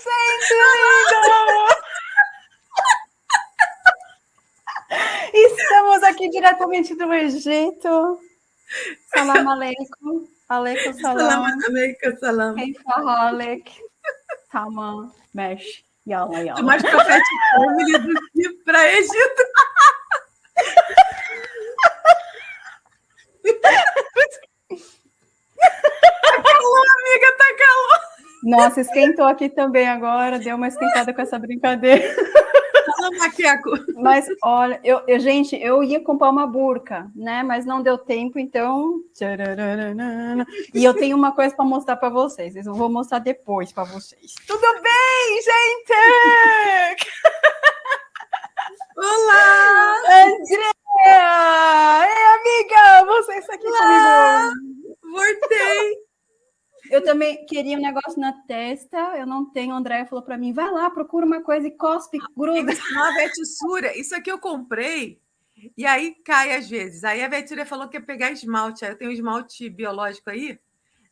gente linda! Estamos aqui diretamente do Egito. Salam aleikum. Aleikum salam. Aleikum salam. Keifa Tamam. Mesh. Yalla, yalla. Mais profético do que para Egito. tá calor, amiga, tá calor. Nossa, esquentou aqui também agora, deu uma esquentada com essa brincadeira. Mas olha, eu, eu, gente, eu ia comprar uma burca, né? Mas não deu tempo, então. E eu tenho uma coisa para mostrar para vocês. Eu vou mostrar depois para vocês. Tudo bem, gente? Olá! Andréa! Ei, amiga! Você está aqui Olá! comigo. Voltei! Eu também queria um negócio na testa, eu não tenho. A Andréia falou para mim: vai lá, procura uma coisa e cospe, gruda. Uma vetissura. Isso aqui eu comprei e aí cai às vezes. Aí a vetissura falou que ia pegar esmalte. Aí eu tenho um esmalte biológico aí.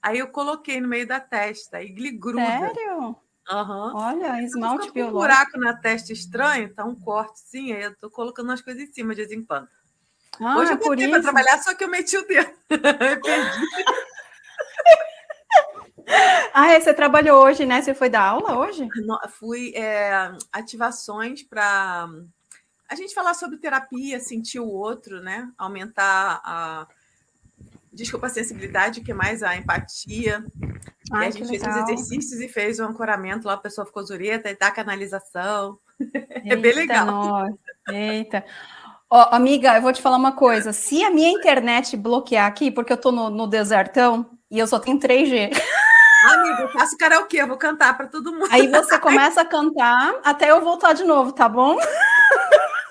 Aí eu coloquei no meio da testa e gruda. Sério? Uhum. Olha, esmalte eu biológico. um buraco na testa estranho, tá um corte sim, aí eu tô colocando umas coisas em cima de vez em quando. Ah, Hoje eu botei para trabalhar, só que eu meti o dedo. perdi. Ah, é, você trabalhou hoje, né? Você foi dar aula hoje? Não, fui é, ativações para a gente falar sobre terapia, sentir o outro, né? Aumentar a desculpa a sensibilidade, que mais a empatia. Ai, e a gente fez os exercícios e fez o um ancoramento lá, a pessoa ficou zureta e dá canalização. Eita, é bem legal. Nossa. Eita. Ó, oh, amiga, eu vou te falar uma coisa. Se a minha internet bloquear aqui, porque eu tô no, no desertão e eu só tenho 3G. Amiga, eu faço karaokê, eu vou cantar para todo mundo. Aí você começa a cantar até eu voltar de novo, tá bom?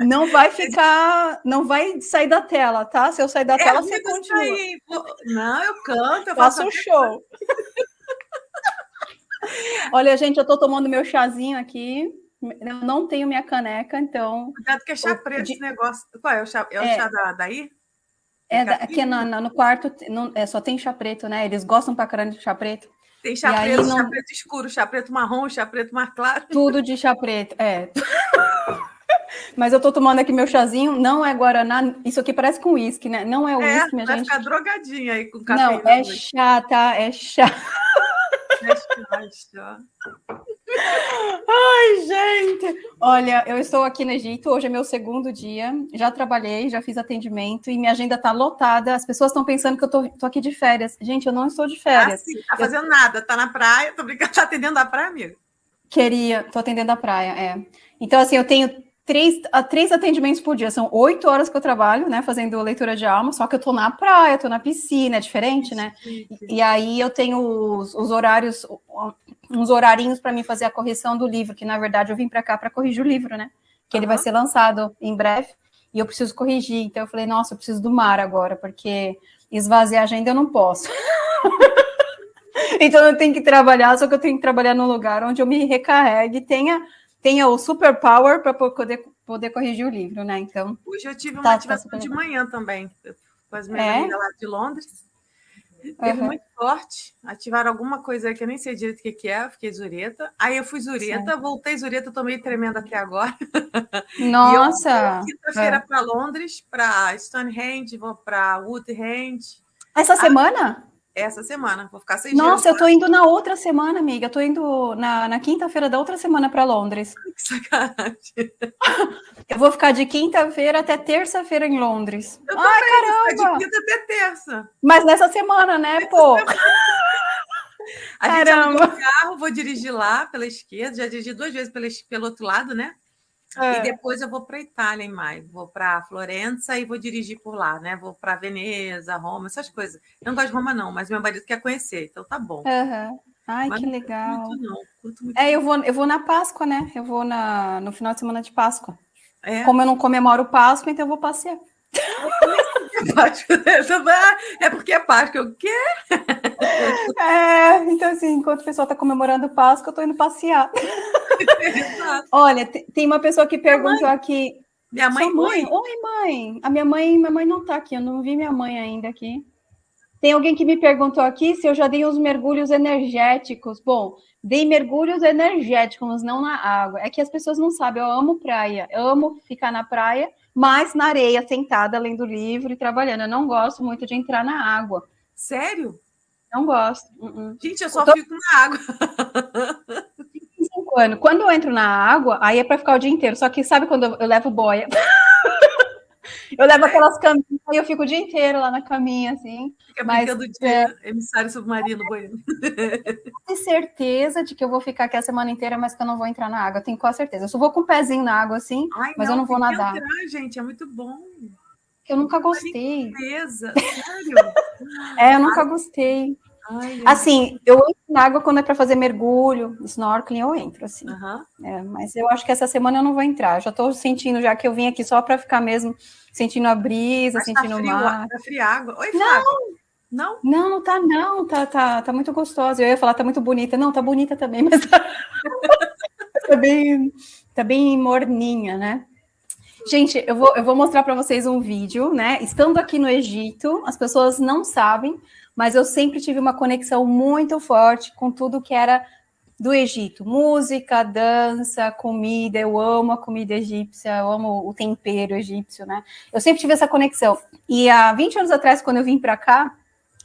Não vai ficar, não vai sair da tela, tá? Se eu sair da é, tela, você continua. Sair. Não, eu canto, eu faço um show. Olha, gente, eu tô tomando meu chazinho aqui. Eu não tenho minha caneca, então. Cuidado que é chá preto esse negócio. Qual é o chá? É o é, chá da, daí? É, aqui no, no quarto não, é, só tem chá preto, né? Eles gostam pra caramba de chá preto. Tem chá e preto, não... chá preto escuro, chá preto marrom, chá preto mais claro. Tudo de chá preto, é. Mas eu tô tomando aqui meu chazinho, não é Guaraná, isso aqui parece com uísque, né? Não é uísque, é, minha vai gente. Vai ficar drogadinha aí com café. Não, é chá, tá? É chá. É chá, é chá. Ai, gente! Olha, eu estou aqui no Egito, hoje é meu segundo dia, já trabalhei, já fiz atendimento e minha agenda está lotada. As pessoas estão pensando que eu tô, aqui de férias. Gente, eu não estou de férias. Ah, sim, tá fazendo eu... nada, tá na praia, tô brincando, tá atendendo a praia, amigo? Queria, tô atendendo a praia, é. Então, assim, eu tenho três, três atendimentos por dia. São oito horas que eu trabalho, né, fazendo leitura de alma, só que eu tô na praia, tô na piscina, é diferente, né? E, e aí eu tenho os, os horários, uns horarinhos para mim fazer a correção do livro, que na verdade eu vim para cá para corrigir o livro, né? Que uhum. ele vai ser lançado em breve e eu preciso corrigir. Então eu falei, nossa, eu preciso do mar agora, porque esvaziar a agenda eu não posso. então eu tenho que trabalhar, só que eu tenho que trabalhar num lugar onde eu me recarregue, tenha tenha o superpower para poder, poder corrigir o livro, né? Então. Hoje eu tive uma tá, ativação tá de manhã também, com as minhas é? amigas lá de Londres. Teve uhum. muito forte. Ativaram alguma coisa que eu nem sei direito o que, que é, eu fiquei zureta. Aí eu fui zureta, voltei zureta, tô meio tremendo até agora. Nossa! Quinta-feira é. para Londres, para Stonehenge, vou para Woodhenge. Essa ah, semana? Essa semana. Vou ficar seis Nossa, eu tô indo na outra semana, amiga. Eu tô indo na, na quinta-feira da outra semana para Londres. Que sacanagem. Eu vou ficar de quinta-feira até terça-feira em Londres. Eu Ai, também, caramba! de quinta até terça. Mas nessa semana, né, nessa pô? Semana. A caramba. gente carro, vou dirigir lá pela esquerda. Já dirigi duas vezes pelo, pelo outro lado, né? É. E depois eu vou para Itália em maio, vou para Florença e vou dirigir por lá, né? Vou para Veneza, Roma, essas coisas. Eu não gosto de Roma, não, mas meu marido quer conhecer, então tá bom. Uhum. Ai, mas que legal. Não curto, não. Curto muito é, eu vou, eu vou na Páscoa, né? Eu vou na, no final de semana de Páscoa. É. Como eu não comemoro Páscoa, então eu vou passear. É porque é Páscoa, o quê? É, então assim, enquanto o pessoal está comemorando Páscoa, eu estou indo passear. Olha, tem uma pessoa que perguntou mãe. aqui. Minha mãe, mãe? Oi, mãe. A minha mãe, minha mãe não está aqui, eu não vi minha mãe ainda aqui. Tem alguém que me perguntou aqui se eu já dei uns mergulhos energéticos. Bom, dei mergulhos energéticos, não na água. É que as pessoas não sabem, eu amo praia, eu amo ficar na praia, mas na areia, sentada, lendo livro e trabalhando. Eu não gosto muito de entrar na água. Sério? Não gosto. Uh -uh. Gente, eu só eu tô... fico na água. Quando eu entro na água, aí é para ficar o dia inteiro. Só que sabe quando eu levo boia? Eu levo aquelas caminhas e eu fico o dia inteiro lá na caminha, assim. Fica mas, brincando de é... emissário submarino banhando. Tenho certeza de que eu vou ficar aqui a semana inteira, mas que eu não vou entrar na água. Eu tenho quase certeza. Eu só vou com o pezinho na água, assim, Ai, mas não, eu não vou nadar. Entrar, gente, é muito bom. Eu nunca gostei. Certeza, sério? é, eu nunca gostei. Ai, assim, eu entro na água quando é para fazer mergulho, snorkeling, eu entro, assim. Uhum. É, mas eu acho que essa semana eu não vou entrar. já estou sentindo, já que eu vim aqui só para ficar mesmo sentindo a brisa, mas tá sentindo tá frio, o mar. Tá água. Oi, Flávio. Não, não, não, não tá, não. Tá, tá, tá muito gostosa. Eu ia falar, tá muito bonita. Não, tá bonita também, mas tá, tá bem, tá bem morninha, né? Gente, eu vou, eu vou mostrar para vocês um vídeo, né? Estando aqui no Egito, as pessoas não sabem, mas eu sempre tive uma conexão muito forte com tudo que era do Egito. Música, dança, comida, eu amo a comida egípcia, eu amo o tempero egípcio, né? Eu sempre tive essa conexão. E há 20 anos atrás, quando eu vim para cá,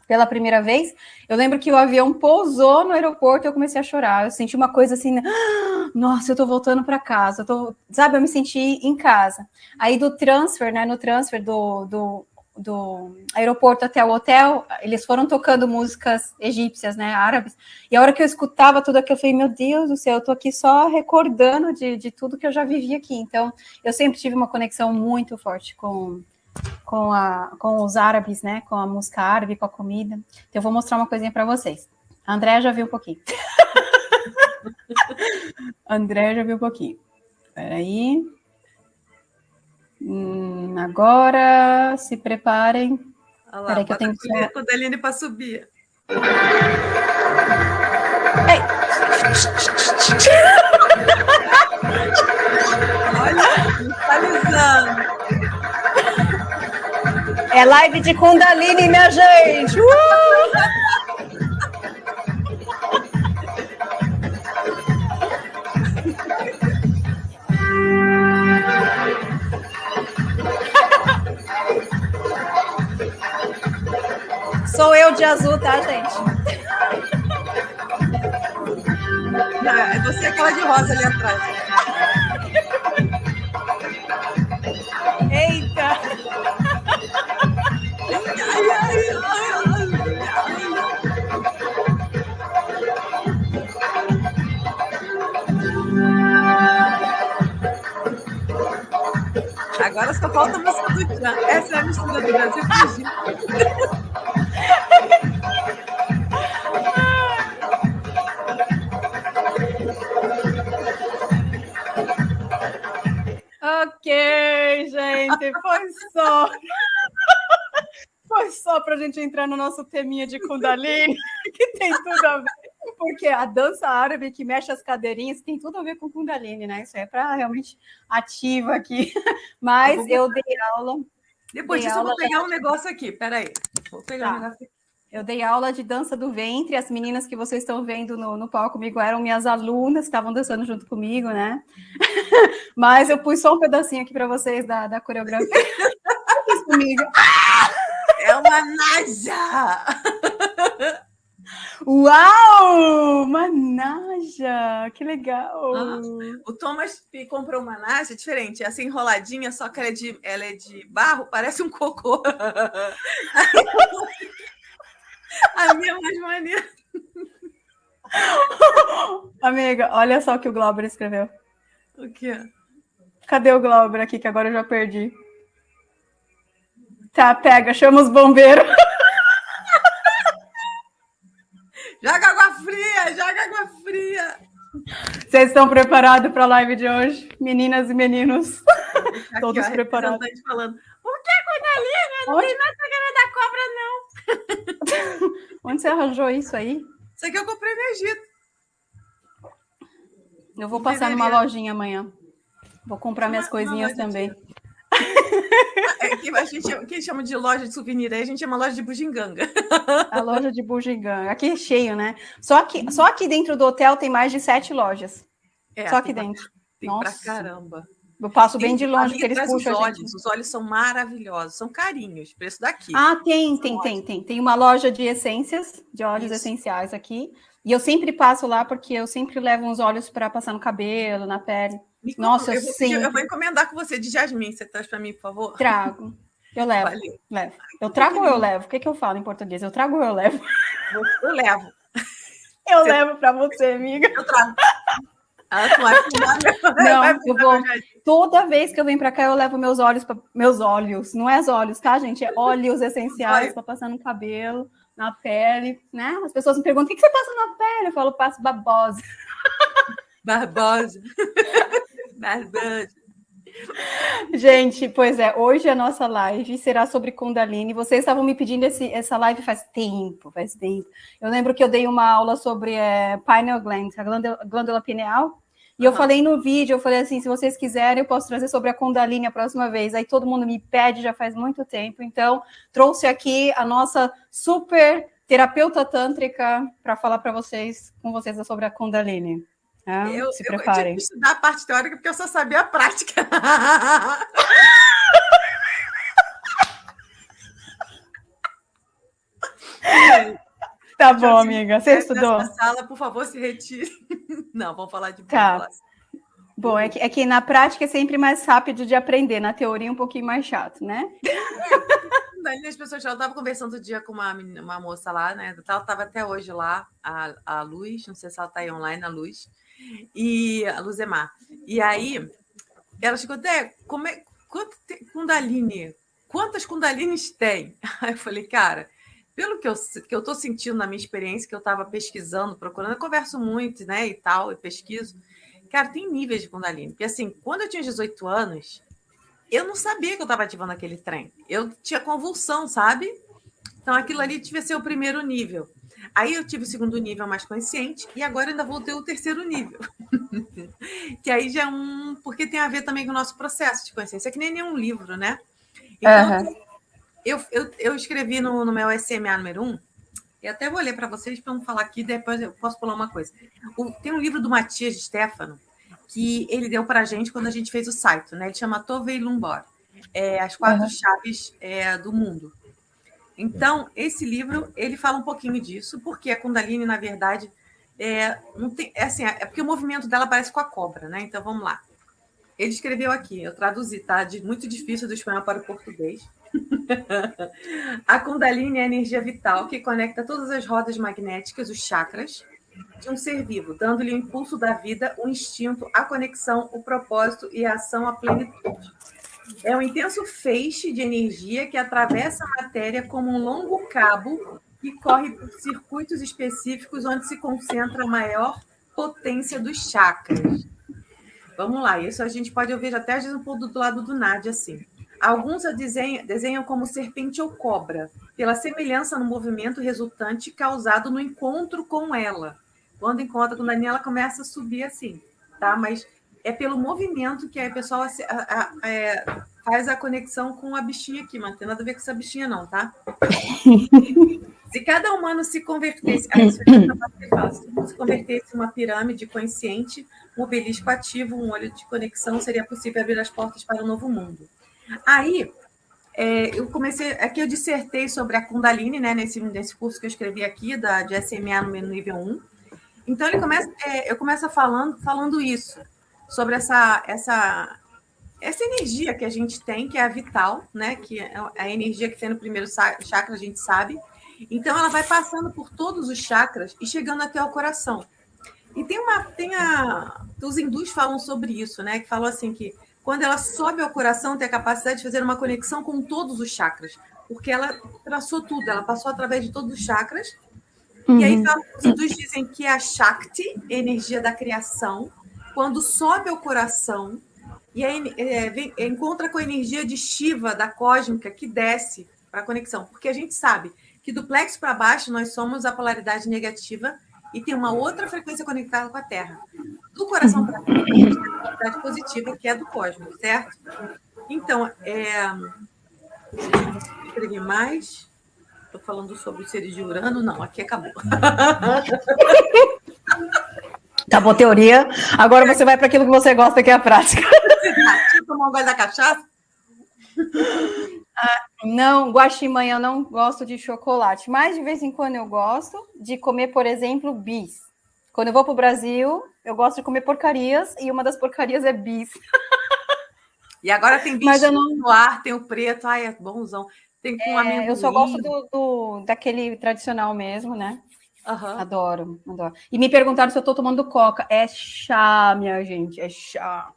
pela primeira vez, eu lembro que o avião pousou no aeroporto e eu comecei a chorar. Eu senti uma coisa assim, nossa, eu tô voltando para casa, eu tô, sabe, eu me senti em casa. Aí do transfer, né, no transfer do, do do aeroporto até o hotel, eles foram tocando músicas egípcias, né, árabes, e a hora que eu escutava tudo aquilo, eu falei, meu Deus do céu, eu tô aqui só recordando de, de tudo que eu já vivi aqui, então eu sempre tive uma conexão muito forte com, com, a, com os árabes, né, com a música árabe, com a comida, então eu vou mostrar uma coisinha para vocês. A Andréa já viu um pouquinho. André já viu um pouquinho. Peraí. Hum, agora, se preparem. Olha lá, Peraí que eu tenho que... a Aline para subir. Ei. Olha, visualizando. É live de Kundalini, minha gente! Uh! Sou eu de azul, tá, gente? Não, é você aquela de rosa ali atrás. Eita! Ai, ai, ai, Agora só falta a música do Tchan. Essa é a mistura do Brasil com Ok, gente, foi só. Foi só para a gente entrar no nosso teminha de Kundalini, que tem tudo a ver. Porque a dança árabe que mexe as cadeirinhas tem tudo a ver com Kundalini, né? Isso é para realmente ativa aqui. Mas eu dei aula. Depois disso, eu vou pegar um negócio aqui. Peraí. Vou pegar tá. um negócio aqui. Eu dei aula de dança do ventre, as meninas que vocês estão vendo no, no palco comigo eram minhas alunas, que estavam dançando junto comigo, né? Mas eu pus só um pedacinho aqui para vocês da, da coreografia. comigo. É uma naja! Uau! Uma naja! Que legal! Ah, o Thomas comprou uma naja diferente, essa enroladinha, só que ela é de, ela é de barro, parece um cocô. A minha é mais maneira. Amiga, olha só o que o Glauber escreveu. O quê? Cadê o Glauber aqui, que agora eu já perdi? Tá, pega, chama os bombeiros. Joga água fria, joga água fria. Vocês estão preparados para a live de hoje? Meninas e meninos. Aqui, Todos ó, preparados. falando, o que é Kundalini? Não Onde? tem nada da cobra, não. Onde você arranjou isso aí? Isso aqui eu comprei no Egito. Eu vou passar numa lojinha amanhã. Vou comprar minhas coisinhas também. É, que a gente que chama de loja de souvenir, aí a gente chama loja de bugiganga. A loja de bugiganga. Aqui é cheio, né? Só aqui, só aqui dentro do hotel tem mais de sete lojas. É, só aqui dentro. Tem Nossa. pra caramba. Eu passo bem de longe, porque eles puxam os olhos. Os olhos são maravilhosos, são carinhos, preço daqui. Ah, tem, tem, tem, tem. Tem uma loja de essências, de óleos Isso. essenciais aqui. E eu sempre passo lá porque eu sempre levo uns óleos para passar no cabelo, na pele. Nossa, eu, vou, sempre... eu vou encomendar com você de jasmim. Você traz para mim, por favor? Trago. Eu levo. Valeu. levo. Eu trago ou eu levo? O que, que eu falo em português? Eu trago ou eu levo? Eu levo. Eu você... levo para você, amiga. Eu trago. Não, eu vou. Toda vez que eu venho para cá, eu levo meus olhos, pra... meus óleos, não é os olhos, tá, gente? É óleos essenciais para passar no cabelo, na pele, né? As pessoas me perguntam: o que, que você passa na pele? Eu falo, passo babosa. Barbosa. Barbosa. Gente, pois é, hoje a nossa live será sobre Kundalini. Vocês estavam me pedindo esse, essa live faz tempo, faz tempo. Eu lembro que eu dei uma aula sobre é, pineal gland, a glândula, glândula pineal, e eu falei no vídeo, eu falei assim, se vocês quiserem, eu posso trazer sobre a Kundalini a próxima vez. Aí todo mundo me pede já faz muito tempo, então trouxe aqui a nossa super terapeuta tântrica para falar para vocês, com vocês sobre a Kundalini. Ah, eu, se preparem. Eu, eu tive que estudar a parte teórica porque eu só sabia a prática. tá bom, amiga. Você estudou? sala, por favor, se retire. Não, vamos falar de tá. Bom, é que, é que na prática é sempre mais rápido de aprender, na teoria é um pouquinho mais chato, né? Daí as pessoas já estavam conversando outro dia com uma, uma moça lá, né? Ela estava até hoje lá, a, a Luz, não sei se ela está aí online, a Luz e a Luzemar. E aí, ela chegou até, como é, quanto tem, Kundalini? Quantas Kundalinis tem? Aí eu falei, cara, pelo que eu que eu sentindo na minha experiência, que eu estava pesquisando, procurando, eu converso muito, né, e tal, e pesquiso. Cara, tem níveis de Kundalini. Porque assim, quando eu tinha 18 anos, eu não sabia que eu estava ativando aquele trem. Eu tinha convulsão, sabe? Então aquilo ali devia ser o primeiro nível. Aí eu tive o segundo nível mais consciente e agora ainda vou ter o terceiro nível. que aí já é um. Porque tem a ver também com o nosso processo de consciência, é que nem nenhum livro, né? Então, uhum. eu, eu, eu escrevi no, no meu SMA número 1, e até vou ler para vocês para não falar aqui, depois eu posso pular uma coisa. O, tem um livro do Matias de Stefano que ele deu para a gente quando a gente fez o site, né? Ele chama Tove e Lumbor, é, As Quatro uhum. Chaves é, do Mundo. Então, esse livro, ele fala um pouquinho disso, porque a Kundalini, na verdade, é, não tem, é assim, é porque o movimento dela parece com a cobra, né? Então, vamos lá. Ele escreveu aqui, eu traduzi, tá? De muito difícil do espanhol para o português. a Kundalini é a energia vital que conecta todas as rodas magnéticas, os chakras, de um ser vivo, dando-lhe o impulso da vida, o instinto, a conexão, o propósito e a ação à plenitude. É um intenso feixe de energia que atravessa a matéria como um longo cabo que corre por circuitos específicos onde se concentra a maior potência dos chakras. Vamos lá, isso a gente pode ouvir até às vezes um pouco do lado do Nádia, assim. Alguns a desenham, desenham como serpente ou cobra, pela semelhança no movimento resultante causado no encontro com ela. Quando encontra com Daniela, ela começa a subir assim, tá? Mas é pelo movimento que a pessoa a, a, a, é, faz a conexão com a bichinha aqui, mas não tem nada a ver com essa bichinha, não, tá? se cada humano se convertesse, ah, isso se convertesse em uma pirâmide consciente, um obelisco ativo, um olho de conexão, seria possível abrir as portas para um novo mundo. Aí, é, eu comecei, aqui eu dissertei sobre a Kundalini, né, nesse, nesse curso que eu escrevi aqui, da, de SMA no nível 1. Então, ele começa, é, eu começo falando, falando isso, sobre essa, essa, essa energia que a gente tem, que é a vital, né? Que é a energia que tem no primeiro chakra, a gente sabe. Então, ela vai passando por todos os chakras e chegando até o coração. E tem uma. Tem a, os hindus falam sobre isso, né? Que falam assim que quando ela sobe ao coração, tem a capacidade de fazer uma conexão com todos os chakras. Porque ela traçou tudo, ela passou através de todos os chakras. Uhum. E aí, uhum. os hindus dizem que é a Shakti, energia da criação, quando sobe ao coração e aí, é, vem, encontra com a energia de Shiva, da cósmica, que desce para a conexão. Porque a gente sabe que do plexo para baixo nós somos a polaridade negativa e tem uma outra frequência conectada com a Terra. Do coração para frente, a gente tem a polaridade positiva, que é do cosmos, certo? Então, é... escrevi mais. Estou falando sobre os seres de Urano. Não, aqui acabou. Acabou a teoria. Agora você vai para aquilo que você gosta, que é a prática. Deixa eu tomar um gole da cachaça. Ah, não, guaximanha, eu não gosto de chocolate, mas de vez em quando eu gosto de comer, por exemplo, bis. Quando eu vou para o Brasil, eu gosto de comer porcarias e uma das porcarias é bis. E agora tem bicho não... no ar, tem o preto, ai, é bonzão. Tem com é, Eu só gosto do, do, daquele tradicional mesmo, né? Uhum. Adoro, adoro. E me perguntaram se eu estou tomando coca. É chá, minha gente, é chá.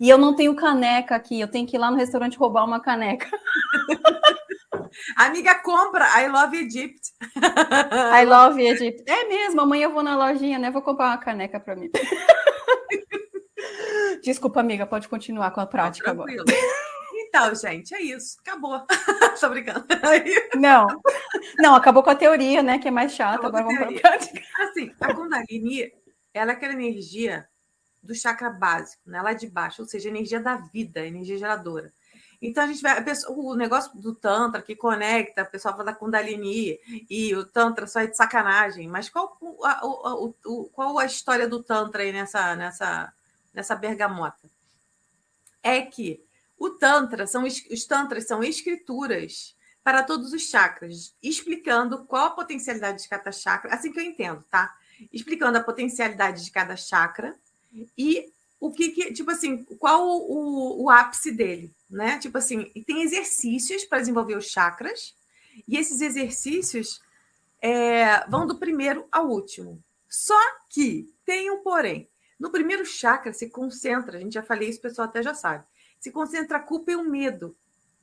E eu não tenho caneca aqui, eu tenho que ir lá no restaurante roubar uma caneca. Amiga, compra. I love Egypt. I love Egypt. É mesmo, amanhã eu vou na lojinha, né? Vou comprar uma caneca para mim. Desculpa, amiga, pode continuar com a prática agora. Então, gente, é isso. Acabou. Tô brincando. Não, não, acabou com a teoria, né? Que é mais chato. Agora vamos para a prática. Assim, a Kundalini, ela é aquela energia do chakra básico, né? Lá de baixo, ou seja, energia da vida, energia geradora. Então a gente vai. A pessoa, o negócio do Tantra que conecta, o pessoal fala da Kundalini e o Tantra só é de sacanagem. Mas qual a, o, o, qual a história do Tantra aí nessa, nessa, nessa bergamota? É que o Tantra são os Tantras são escrituras para todos os chakras, explicando qual a potencialidade de cada chakra, assim que eu entendo, tá? Explicando a potencialidade de cada chakra e o que, que tipo assim, qual o, o, ápice dele, né? Tipo assim, tem exercícios para desenvolver os chakras, e esses exercícios é, vão do primeiro ao último. Só que tem um porém. No primeiro chakra se concentra, a gente já falei isso, o pessoal até já sabe, se concentra a culpa e o medo.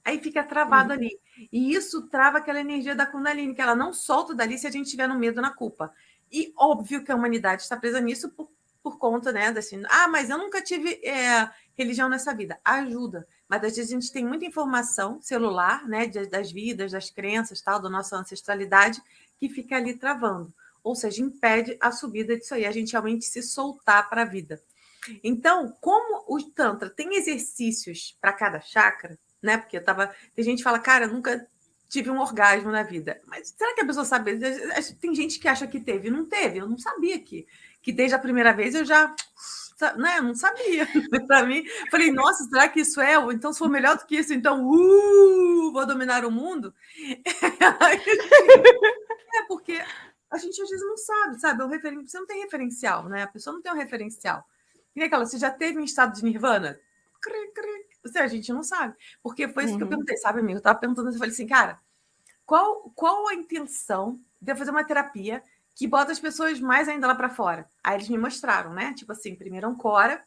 Aí fica travado uhum. ali. E isso trava aquela energia da Kundalini, que ela não solta dali se a gente estiver no medo na culpa. E óbvio que a humanidade está presa nisso por por conta, né, assim, ah, mas eu nunca tive é, religião nessa vida. Ajuda. Mas às vezes a gente tem muita informação celular, né, das vidas, das crenças, tal, da nossa ancestralidade, que fica ali travando. Ou seja, impede a subida disso aí, a gente realmente se soltar para a vida. Então, como o Tantra tem exercícios para cada chakra, né? Porque eu tava. Tem gente que fala, cara, nunca tive um orgasmo na vida. Mas será que a pessoa sabe? Tem gente que acha que teve, não teve, eu não sabia que que desde a primeira vez eu já né, não sabia. Para mim, falei, nossa, será que isso é? Então, se for melhor do que isso, então, uh, vou dominar o mundo. é porque a gente às vezes não sabe, sabe? Referen... Você não tem referencial, né? A pessoa não tem um referencial. E aquela, você já teve um estado de nirvana? Cri, cri. Você, a gente não sabe. Porque foi isso uhum. que eu uhum. perguntei, sabe, amigo? Eu estava perguntando, eu falei assim, cara, qual, qual a intenção de eu fazer uma terapia que bota as pessoas mais ainda lá para fora. Aí eles me mostraram, né? Tipo assim, primeiro Ancora,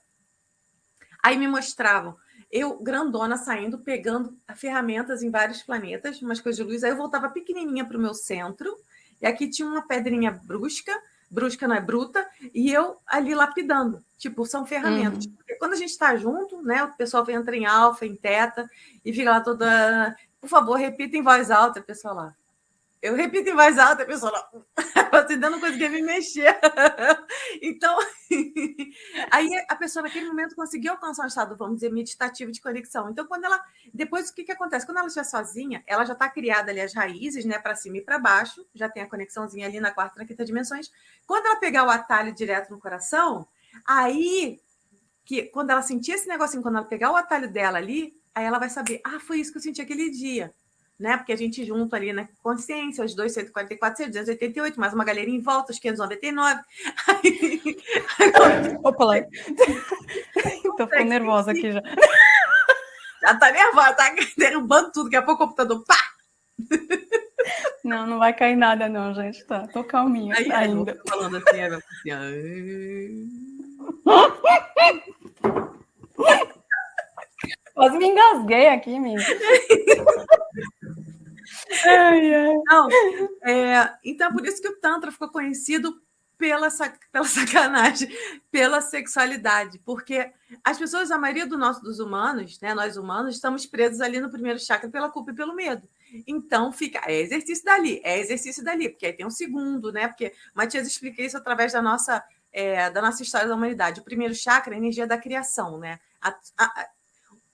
aí me mostravam eu grandona saindo, pegando ferramentas em vários planetas, umas coisas de luz. Aí eu voltava pequenininha para o meu centro, e aqui tinha uma pedrinha brusca, brusca não é bruta, e eu ali lapidando. Tipo, são ferramentas. Uhum. Porque quando a gente está junto, né? O pessoal entra em alfa, em teta, e fica lá toda. Por favor, repita em voz alta, pessoal lá. Eu repito em voz alta, a pessoa lá, ainda não conseguia me mexer. Então, aí a pessoa naquele momento conseguiu alcançar um estado, vamos dizer, meditativo de conexão. Então, quando ela. Depois, o que, que acontece? Quando ela estiver sozinha, ela já está criada ali as raízes, né, para cima e para baixo, já tem a conexãozinha ali na quarta e na quinta dimensões. Quando ela pegar o atalho direto no coração, aí que quando ela sentir esse negocinho, quando ela pegar o atalho dela ali, aí ela vai saber, ah, foi isso que eu senti aquele dia né? Porque a gente junto ali na consciência, os dois 144, 288, mais uma galerinha em volta, os 599. Opa, lá. Tô ficando nervosa aqui já. Já tá nervosa, tá derrubando tudo, daqui a pouco o computador, pá! Não, não vai cair nada não, gente, tá? Tô calminha Aí, ainda. Tô falando assim, é, assim, Quase me engasguei aqui, menina. Ai, ai. Não, é, então, por isso que o Tantra ficou conhecido pela, pela sacanagem, pela sexualidade, porque as pessoas, a maioria do nosso, dos humanos, né, nós humanos, estamos presos ali no primeiro chakra pela culpa e pelo medo. Então fica, é exercício dali, é exercício dali, porque aí tem um segundo, né? Porque Matias explica isso através da nossa, é, da nossa história da humanidade. O primeiro chakra é a energia da criação, né? A, a,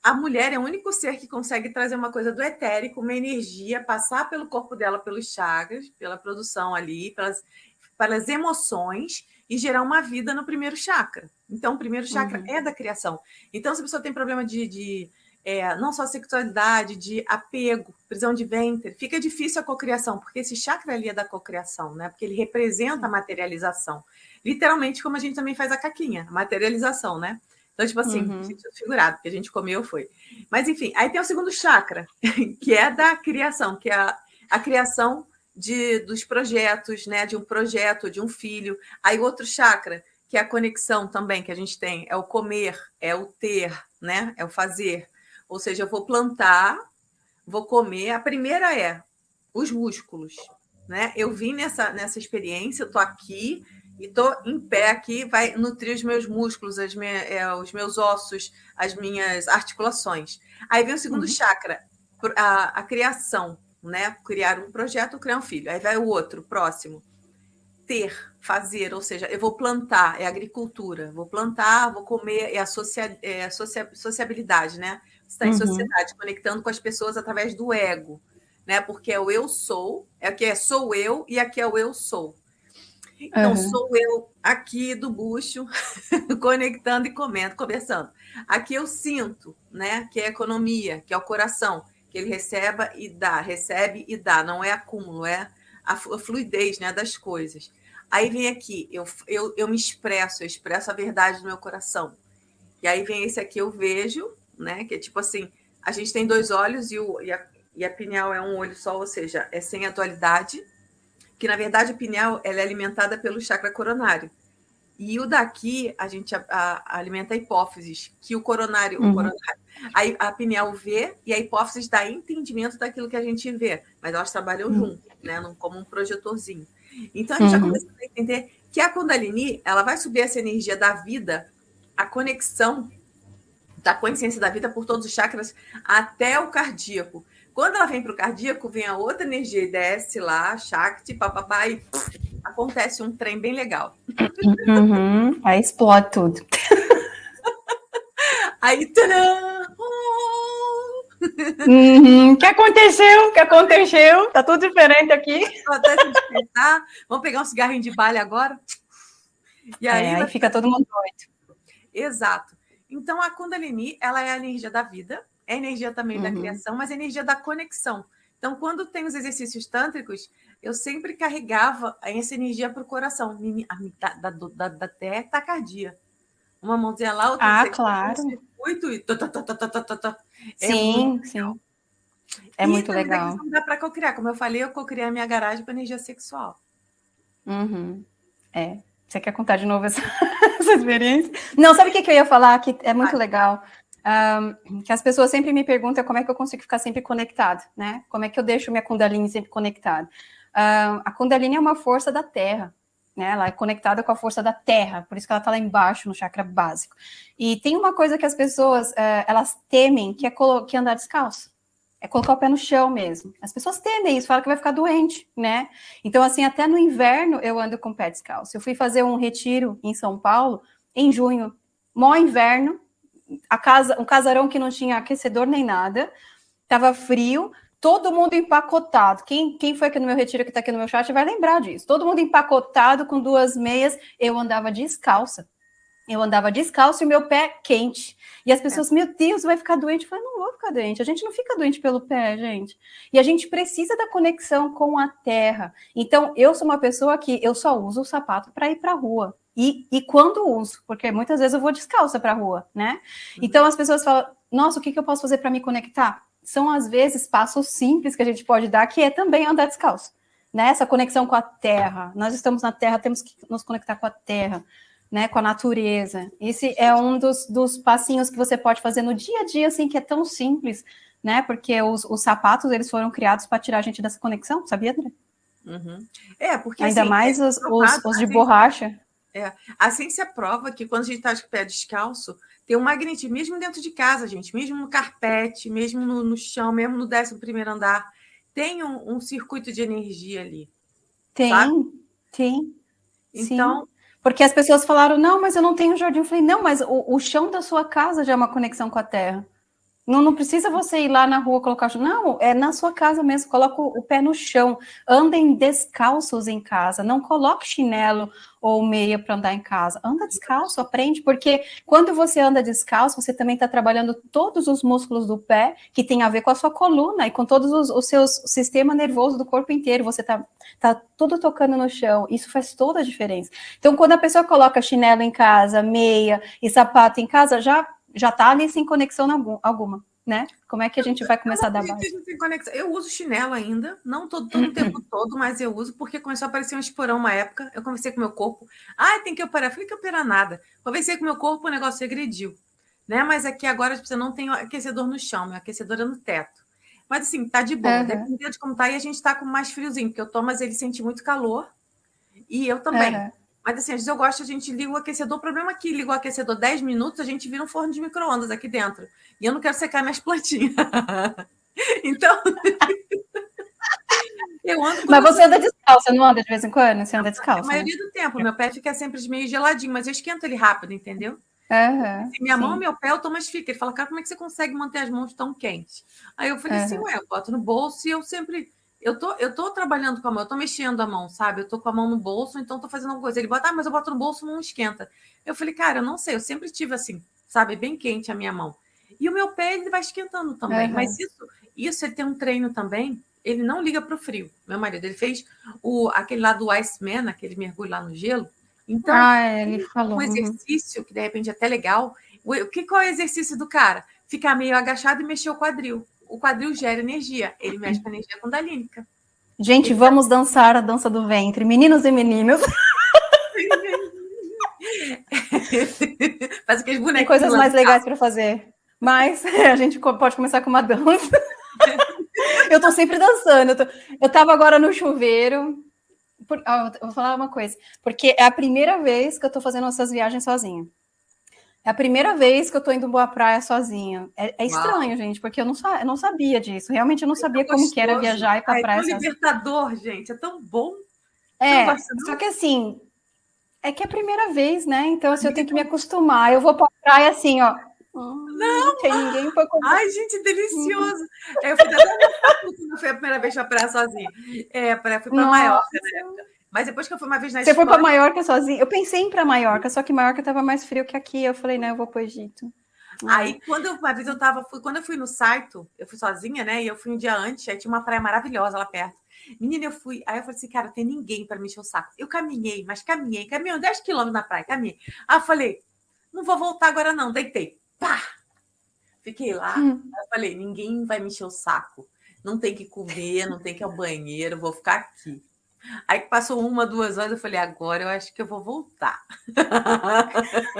a mulher é o único ser que consegue trazer uma coisa do etérico, uma energia, passar pelo corpo dela, pelos chakras, pela produção ali, pelas, pelas emoções e gerar uma vida no primeiro chakra. Então, o primeiro chakra uhum. é da criação. Então, se a pessoa tem problema de, de é, não só sexualidade, de apego, prisão de ventre, fica difícil a cocriação, porque esse chakra ali é da cocriação, né? Porque ele representa a materialização. Literalmente, como a gente também faz a caquinha, a materialização, né? Então, tipo assim, uhum. figurado, que a gente comeu foi. Mas, enfim, aí tem o segundo chakra, que é da criação, que é a, a criação de, dos projetos, né? De um projeto, de um filho. Aí outro chakra, que é a conexão também que a gente tem, é o comer, é o ter, né? É o fazer. Ou seja, eu vou plantar, vou comer. A primeira é os músculos, né? Eu vim nessa, nessa experiência, eu tô aqui e tô em pé aqui, vai nutrir os meus músculos, minha, é, os meus ossos, as minhas articulações. Aí vem o segundo uhum. chakra, a, a criação, né? Criar um projeto, criar um filho. Aí vai o outro, próximo. Ter, fazer, ou seja, eu vou plantar, é agricultura. Vou plantar, vou comer, é a, socia, é a socia, sociabilidade, né? Está em uhum. sociedade, conectando com as pessoas através do ego, né? Porque é o eu sou, é que é sou eu e aqui é o eu sou. Então, uhum. sou eu aqui do bucho, conectando e comendo, conversando. Aqui eu sinto, né? Que é a economia, que é o coração, que ele receba e dá, recebe e dá, não é acúmulo, é a fluidez né, das coisas. Aí vem aqui, eu, eu, eu me expresso, eu expresso a verdade do meu coração. E aí vem esse aqui, eu vejo, né? Que é tipo assim, a gente tem dois olhos e, o, e, a, e a pineal é um olho só, ou seja, é sem a dualidade, que na verdade a pineal ela é alimentada pelo chakra coronário. E o daqui, a gente a, a, alimenta a hipófise, que o coronário, uhum. o coronário a, a pineal vê e a hipófise dá entendimento daquilo que a gente vê, mas elas trabalham uhum. junto, né, como um projetorzinho. Então a gente uhum. já começa a entender que a Kundalini, ela vai subir essa energia da vida, a conexão da consciência da vida por todos os chakras até o cardíaco. Quando ela vem para o cardíaco, vem a outra energia e desce lá, Shakti, papapá, e acontece um trem bem legal. Uhum, aí explode tudo. aí, tcharam! Uhum. O que aconteceu? O que aconteceu? Tá tudo diferente aqui. Até se despertar. Vamos pegar um cigarrinho de balha agora? E aí, é, aí fica todo mundo doido. Exato. Então, a Kundalini, ela é a energia da vida, é energia também uhum. da criação, mas é energia da conexão. Então, quando tem os exercícios tântricos, eu sempre carregava essa energia para o coração, da, da, da, da tacardia. Uma mãozinha lá, outra ah, claro. circuito e... É sim, sim. É e muito legal. Não dá para cocriar. Como eu falei, eu cocriei a minha garagem para energia sexual. Uhum. É. Você quer contar de novo essa, essa experiência? Não, sabe o que, que eu ia falar? Que é muito legal. Um, que as pessoas sempre me perguntam como é que eu consigo ficar sempre conectado, né? Como é que eu deixo minha Kundalini sempre conectada? Um, a Kundalini é uma força da Terra, né? Ela é conectada com a força da Terra, por isso que ela está lá embaixo no chakra básico. E tem uma coisa que as pessoas uh, elas temem, que é, que é andar descalço é colocar o pé no chão mesmo. As pessoas temem isso, falam que vai ficar doente, né? Então, assim, até no inverno eu ando com pé descalço. Eu fui fazer um retiro em São Paulo em junho, mó inverno, a casa, um casarão que não tinha aquecedor nem nada, tava frio, todo mundo empacotado. Quem, quem foi aqui no meu retiro que está aqui no meu chat vai lembrar disso. Todo mundo empacotado com duas meias, eu andava descalça. Eu andava descalço e meu pé quente. E as pessoas, é. meu Deus, vai ficar doente. Eu falei, não vou ficar doente. A gente não fica doente pelo pé, gente. E a gente precisa da conexão com a terra. Então, eu sou uma pessoa que eu só uso o sapato para ir para a rua. E, e quando uso, porque muitas vezes eu vou descalça para a rua, né? Uhum. Então as pessoas falam, nossa, o que, que eu posso fazer para me conectar? São, às vezes, passos simples que a gente pode dar, que é também andar descalço. Né? Essa conexão com a terra. Nós estamos na terra, temos que nos conectar com a terra né, com a natureza. Esse é um dos, dos passinhos que você pode fazer no dia a dia, assim, que é tão simples, né? Porque os, os sapatos, eles foram criados para tirar a gente dessa conexão, sabia, André? Uhum. É, porque Ainda assim, mais é os, os, os, de borracha. É, a ciência prova que quando a gente está de pé descalço, tem um magnetismo, mesmo dentro de casa, gente, mesmo no carpete, mesmo no, no chão, mesmo no décimo primeiro andar, tem um, um circuito de energia ali. Tem, sabe? tem. Então, Sim. Porque as pessoas falaram, não, mas eu não tenho jardim. Eu falei, não, mas o, o chão da sua casa já é uma conexão com a terra. Não, não precisa você ir lá na rua colocar. Não, é na sua casa mesmo. Coloca o, pé no chão. Andem descalços em casa. Não coloque chinelo ou meia para andar em casa. Anda descalço, aprende, porque quando você anda descalço, você também está trabalhando todos os músculos do pé, que tem a ver com a sua coluna e com todos os, os seus sistema nervoso do corpo inteiro. Você está tá tudo tocando no chão. Isso faz toda a diferença. Então, quando a pessoa coloca chinelo em casa, meia e sapato em casa, já já está ali sem conexão alguma, né? Como é que a gente vai começar a dar base? Eu uso chinelo ainda, não todo, todo o tempo todo, mas eu uso porque começou a aparecer um esporão uma época. Eu conversei com meu corpo. Ah, tem que operar. Eu falei que operar nada. Conversei com meu corpo, o negócio regrediu. Né? Mas aqui agora você não tem aquecedor no chão, meu aquecedor é no teto. Mas assim, tá de boa. Uhum. Dependendo de como tá, e a gente tá com mais friozinho, porque o Thomas ele sente muito calor. E eu também. Uhum. Mas assim, às vezes eu gosto, a gente liga o aquecedor. O problema é que liga o aquecedor 10 minutos, a gente vira um forno de micro-ondas aqui dentro. E eu não quero secar minhas plantinhas. então. eu ando Mas você anda descalço, não anda de vez em quando? Você anda descalço? A maioria né? do tempo. Meu pé fica sempre meio geladinho, mas eu esquento ele rápido, entendeu? Uhum, assim, minha sim. mão, meu pé, o Thomas fica. Ele fala, cara, como é que você consegue manter as mãos tão quentes? Aí eu falei uhum. assim, ué, eu boto no bolso e eu sempre eu tô, eu tô trabalhando com a mão, eu tô mexendo a mão, sabe? Eu tô com a mão no bolso, então tô fazendo alguma coisa. Ele bota, ah, mas eu boto no bolso, não esquenta. Eu falei, cara, eu não sei, eu sempre tive assim, sabe? Bem quente a minha mão. E o meu pé, ele vai esquentando também. Uhum. Mas isso, isso, ele tem um treino também, ele não liga pro frio. Meu marido, ele fez o, aquele lá do Iceman, aquele mergulho lá no gelo. Então, ah, ele falou. um exercício que de repente é até legal. O, que, qual é o exercício do cara? Ficar meio agachado e mexer o quadril o quadril gera energia, ele mexe com a energia kundalínica. Gente, ele vamos tá... dançar a dança do ventre, meninos e meninas. Faz aqueles bonecos. Tem coisas mais legais para fazer. Mas a gente pode começar com uma dança. eu tô sempre dançando. Eu, tô... eu tava agora no chuveiro. Por... Ah, vou falar uma coisa. Porque é a primeira vez que eu tô fazendo essas viagens sozinha. É a primeira vez que eu tô indo boa praia sozinha. É, é estranho, gente, porque eu não, eu não sabia disso. Realmente eu não é sabia como que era viajar e ir pra Ai, praia. É tão libertador, gente. É tão bom. É, só que assim, é que é a primeira vez, né? Então, assim, eu tenho que me acostumar. Eu vou pra praia assim, ó. Não, não tem ninguém para comer. Ai, gente, delicioso. Eu fui, até... foi a primeira vez pra praia sozinha. É, fui para Maiorca na época. Mas depois que eu fui uma vez na Você Espanha... foi para Maiorca sozinha? Eu pensei em ir para Maiorca, só que Maiorca estava mais frio que aqui. Eu falei, não, eu vou para o Egito. Aí, quando eu, uma vez eu tava, fui, quando eu fui no Saito, eu fui sozinha, né? E eu fui um dia antes, aí tinha uma praia maravilhosa lá perto. Menina, eu fui, aí eu falei assim, cara, tem ninguém para me encher o saco. Eu caminhei, mas caminhei, caminhei 10 quilômetros na praia, caminhei. Aí eu falei, não vou voltar agora não, deitei. Pá! Fiquei lá, hum. eu falei, ninguém vai me encher o saco. Não tem que comer, não tem que ir ao banheiro, vou ficar aqui. Aí passou uma, duas horas, eu falei, agora eu acho que eu vou voltar.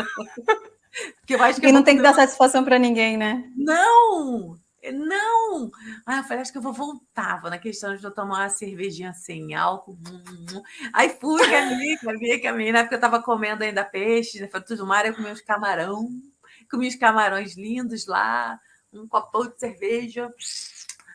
Porque eu acho que e não tem que dar satisfação para ninguém, né? Não! Não! Aí eu falei, acho que eu vou voltar. Vou na questão de eu tomar uma cervejinha sem álcool. Aí fui, caminhei, caminhei, caminhei. Na época eu estava comendo ainda peixe, né? Frutos do mar, eu comi uns camarão. Comi os camarões lindos lá, um copão de cerveja.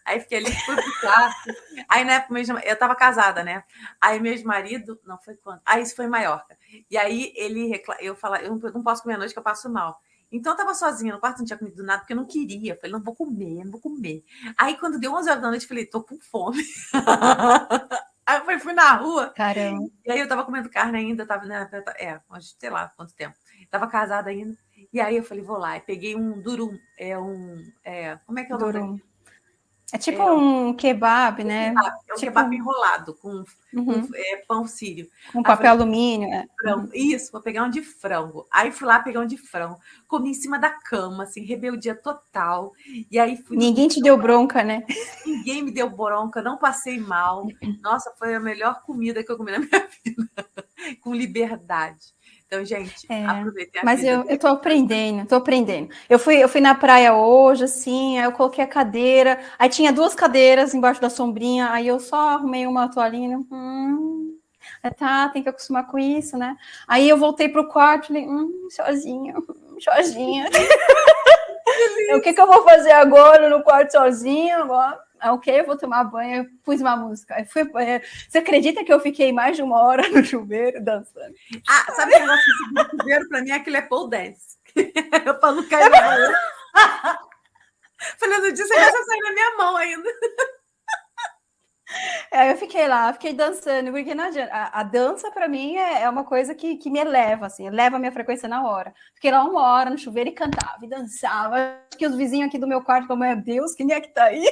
Aí fiquei ali, fui pro quarto. Aí na época mesmo, eu tava casada, né? Aí meu marido, não foi quando? Aí isso foi em Maiorca. E aí ele recla... eu falei, eu não posso comer à noite que eu passo mal. Então eu tava sozinha no quarto, não tinha comido nada, porque eu não queria. Eu falei, não vou comer, não vou comer. Aí quando deu 11 horas da noite, eu falei, tô com fome. aí eu fui na rua. Caramba. E aí eu tava comendo carne ainda, tava, né? É, sei lá quanto tempo. Tava casada ainda. E aí eu falei, vou lá. E peguei um durum, é um. É, como é que é o nome? Durum. É tipo é, um kebab, né? Kebab, é um tipo... kebab enrolado com, uhum. com é, pão sírio. Com papel alumínio. É. Frango. Isso, vou pegar um de frango. Aí fui lá pegar um de frango. Comi em cima da cama, assim, rebeldia total. E aí fui. Ninguém te deu bronca, né? Ninguém me deu bronca, não passei mal. Nossa, foi a melhor comida que eu comi na minha vida. com liberdade. Então, gente, é, aproveitem a Mas eu, eu tô aprendendo, tô aprendendo. Eu fui, eu fui na praia hoje, assim, aí eu coloquei a cadeira, aí tinha duas cadeiras embaixo da sombrinha, aí eu só arrumei uma toalhinha, hum, é, tá, tem que acostumar com isso, né? Aí eu voltei pro quarto, falei, hum, sozinha, sozinha. o que que eu vou fazer agora no quarto sozinha agora? Ah, ok, eu vou tomar banho, pus uma música. Fui, é, você acredita que eu fiquei mais de uma hora no chuveiro dançando? Ah, sabe o negócio do chuveiro? Para mim, aquilo é pole dance. eu falo no dia você vai sair na minha mão ainda. É, eu fiquei lá, fiquei dançando, porque não adianta. A, a dança, para mim, é, é, uma coisa que, que me eleva, assim, eleva a minha frequência na hora. Fiquei lá uma hora no chuveiro e cantava e dançava. Acho que os vizinhos aqui do meu quarto falaram, meu Deus, quem é que tá aí?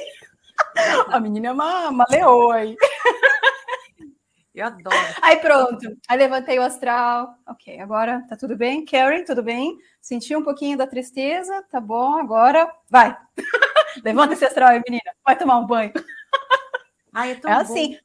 A menina é uma, uma leoa aí. Eu adoro. Aí pronto, aí levantei o astral. Ok, agora tá tudo bem? Karen, tudo bem? Senti um pouquinho da tristeza, tá bom, agora vai. Levanta esse astral aí, menina, vai tomar um banho. Ai, é, tão é assim.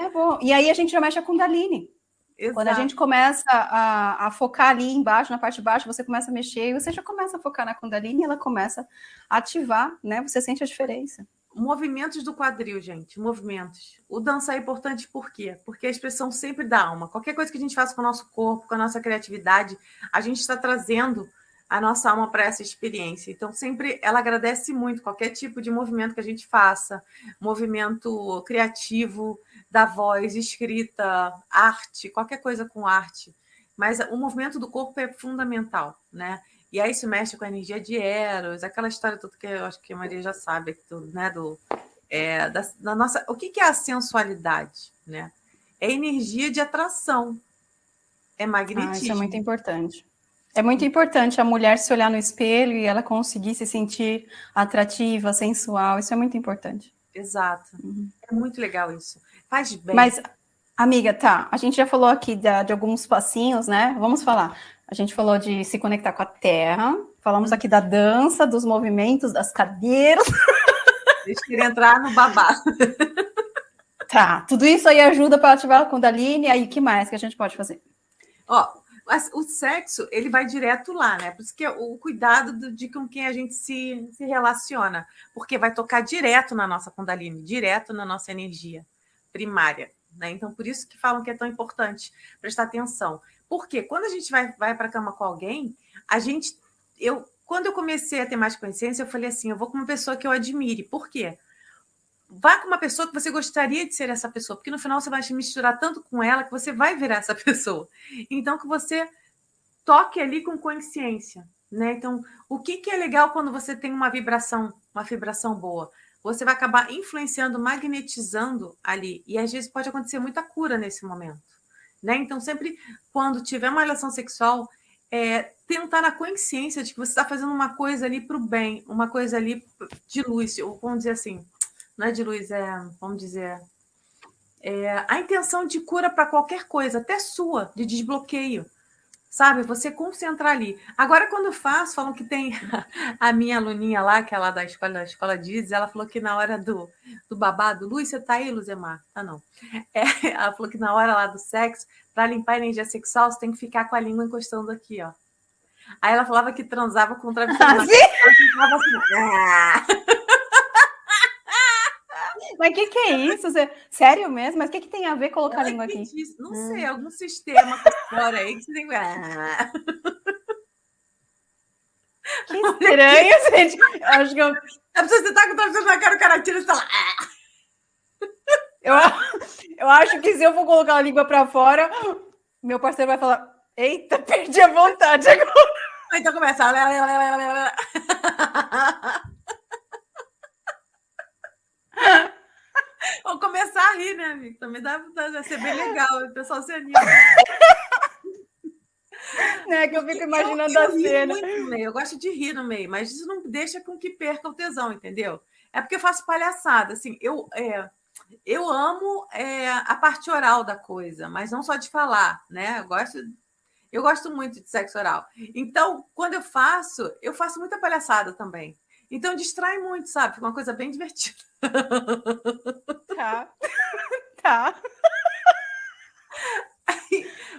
É bom. E aí a gente já mexe a Kundalini. Exato. Quando a gente começa a, a, focar ali embaixo, na parte de baixo, você começa a mexer e você já começa a focar na Kundalini e ela começa a ativar, né? Você sente a diferença. Movimentos do quadril, gente, movimentos. O dançar é importante por quê? Porque a expressão sempre da alma. Qualquer coisa que a gente faça com o nosso corpo, com a nossa criatividade, a gente está trazendo a nossa alma para essa experiência. Então, sempre ela agradece muito qualquer tipo de movimento que a gente faça, movimento criativo, da voz, escrita, arte, qualquer coisa com arte. Mas o movimento do corpo é fundamental, né? E aí se mexe com a energia de Eros, aquela história toda que eu acho que a Maria já sabe, né? Do, é, da, da, nossa, o que, que é a sensualidade, né? É energia de atração, é magnetismo. Ah, isso é muito importante. É muito importante a mulher se olhar no espelho e ela conseguir se sentir atrativa, sensual. Isso é muito importante. Exato. Uhum. É muito legal isso. Faz bem. Mas, amiga, tá. A gente já falou aqui de, de alguns passinhos, né? Vamos falar. A gente falou de se conectar com a terra. Falamos aqui da dança, dos movimentos, das cadeiras. Deixa eu entrar no babá. Tá, tudo isso aí ajuda para ativar a Kundalini. Aí, o que mais que a gente pode fazer? Ó, o sexo, ele vai direto lá, né? Por isso que é o cuidado de com quem a gente se, se relaciona, porque vai tocar direto na nossa Kundalini, direto na nossa energia primária, né? Então, por isso que falam que é tão importante prestar atenção. Porque quando a gente vai, vai para a cama com alguém, a gente. Eu, quando eu comecei a ter mais consciência, eu falei assim: eu vou com uma pessoa que eu admire. Por quê? vá com uma pessoa que você gostaria de ser essa pessoa, porque no final você vai se misturar tanto com ela que você vai virar essa pessoa. Então, que você toque ali com consciência, né? Então, o que, que é legal quando você tem uma vibração, uma vibração boa? Você vai acabar influenciando, magnetizando ali, e às vezes pode acontecer muita cura nesse momento, né? Então, sempre quando tiver uma relação sexual, é, tentar a consciência de que você está fazendo uma coisa ali para o bem, uma coisa ali de luz, ou vamos dizer assim, não é de luz, é, vamos dizer, é, a intenção de cura para qualquer coisa, até sua, de desbloqueio. Sabe, você concentrar ali. Agora, quando eu faço, falam que tem a minha aluninha lá, que é lá da escola, da escola diz, ela falou que na hora do, do babado, Luz, você tá aí, Luzemar? Tá não. É, ela falou que na hora lá do sexo, para limpar a energia sexual, você tem que ficar com a língua encostando aqui, ó. Aí ela falava que transava com o travesseiro. Ela assim, ah! Mas o que, que é isso? Você... Sério mesmo? Mas o que, que tem a ver colocar a língua aqui? Não hum. sei, algum sistema fora aí que você tem. Ah. Que estranho, gente. Eu acho que eu. A pessoa você tá com o na cara, o cara tira e tá lá. Eu, eu acho que se eu for colocar a língua para fora, meu parceiro vai falar: Eita, perdi a vontade agora. Então começa. Vou começar a rir, né, amigo? Também dá para ser bem legal, o pessoal se anima. Né, que eu fico imaginando eu, eu a cena. Meio, eu gosto de rir no meio, mas isso não deixa com que perca o tesão, entendeu? É porque eu faço palhaçada, assim, eu, é, eu amo é, a parte oral da coisa, mas não só de falar, né? Eu gosto, eu gosto muito de sexo oral. Então, quando eu faço, eu faço muita palhaçada também. Então distrai muito, sabe? Fica uma coisa bem divertida. Tá. tá.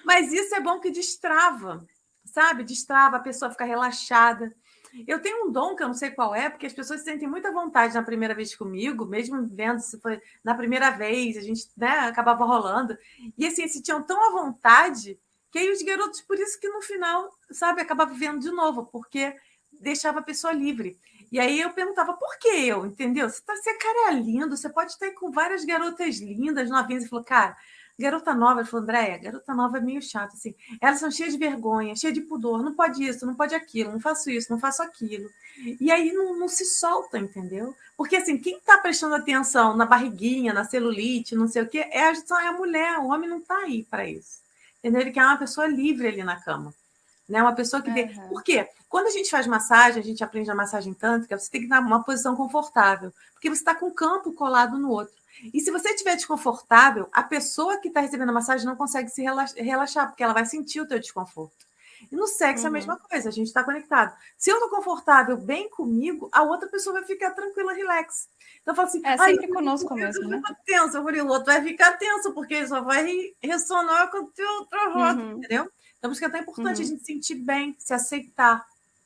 Mas isso é bom que destrava, sabe? Destrava, a pessoa fica relaxada. Eu tenho um dom que eu não sei qual é, porque as pessoas sentem muita vontade na primeira vez comigo, mesmo vendo se foi na primeira vez, a gente né, acabava rolando. E assim, se tinham tão à vontade que aí os garotos, por isso que no final, sabe, acabava vendo de novo, porque deixava a pessoa livre. E aí eu perguntava, por que eu? Entendeu? Você, tá, você cara é lindo, você pode estar aí com várias garotas lindas, novinhas. E falou, cara, Garota nova, ele falou, Andréia, garota nova é meio chata, assim. Elas são cheias de vergonha, cheias de pudor, não pode isso, não pode aquilo, não faço isso, não faço aquilo. E aí não, não se solta, entendeu? Porque, assim, quem está prestando atenção na barriguinha, na celulite, não sei o quê, é a, é a mulher, o homem não está aí para isso. Entendeu? Ele quer uma pessoa livre ali na cama. Né? Uma pessoa que. Uhum. Por quê? Quando a gente faz massagem, a gente aprende a massagem tântrica, você tem que dar uma posição confortável, porque você está com o campo colado no outro. E se você estiver desconfortável, a pessoa que está recebendo a massagem não consegue se relaxar, porque ela vai sentir o teu desconforto. E no sexo uhum. é a mesma coisa, a gente está conectado. Se eu estou confortável, bem comigo, a outra pessoa vai ficar tranquila, relax. Então, eu falo assim, é sempre conosco mesmo, né? Tenso, eu falei, o outro vai ficar tenso, porque ele só vai ressonar com o teu outro uhum. entendeu? Então, por isso que é tão importante uhum. a gente sentir bem, se aceitar,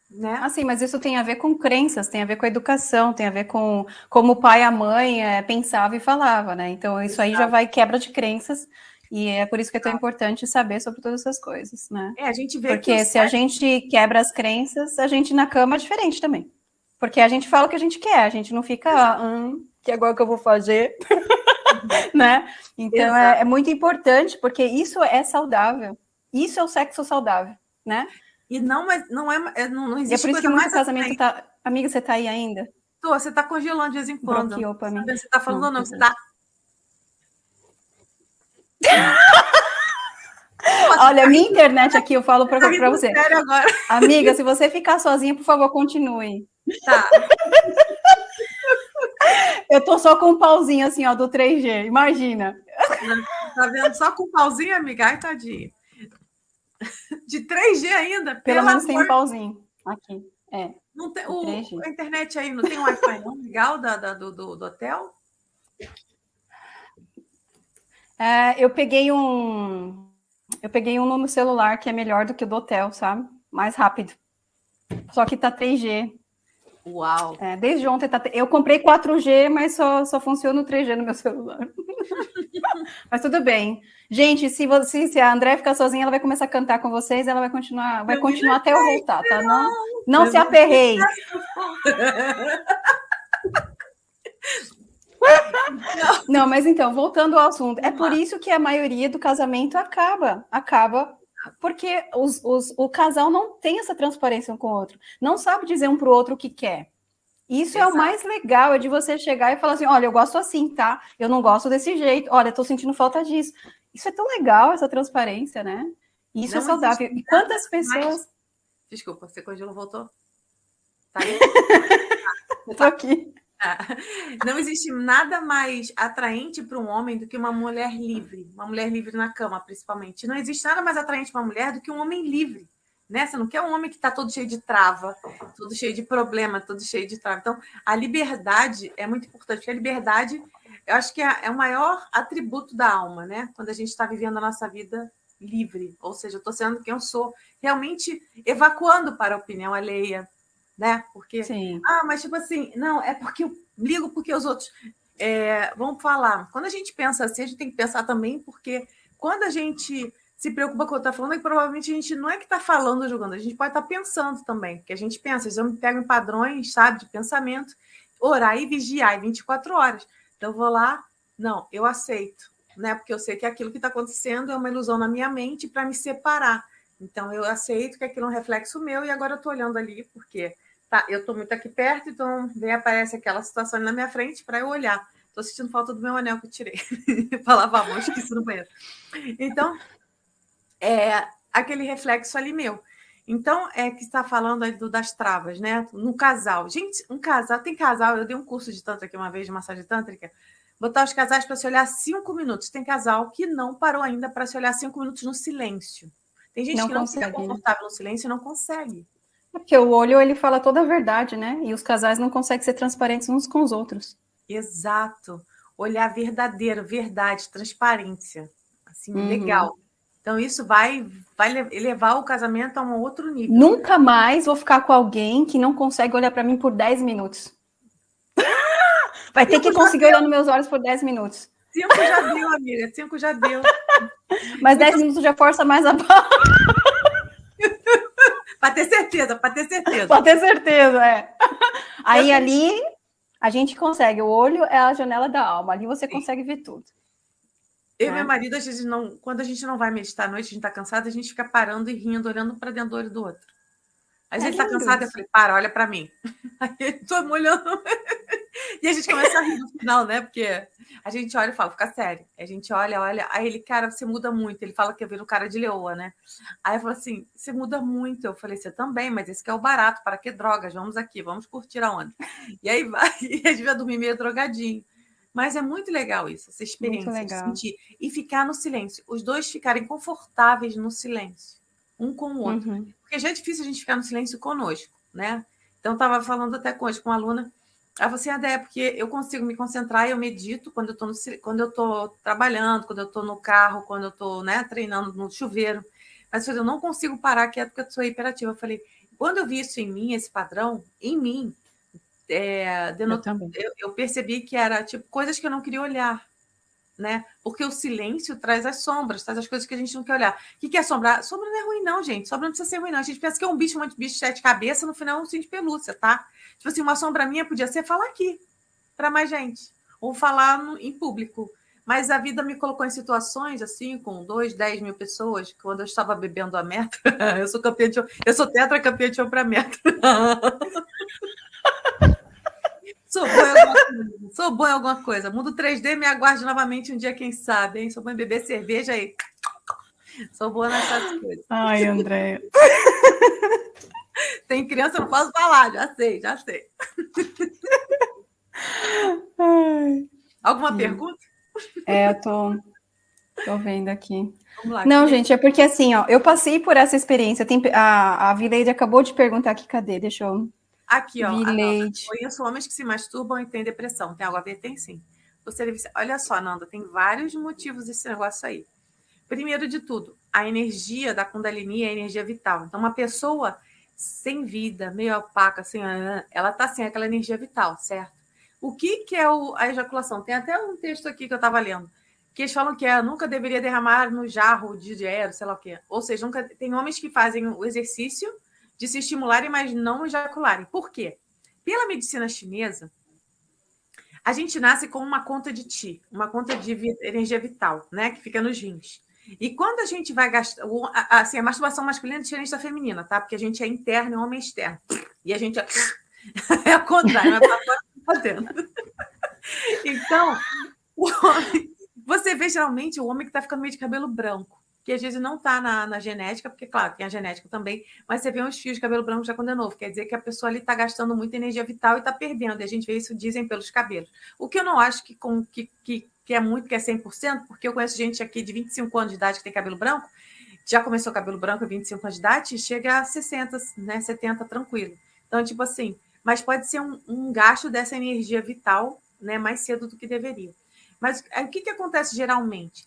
né? Assim, mas isso tem a ver com crenças, tem a ver com a educação, tem a ver com como o pai e a mãe é, pensava e falava, né? Então isso aí já vai quebra de crenças e é por isso que é tão importante saber sobre todas essas coisas, né? É, a gente vê Porque se a gente quebra as crenças, a gente na cama é diferente também. Porque a gente fala o que a gente quer, a gente não fica, hum, que agora que eu vou fazer, né? Então é, é muito importante, porque isso é saudável. Isso é o sexo saudável, né? E não, mas não é, é não, não existe. E é por isso que muito casamento tá. Amiga, você tá aí ainda? Tô, você tá congelando de vez em quando. Bloqueou pra mim. Você tá falando não, ou não? Você tá. Olha, minha internet aqui, eu falo para tá você. Amiga, se você ficar sozinha, por favor, continue. Tá. Eu tô só com um pauzinho assim, ó, do 3G, imagina. Tá vendo? Só com um pauzinho, amiga? Ai, tadinho. De 3G ainda? Pelo menos amor. tem um pauzinho aqui. É. Não tem, o, a internet aí não tem um Wi-Fi não legal da, da do, do, do, hotel? É, eu peguei um. Eu peguei um no celular que é melhor do que o do hotel, sabe? Mais rápido. Só que tá 3G. Uau! É, desde ontem tá. Eu comprei 4G, mas só, só funciona o 3G no meu celular. Mas tudo bem. Gente, se, você, se a André ficar sozinha, ela vai começar a cantar com vocês, ela vai continuar, vai continuar até eu voltar, tá? Não, não se aperrei. Não, mas então, voltando ao assunto, é por isso que a maioria do casamento acaba, acaba porque os, os, o casal não tem essa transparência um com o outro, não sabe dizer um para o outro o que quer. Isso Exato. é o mais legal, é de você chegar e falar assim, olha, eu gosto assim, tá? Eu não gosto desse jeito, olha, estou sentindo falta disso. Isso é tão legal, essa transparência, né? Isso é não é saudável. E quantas pessoas... Mais... Desculpa, você congelou, voltou? Tá aí? eu tô aqui. Não existe nada mais atraente para um homem do que uma mulher livre, uma mulher livre na cama, principalmente. Não existe nada mais atraente para uma mulher do que um homem livre. Né? Você não quer um homem que está todo cheio de trava, todo cheio de problema, todo cheio de trava. Então, a liberdade é muito importante, porque a liberdade, eu acho que é, é o maior atributo da alma, né? Quando a gente está vivendo a nossa vida livre, ou seja, eu estou sendo quem eu sou, realmente evacuando para a opinião alheia, né? Porque, Sim. ah, mas tipo assim, não, é porque eu ligo porque os outros é, vão falar. Quando a gente pensa assim, a gente tem que pensar também, porque quando a gente se preocupa com o que está falando, é que provavelmente a gente não é que está falando jogando, a gente pode estar tá pensando também, porque a gente pensa, eles me pegam em padrões, sabe, de pensamento, orar e vigiar em 24 horas. Então eu vou lá, não, eu aceito, né? Porque eu sei que aquilo que está acontecendo é uma ilusão na minha mente para me separar. Então eu aceito que aquilo é um reflexo meu e agora eu estou olhando ali porque tá, eu estou muito aqui perto, então vem aparece aquela situação na minha frente para eu olhar. Estou sentindo falta do meu anel que eu tirei para lavar a mão, esqueci no banheiro. Então, é aquele reflexo ali meu. Então, é que está falando aí do, das travas, né? No casal. Gente, um casal, tem casal, eu dei um curso de tântrica uma vez, de massagem tântrica, botar os casais para se olhar cinco minutos. Tem casal que não parou ainda para se olhar cinco minutos no silêncio. Tem gente não que não consegue, fica confortável no silêncio e não consegue. É porque o olho ele fala toda a verdade, né? E os casais não conseguem ser transparentes uns com os outros. Exato. Olhar verdadeiro, verdade, transparência. Assim, uhum. legal. Então, isso vai, vai levar o casamento a um outro nível. Nunca mais vou ficar com alguém que não consegue olhar para mim por 10 minutos. Vai ter Cinco que conseguir olhar nos meus olhos por 10 minutos. Cinco já deu, amiga. Cinco já deu. Mas 10 minutos já força mais a barra. Para ter certeza, para ter certeza. Para ter certeza, é. Aí ali a gente consegue. O olho é a janela da alma. Ali você Sim. consegue ver tudo. Eu e meu marido, a gente não, quando a gente não vai meditar à noite, a gente está cansado, a gente fica parando e rindo, olhando para dentro do olho do outro. Aí é ele está cansado, eu falei, para, olha para mim. Aí ele estou molhando. e a gente começa a rir no final, né? Porque a gente olha e fala, fica sério. A gente olha, olha. Aí ele, cara, você muda muito. Ele fala que eu viro cara de leoa, né? Aí eu falo assim, você muda muito. Eu falei, você também, mas esse que é o barato. Para que drogas? Vamos aqui, vamos curtir a onda. E aí vai, e a gente vai dormir meio drogadinho. Mas é muito legal isso, essa experiência de sentir. E ficar no silêncio. Os dois ficarem confortáveis no silêncio, um com o outro. Uhum. Porque já é difícil a gente ficar no silêncio conosco, né? Então, estava falando até hoje com uma aluna. Ela falou assim, Adé, porque eu consigo me concentrar, eu medito quando eu estou quando eu tô trabalhando, quando eu estou no carro, quando eu estou né, treinando no chuveiro. Mas eu não consigo parar quieto porque eu sou hiperativa. Eu falei, quando eu vi isso em mim, esse padrão, em mim, é, eu, eu, eu, percebi que era tipo coisas que eu não queria olhar, né? Porque o silêncio traz as sombras, traz as coisas que a gente não quer olhar. O que, que é sombra? Sombra não é ruim, não, gente. Sombra não precisa ser ruim, não. A gente pensa que é um bicho, um monte de bicho de sete cabeças, no final é um cinto de pelúcia, tá? Tipo assim, uma sombra minha podia ser falar aqui para mais gente, ou falar no, em público. Mas a vida me colocou em situações assim, com dois, dez mil pessoas, quando eu estava bebendo a meta. eu sou campeã de eu sou tetra campeã de para meta. Sou boa em alguma coisa. Sou boa em alguma coisa. Mundo 3D, me aguarde novamente um dia, quem sabe, hein? Sou boa em beber cerveja aí. Sou boa nessas coisas. Ai, André. Tem criança, não posso falar, já sei, já sei. Ai. Alguma hum. pergunta? É, eu tô, tô vendo aqui. Lá, não, gente, é porque assim, ó, eu passei por essa experiência. Tem, a, a Vileide acabou de perguntar aqui, cadê? Deixa eu Aqui, ó. Nanda, conheço homens que se masturbam e têm depressão. Tem algo a ver? Tem sim. Você deve... Olha só, Nanda, tem vários motivos desse negócio aí. Primeiro de tudo, a energia da Kundalini é a energia vital. Então, uma pessoa sem vida, meio opaca, assim, ela tá sem aquela energia vital, certo? O que, que é o, a ejaculação? Tem até um texto aqui que eu estava lendo, que eles falam que é, nunca deveria derramar no jarro de dinheiro, sei lá o quê. Ou seja, nunca, tem homens que fazem o exercício de se estimularem, mas não ejacularem. Por quê? Pela medicina chinesa, a gente nasce com uma conta de Ti, uma conta de energia vital, né? Que fica nos rins. E quando a gente vai gastar. Assim, a masturbação masculina é diferente da feminina, tá? Porque a gente é interno e o homem é externo. E a gente é. É o contrário, mas dentro. Então, o homem, você vê geralmente o homem que está ficando meio de cabelo branco que às vezes não está na, na, genética, porque, claro, tem a genética também, mas você vê uns fios de cabelo branco já quando é novo, quer dizer que a pessoa ali está gastando muita energia vital e está perdendo, e a gente vê isso, dizem, pelos cabelos. O que eu não acho que, com, que, que, que é muito, que é 100%, porque eu conheço gente aqui de 25 anos de idade que tem cabelo branco, já começou cabelo branco a 25 anos de idade, chega a 60, né, 70, tranquilo. Então, tipo assim, mas pode ser um, um gasto dessa energia vital né, mais cedo do que deveria. Mas o que, que acontece geralmente?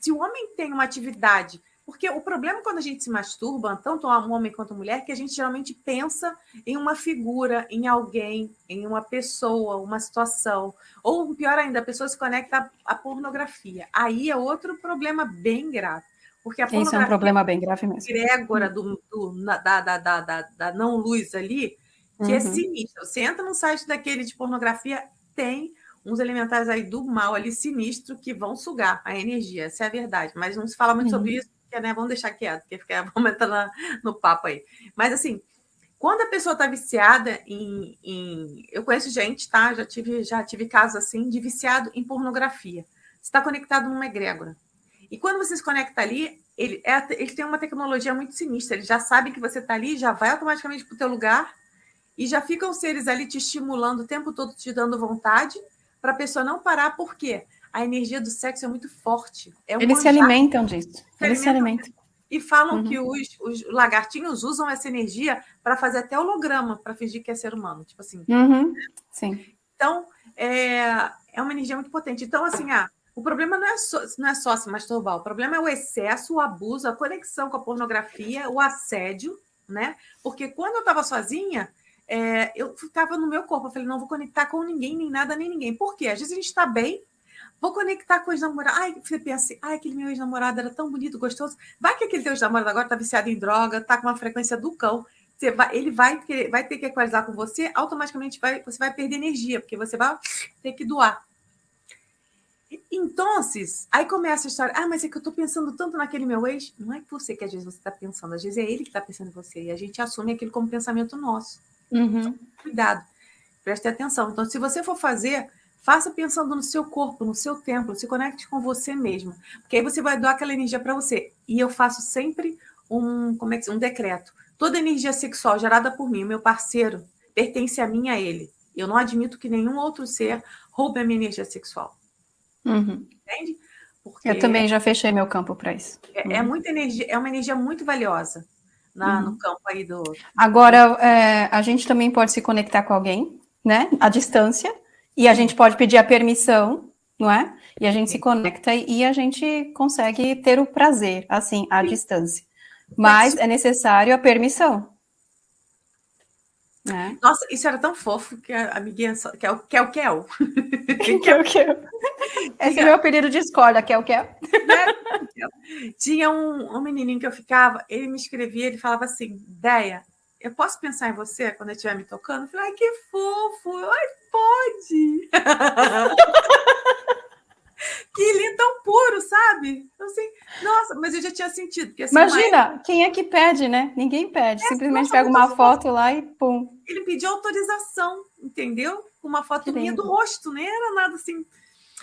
Se o homem tem uma atividade, porque o problema quando a gente se masturba, tanto um homem quanto mulher, é que a gente geralmente pensa em uma figura, em alguém, em uma pessoa, uma situação, ou pior ainda, a pessoa se conecta à pornografia. Aí é outro problema bem grave. Porque a Esse é um problema bem grave mesmo. Grégora do, do, da, da, da, da, da não luz ali, que é uhum. é sinistra. Você entra no site daquele de pornografia, tem uns elementais aí do mal ali sinistro que vão sugar a energia, essa é a verdade. Mas não se fala muito uhum. sobre isso, porque, né, vamos deixar quieto, porque fica, vamos entrar no papo aí. Mas assim, quando a pessoa está viciada em, em, Eu conheço gente, tá? Já tive, já tive casos assim, de viciado em pornografia. Você está conectado numa egrégora. E quando você se conecta ali, ele, é, ele tem uma tecnologia muito sinistra. Ele já sabe que você está ali, já vai automaticamente para o teu lugar e já ficam seres ali te estimulando o tempo todo, te dando vontade para a pessoa não parar, por quê? A energia do sexo é muito forte. É um Eles se alimentam disso. Eles se alimentam. E falam uhum. que os, os, lagartinhos usam essa energia para fazer até holograma, para fingir que é ser humano. Tipo assim. Uhum. Sim. Então, é, é uma energia muito potente. Então, assim, ah, o problema não é, só, não é só se masturbar, o problema é o excesso, o abuso, a conexão com a pornografia, o assédio, né? Porque quando eu estava sozinha, é, eu ficava no meu corpo. Eu falei, não vou conectar com ninguém, nem nada, nem ninguém. Por quê? Às vezes a gente está bem, vou conectar com os namorados. Ai, você pensa assim, ai, aquele meu ex-namorado era tão bonito, gostoso. Vai que aquele teu ex-namorado agora está viciado em droga, está com uma frequência do cão. Você vai, ele vai, vai ter que equalizar com você, automaticamente vai, você vai perder energia, porque você vai ter que doar. Então, aí começa a história. Ah, mas é que eu estou pensando tanto naquele meu ex. Não é você que às vezes você está pensando, às vezes é ele que está pensando em você. E a gente assume aquilo como pensamento nosso. Uhum. Então, cuidado, preste atenção. Então, se você for fazer, faça pensando no seu corpo, no seu templo, se conecte com você mesmo. Porque aí você vai doar aquela energia para você. E eu faço sempre um, como é que, um decreto. Toda energia sexual gerada por mim, meu parceiro, pertence a mim a ele. Eu não admito que nenhum outro ser roube a minha energia sexual. Uhum. Entende? Porque eu também já fechei meu campo para isso. É, é uhum. é, muita energia, é uma energia muito valiosa na, uhum. no campo aí do. Agora, é, a gente também pode se conectar com alguém, né? À distância, e a gente pode pedir a permissão, não é? E a gente se conecta e a gente consegue ter o prazer, assim, à Sim. distância. Mas é necessário a permissão. É. Nossa, isso era tão fofo que a amiguinha só... que é o Kel Kel. Kel Kel. Esse é meu apelido de escola, Kel Kel. Né? Tinha um, um menininho que eu ficava, ele me escrevia, ele falava assim, Deia, eu posso pensar em você quando eu estiver me tocando? Eu falei, ai, que fofo! Ai, pode! que lindo, tão puro, sabe? Assim, nossa, mas eu já tinha sentido. Assim, Imagina, quem é que pede, né? Ninguém pede. É, Simplesmente pega uma foto lá e pum. Ele pediu autorização, entendeu? Uma foto minha do rosto, nem era nada assim.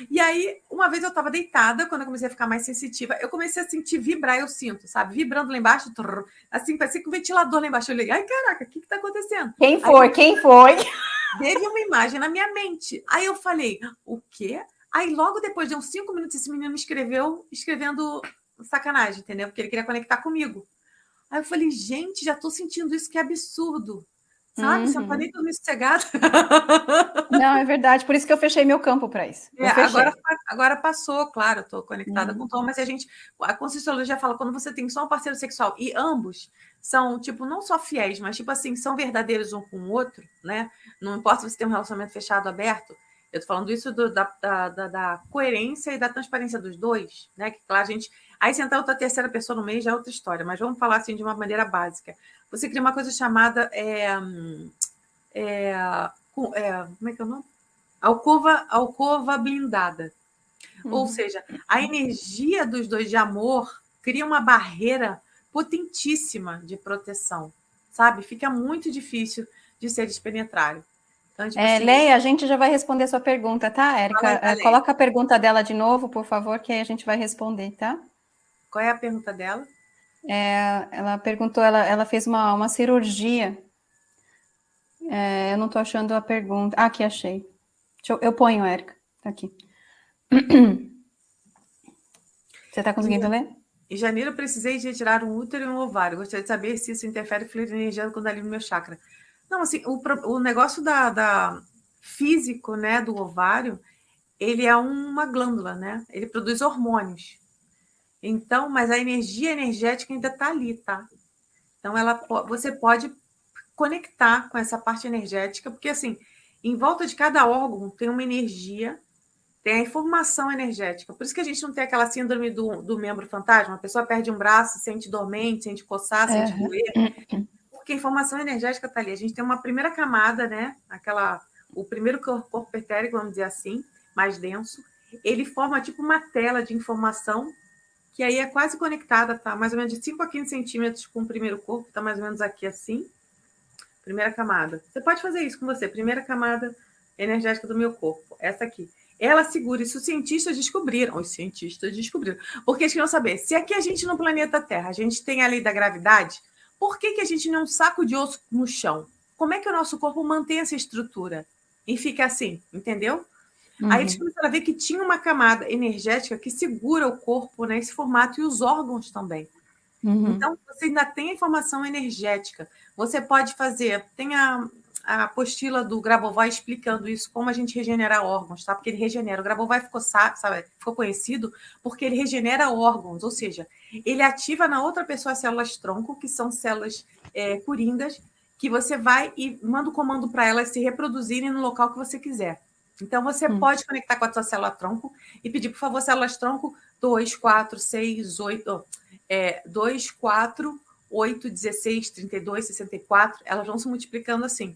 E aí, uma vez eu estava deitada, quando eu comecei a ficar mais sensitiva, eu comecei a sentir vibrar, eu sinto, sabe? Vibrando lá embaixo, trrr, assim, parecia que um ventilador lá embaixo. Eu olhei, ai, caraca, o que está acontecendo? Quem foi? Aí, Quem foi? Teve uma imagem na minha mente. Aí eu falei, o quê? Aí, logo depois de uns cinco minutos, esse menino me escreveu, escrevendo sacanagem, entendeu? Porque ele queria conectar comigo. Aí eu falei, gente, já estou sentindo isso, que absurdo. Sabe? Uhum. Você não tá nem dormindo sossegado. Não, é verdade. Por isso que eu fechei meu campo para isso. É, agora, agora passou, claro, estou conectada uhum. com o Tom, mas a gente. A Conscienciologia fala quando você tem só um parceiro sexual e ambos são, tipo, não só fiéis, mas, tipo assim, são verdadeiros um com o outro, né? Não importa se você tem um relacionamento fechado aberto, eu estou falando isso do, da, da, da, coerência e da transparência dos dois, né? Que, claro, a gente. Aí, se entrar outra terceira pessoa no meio já é outra história, mas vamos falar assim de uma maneira básica. Você cria uma coisa chamada. É, é, é, como é que é o nome? Alcova, alcova blindada. Uhum. Ou seja, a energia dos dois de amor cria uma barreira potentíssima de proteção, sabe? Fica muito difícil de ser despenetrário. Então, tipo é, assim, Leia, a gente já vai responder a sua pergunta, tá, Érica? Coloca a pergunta dela de novo, por favor, que aí a gente vai responder, tá? Qual é a pergunta dela? É, ela perguntou, ela, ela fez uma, uma cirurgia. É, eu não estou achando a pergunta. Ah, aqui achei. Eu, eu, ponho, Érica. Tá aqui. Você está conseguindo ler? Em janeiro, eu precisei de retirar um útero e um ovário. Gostaria de saber se isso interfere energia quando ali no meu chakra. Não, assim, o, o negócio da, da físico, né, do ovário, ele é uma glândula, né? Ele produz hormônios. Então, mas a energia energética ainda está ali, tá? Então, ela, você pode conectar com essa parte energética, porque assim, em volta de cada órgão tem uma energia, tem a informação energética. Por isso que a gente não tem aquela síndrome do, do membro fantasma. A pessoa perde um braço, sente dormente, sente coçar, sente uhum. doer porque a informação energética está ali. A gente tem uma primeira camada, né? Aquela, o primeiro corpo etérico, vamos dizer assim, mais denso. Ele forma tipo uma tela de informação que aí é quase conectada, tá? Mais ou menos de 5 a 15 centímetros com o primeiro corpo, tá mais ou menos aqui assim. Primeira camada. Você pode fazer isso com você. Primeira camada energética do meu corpo, essa aqui. Ela segura, isso os cientistas descobriram, os cientistas descobriram. Porque eles queriam saber, se aqui a gente no planeta Terra, a gente tem a lei da gravidade, por que, que a gente não é um saco de osso no chão? Como é que o nosso corpo mantém essa estrutura? E fica assim, entendeu? Uhum. Aí eles começaram a ver que tinha uma camada energética que segura o corpo nesse formato e os órgãos também. Uhum. Então, você ainda tem a informação energética. Você pode fazer, tem a, a apostila do Grabovoi explicando isso, como a gente regenera órgãos, tá? Porque ele regenera. O Grabovoi ficou, sabe, ficou conhecido porque ele regenera órgãos, ou seja, ele ativa na outra pessoa as células tronco, que são células é, coringas, que você vai e manda o comando para elas se reproduzirem no local que você quiser. Então, você hum. pode conectar com a sua célula tronco e pedir, por favor, células tronco 2, 4, 6, 8, é, 2, 4, 8, 16, 32, 64, elas vão se multiplicando assim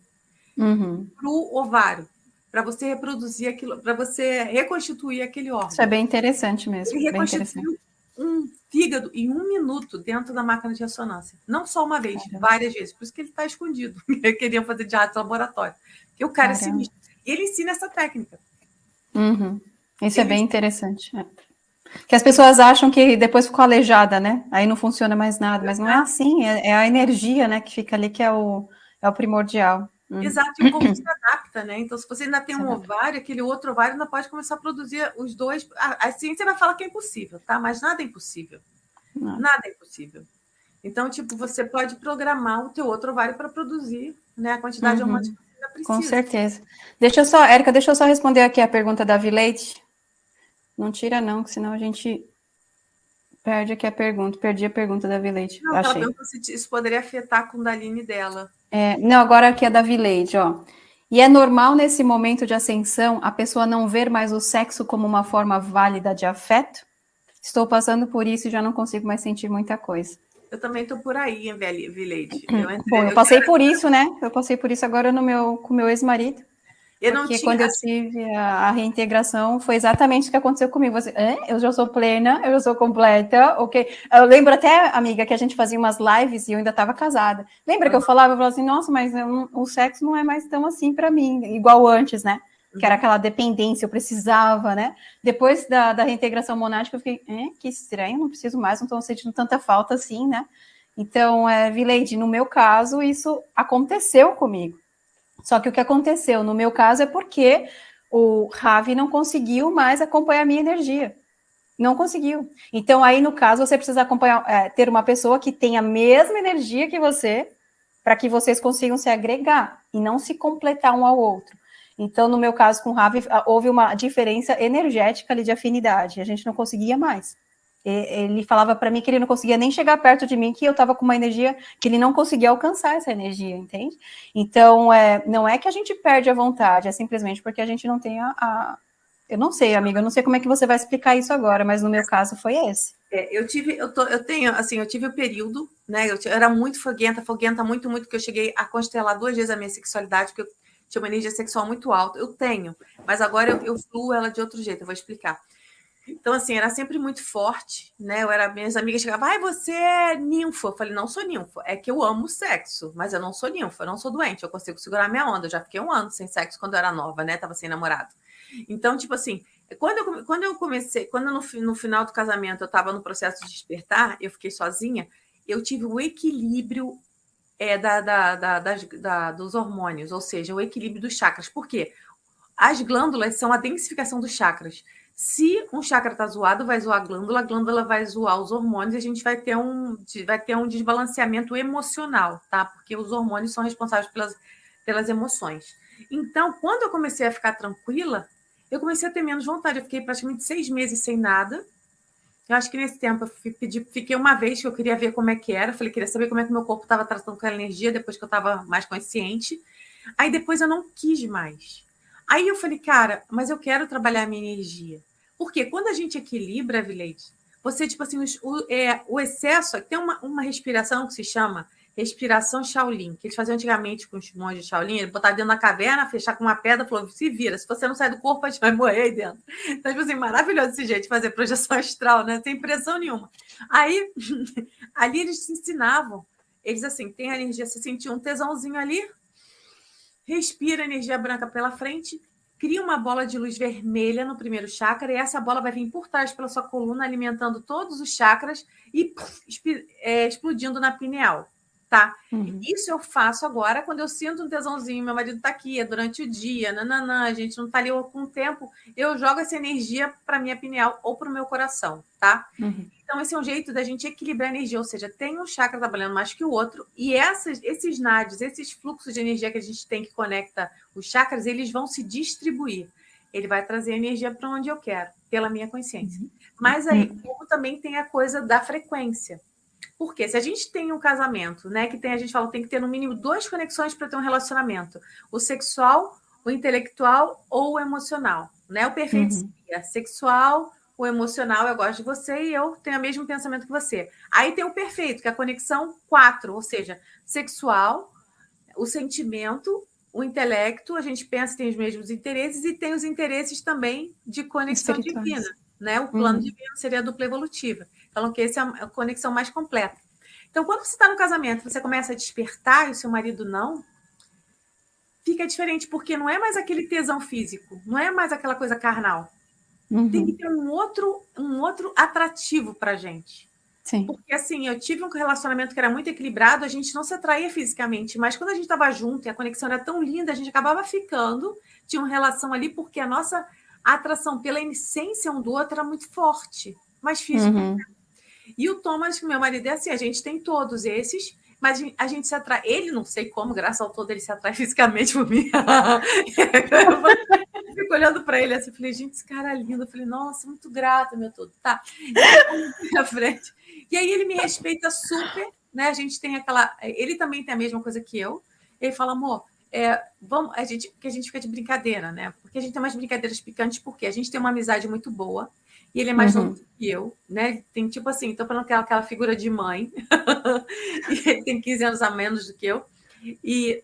uhum. para o ovário. para você reproduzir aquilo, para você reconstituir aquele órgão. Isso é bem interessante mesmo. Ele reconstituiu um fígado em um minuto dentro da máquina de ressonância. Não só uma vez, Caramba. várias vezes. Por isso que ele está escondido. Eu queria fazer de arte laboratório. Porque o cara Caramba. é sinistro. Ele ensina essa técnica. Uhum. Isso ele é bem interessante. É. Que as pessoas acham que depois ficou aleijada, né? Aí não funciona mais nada. Mas não é assim. É, é a energia né, que fica ali que é o, é o primordial. Uhum. Exato, e o corpo se adapta, né? Então, se você ainda tem um ovário, aquele outro ovário ainda pode começar a produzir os dois. A, a ciência vai falar que é impossível, tá? Mas nada é impossível. Não. Nada é impossível. Então, tipo, você pode programar o teu outro ovário para produzir né, a quantidade uhum. de Com certeza. Deixa eu só, Érica, deixa eu só responder aqui a pergunta da Vileite. Não tira, não, que senão a gente perde aqui a pergunta. Perdi a pergunta da Vileite. Não, Achei. ela se isso poderia afetar a Kundalini dela. É, não, agora aqui é da Vileide, ó. E é normal nesse momento de ascensão a pessoa não ver mais o sexo como uma forma válida de afeto? Estou passando por isso e já não consigo mais sentir muita coisa. Eu também estou por aí, hein, Vileide. Eu, entrei, Bom, eu, eu passei quero... por isso, né? Eu passei por isso agora no meu, com meu ex-marido. Eu não Porque tinha... quando eu tive a, a, reintegração, foi exatamente o que aconteceu comigo. Você, eu já sou plena, eu já sou completa, ok? Eu lembro até, amiga, que a gente fazia umas lives e eu ainda estava casada. Lembra que eu falava, eu falava assim, nossa, mas eu, o sexo não é mais tão assim para mim, igual antes, né? Que era aquela dependência, eu precisava, né? Depois da, da reintegração monática, eu fiquei, que estranho, não preciso mais, não estou sentindo tanta falta assim, né? Então, é, Vileide, no meu caso, isso aconteceu comigo. Só que o que aconteceu no meu caso é porque o Ravi não conseguiu mais acompanhar a minha energia. Não conseguiu. Então, aí, no caso, você precisa acompanhar, é, ter uma pessoa que tenha a mesma energia que você, para que vocês consigam se agregar e não se completar um ao outro. Então, no meu caso com o Ravi, houve uma diferença energética ali de afinidade. A gente não conseguia mais. Ele falava para mim que ele não conseguia nem chegar perto de mim, que eu estava com uma energia que ele não conseguia alcançar essa energia, entende? Então, é, não é que a gente perde a vontade, é simplesmente porque a gente não tem a, a... Eu não sei, amiga, eu não sei como é que você vai explicar isso agora, mas no meu caso foi esse. É, eu tive, eu, tô, eu tenho, assim, eu tive o um período, né? Eu, eu, era muito foguenta, foguenta muito, muito, que eu cheguei a constelar duas vezes a minha sexualidade, porque eu tinha uma energia sexual muito alta. Eu tenho, mas agora eu, eu fluo ela de outro jeito, eu vou explicar. Então, assim, era sempre muito forte, né? Eu era, minhas amigas chegavam, ai, você é ninfa. Eu falei, não sou ninfa, é que eu amo sexo, mas eu não sou ninfa, eu não sou doente, eu consigo segurar minha onda. Eu já fiquei um ano sem sexo quando eu era nova, né? Tava sem namorado. Então, tipo assim, quando eu, quando eu comecei, quando no, no final do casamento eu estava no processo de despertar, eu fiquei sozinha, eu tive o equilíbrio é, da, da, da, da, dos hormônios, ou seja, o equilíbrio dos chakras. Por quê? As glândulas são a densificação dos chakras. Se um chakra está zoado, vai zoar a glândula, a glândula vai zoar os hormônios e a gente vai ter um, vai ter um desbalanceamento emocional, tá? Porque os hormônios são responsáveis pelas, pelas emoções. Então, quando eu comecei a ficar tranquila, eu comecei a ter menos vontade. Eu fiquei praticamente seis meses sem nada. Eu acho que nesse tempo eu fiquei uma vez que eu queria ver como é que era. Falei, queria saber como é que meu corpo estava tratando com a energia depois que eu estava mais consciente. Aí depois eu não quis mais. Aí eu falei, cara, mas eu quero trabalhar a minha energia. Porque quando a gente equilibra, Vileide, você, tipo assim, o, é, o excesso, tem uma, uma respiração que se chama respiração Shaolin, que eles faziam antigamente com os monges de Shaolin, ele botar dentro da caverna, fechar com uma pedra, falou, se vira, se você não sair do corpo, a gente vai morrer aí dentro. Então, tipo assim, maravilhoso esse jeito de fazer projeção astral, né? Sem pressão nenhuma. Aí, ali eles se ensinavam, eles assim, tem a energia, você sentiu um tesãozinho ali, respira energia branca pela frente, cria uma bola de luz vermelha no primeiro chakra e essa bola vai vir por trás pela sua coluna, alimentando todos os chakras e é, explodindo na pineal, tá? Uhum. Isso eu faço agora quando eu sinto um tesãozinho, meu marido tá aqui, é durante o dia, nananã, a gente não tá ali com o tempo, eu jogo essa energia para minha pineal ou para o meu coração, tá? Uhum. Então, esse é um jeito da gente equilibrar a energia, ou seja, tem um chakra trabalhando mais que o outro, e essas, esses nadis, esses fluxos de energia que a gente tem que conecta os chakras, eles vão se distribuir. Ele vai trazer energia para onde eu quero, pela minha consciência. Uhum. Mas aí, uhum. como também tem a coisa da frequência. Porque se a gente tem um casamento, né, que tem, a gente fala, tem que ter no mínimo duas conexões para ter um relacionamento: o sexual, o intelectual ou o emocional. Né? O perfeito uhum. seria sexual, o emocional, eu gosto de você e eu tenho o mesmo pensamento que você. Aí tem o perfeito, que é a conexão quatro, ou seja, sexual, o sentimento o intelecto, a gente pensa tem os mesmos interesses e tem os interesses também de conexão divina, né? O plano uhum. divino seria a dupla evolutiva. Falam que essa é a conexão mais completa. Então, quando você está no casamento, você começa a despertar e o seu marido não, fica diferente, porque não é mais aquele tesão físico, não é mais aquela coisa carnal. Uhum. Tem que ter um outro, um outro atrativo para gente. Sim. Porque assim, eu tive um relacionamento que era muito equilibrado, a gente não se atraía fisicamente, mas quando a gente estava junto e a conexão era tão linda, a gente acabava ficando, tinha uma relação ali, porque a nossa atração pela essência um do outro era muito forte, mais físico. Uhum. E o Thomas, meu marido, é assim, a gente tem todos esses, mas a gente se atrai. Ele, não sei como, graças ao todo, ele se atrai fisicamente por mim. eu fico olhando para ele assim, falei, gente, esse cara é lindo. Eu falei, nossa, muito grata, meu todo. Tá. E aí, frente. E aí ele me respeita super, né? A gente tem aquela. Ele também tem a mesma coisa que eu. Ele fala, amor, é, vamos, a gente, que a gente fica de brincadeira, né? Porque a gente tem umas brincadeiras picantes, porque a gente tem uma amizade muito boa e ele é mais uhum. novo que eu, né? Tem tipo assim, tô falando aquela, aquela figura de mãe, e ele tem 15 anos a menos do que eu. E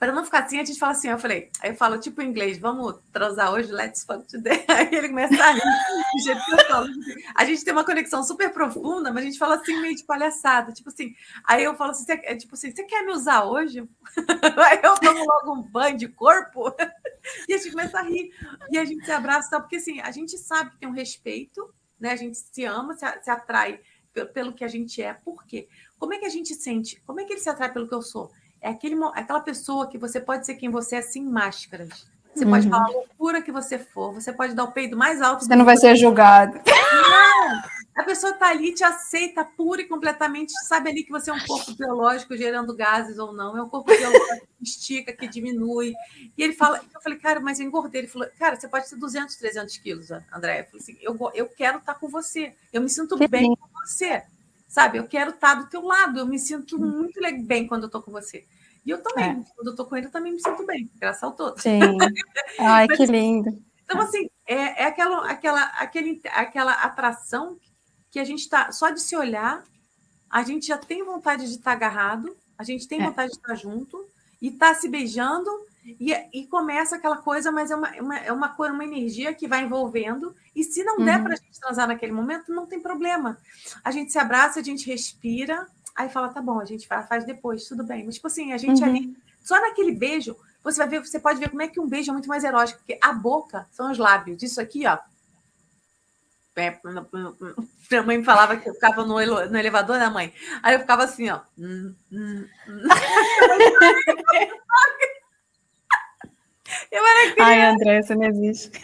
para não ficar assim, a gente fala assim, eu falei, aí eu falo tipo em inglês, vamos transar hoje, let's fuck today. Aí ele começa a rir, do jeito que eu falo. A gente tem uma conexão super profunda, mas a gente fala assim meio de palhaçada, tipo assim. Aí eu falo assim, você, tipo assim, você quer me usar hoje? Aí eu tomo logo um banho de corpo e a gente começa a rir e a gente se abraça, porque assim, a gente sabe que tem um respeito, né? A gente se ama, se, se atrai pelo que a gente é. Por quê? Como é que a gente sente? Como é que ele se atrai pelo que eu sou? É aquele, aquela pessoa que você pode ser quem você é sem máscaras. Você uhum. pode falar a loucura que você for, você pode dar o peido mais alto. Você não vai ser julgado. Não! A pessoa está ali, te aceita pura e completamente, sabe ali que você é um corpo biológico gerando gases ou não, é um corpo biológico que estica, que diminui. E ele fala, eu falei, cara, mas eu engordei. Ele falou, cara, você pode ter 200, 300 quilos, André. Eu falei assim, eu, eu quero estar tá com você, eu me sinto que bem com você sabe? Eu quero estar do teu lado, eu me sinto muito bem quando eu estou com você. E eu também, é. quando eu estou com ele, eu também me sinto bem, graças ao todo. Sim. Ai, Mas, que lindo. Então, assim, é, é aquela, aquela, aquele, aquela atração que a gente está, só de se olhar, a gente já tem vontade de estar agarrado, a gente tem é. vontade de estar junto, e tá se beijando, e, e começa aquela coisa, mas é uma, uma, é uma, uma energia que vai envolvendo. E se não uhum. der para a gente transar naquele momento, não tem problema. A gente se abraça, a gente respira, aí fala, tá bom, a gente faz depois, tudo bem. Mas, tipo assim, a gente uhum. ali, só naquele beijo, você vai ver, você pode ver como é que um beijo é muito mais erótico, porque a boca são os lábios. Isso aqui, ó. É, minha mãe me falava que eu ficava no, no elevador, né, mãe? Aí eu ficava assim, ó. Hum, hum, hum. Eu era criança. Ai, André, você não existe.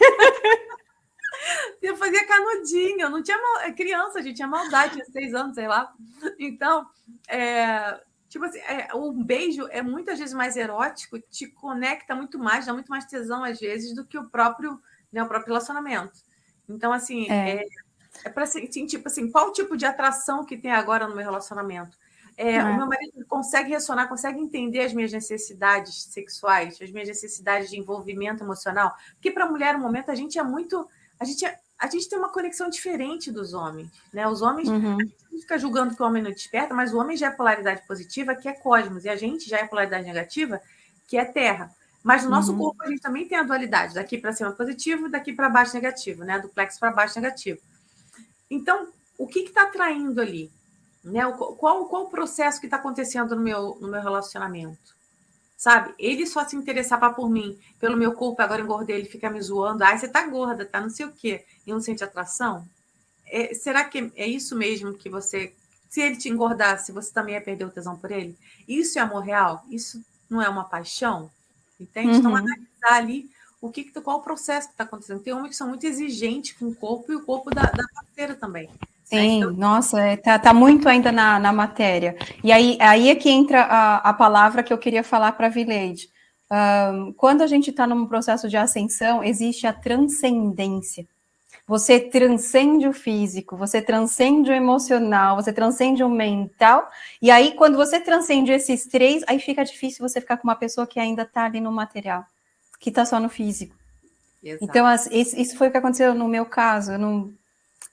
Eu fazia canudinho, eu não tinha mal... É criança, a gente tinha maldade, tinha seis anos, sei lá. Então, é... tipo assim, é... um beijo é muitas vezes mais erótico, te conecta muito mais, dá muito mais tesão às vezes do que o próprio, né, o próprio relacionamento. Então, assim, é, é, é para assim, tipo assim, qual tipo de atração que tem agora no meu relacionamento? É, é. O meu marido consegue ressonar, consegue entender as minhas necessidades sexuais, as minhas necessidades de envolvimento emocional. Porque para a mulher, no momento, a gente é muito. A gente, é, a gente tem uma conexão diferente dos homens. Né? Os homens, uhum. a gente fica julgando que o homem não desperta, mas o homem já é polaridade positiva, que é cosmos, e a gente já é polaridade negativa, que é terra. Mas no nosso uhum. corpo a gente também tem a dualidade, daqui para cima positivo, daqui para baixo negativo, né? Do plexo para baixo negativo. Então, o que está atraindo ali? Né? Qual, qual o processo que está acontecendo no meu, no meu relacionamento? Sabe? Ele só se interessava por mim, pelo meu corpo, agora engordei, ele fica me zoando. Ai, você tá gorda, tá não sei o quê. E não sente atração? É, será que é isso mesmo que você. Se ele te engordasse, você também ia perder o tesão por ele? Isso é amor real? Isso não é uma paixão? Entende? Então, uhum. Então, analisar ali o que, qual o processo que está acontecendo. Tem homens que são muito exigentes com o corpo e o corpo da, da parceira também. Né? Sim, então... nossa, é, tá, muito ainda na, na matéria. E aí, aí é que entra a, a palavra que eu queria falar para a Vileide. Um, quando a gente está num processo de ascensão, existe a transcendência. Você transcende o físico, você transcende o emocional, você transcende o mental, e aí quando você transcende esses três, aí fica difícil você ficar com uma pessoa que ainda está ali no material, que está só no físico. Exato. Então, isso foi o que aconteceu no meu caso. Eu não,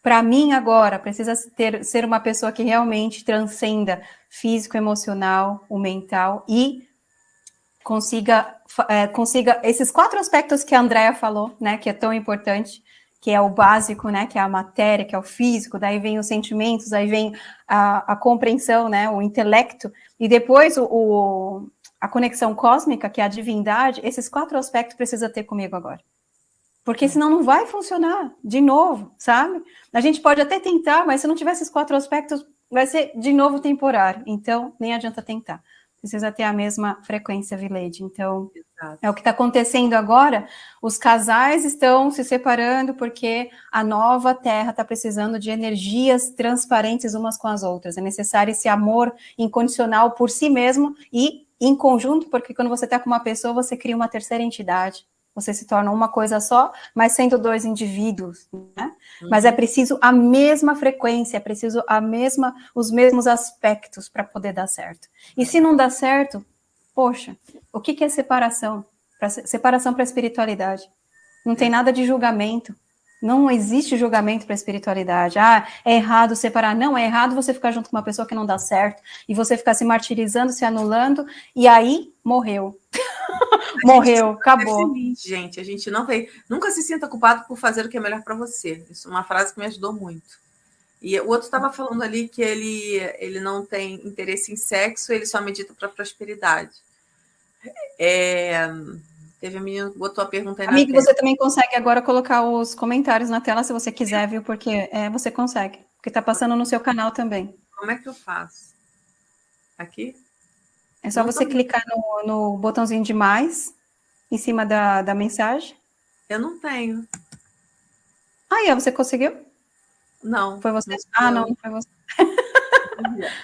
para mim agora precisa ter, ser uma pessoa que realmente transcenda físico, emocional, o mental e consiga, é, consiga esses quatro aspectos que a Andrea falou, né, que é tão importante, que é o básico, né, que é a matéria, que é o físico, daí vem os sentimentos, aí vem a, a compreensão, né, o intelecto, e depois o, o, a conexão cósmica, que é a divindade, esses quatro aspectos precisa ter comigo agora. Porque senão não vai funcionar de novo, sabe? A gente pode até tentar, mas se não tiver esses quatro aspectos, vai ser de novo temporário. Então, nem adianta tentar precisa ter a mesma frequência, Village. Então, Exato. é o que está acontecendo agora. Os casais estão se separando porque a nova Terra está precisando de energias transparentes umas com as outras. É necessário esse amor incondicional por si mesmo e em conjunto, porque quando você está com uma pessoa, você cria uma terceira entidade você se torna uma coisa só, mas sendo dois indivíduos, né? Uhum. Mas é preciso a mesma frequência, é preciso a mesma, os mesmos aspectos para poder dar certo. E se não dá certo, poxa, o que, que é separação? Pra, separação para a espiritualidade. Não tem nada de julgamento. Não existe julgamento para a espiritualidade. Ah, é errado separar. Não, é errado você ficar junto com uma pessoa que não dá certo e você ficar se martirizando, se anulando, e aí morreu. Morreu, acabou. Feliz, gente, a gente não vai. Nunca se sinta culpado por fazer o que é melhor para você. Isso é uma frase que me ajudou muito. E o outro estava falando ali que ele, ele não tem interesse em sexo, ele só medita para prosperidade. É, teve a menina que botou a pergunta aí Amigo, você também consegue agora colocar os comentários na tela se você quiser, viu? Porque é, você consegue. Porque está passando no seu canal também. Como é que eu faço? Aqui? É só você clicar no, no, botãozinho de mais, em cima da, da mensagem. Eu não tenho. Ah, é, você conseguiu? Não. Foi você? Não ah, não, não foi você.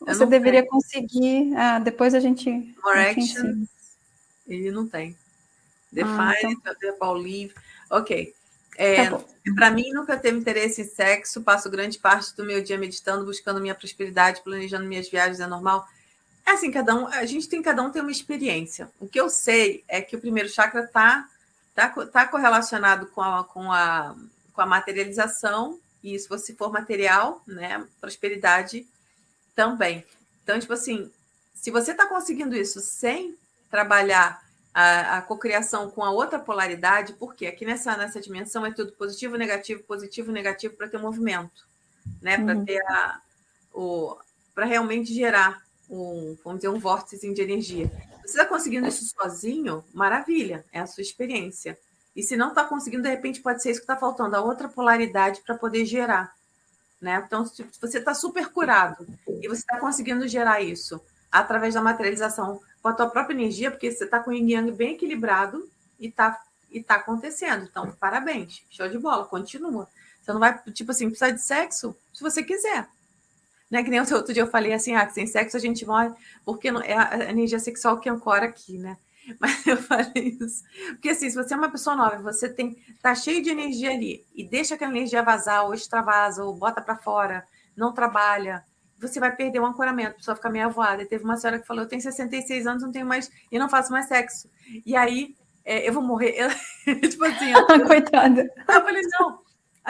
você deveria tenho. conseguir. Ah, depois a gente. More action. Ele não tem. Define, ah, então... live. Ok. É, tá Para mim, nunca teve interesse em sexo. Passo grande parte do meu dia meditando, buscando minha prosperidade, planejando minhas viagens. É normal? É assim, cada um, a gente tem cada um tem uma experiência. O que eu sei é que o primeiro chakra está tá, tá correlacionado com a, com, a, com a materialização, e se você for material, né, prosperidade também. Então, tipo assim, se você está conseguindo isso sem trabalhar a, a cocriação com a outra polaridade, porque aqui nessa, nessa dimensão é tudo positivo, negativo, positivo, negativo para ter movimento, né? Para uhum. ter a, o para realmente gerar um, vamos dizer, um vórtice de energia. Você está conseguindo isso sozinho? Maravilha, é a sua experiência. E se não está conseguindo, de repente pode ser isso que está faltando, a outra polaridade para poder gerar. Né? Então, se você está super curado e você está conseguindo gerar isso através da materialização com a tua própria energia, porque você está com o yin yang bem equilibrado e está e tá acontecendo. Então, parabéns, show de bola, continua. Você não vai, tipo assim, precisar de sexo se você quiser. Né? Que nem outro dia eu falei assim, ah, que sem sexo a gente morre, porque não, é a energia sexual que ancora aqui, né? Mas eu falei isso. Porque assim, se você é uma pessoa nova, você tem tá cheio de energia ali e deixa aquela energia vazar, ou extravasa, ou bota para fora, não trabalha, você vai perder o ancoramento, a pessoa fica meio avoada. E teve uma senhora que falou: Eu tenho 66 anos, não tenho mais, e não faço mais sexo. E aí, é, eu vou morrer. Eu, tipo assim, eu, Coitada. Eu falei: Não,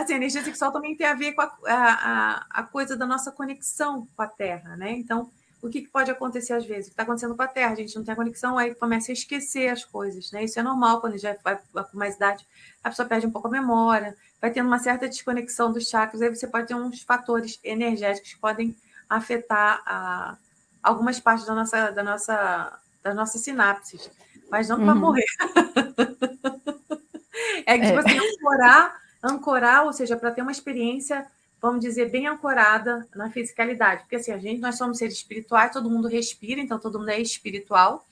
Assim, a energia sexual também tem a ver com a, a, a coisa da nossa conexão com a Terra, né? Então, o que, que pode acontecer às vezes? O que está acontecendo com a Terra? A gente não tem a conexão, aí começa a esquecer as coisas, né? Isso é normal, quando já vai com mais idade, a pessoa perde um pouco a memória, vai tendo uma certa desconexão dos chakras, aí você pode ter uns fatores energéticos que podem afetar a, algumas partes da nossa, da nossa, das nossas sinapses, mas não para uhum. morrer. é que, tipo é. assim, ancorar ancorar, ou seja, para ter uma experiência, vamos dizer, bem ancorada na fisicalidade. Porque assim, a gente, nós somos seres espirituais, todo mundo respira, então todo mundo é espiritual,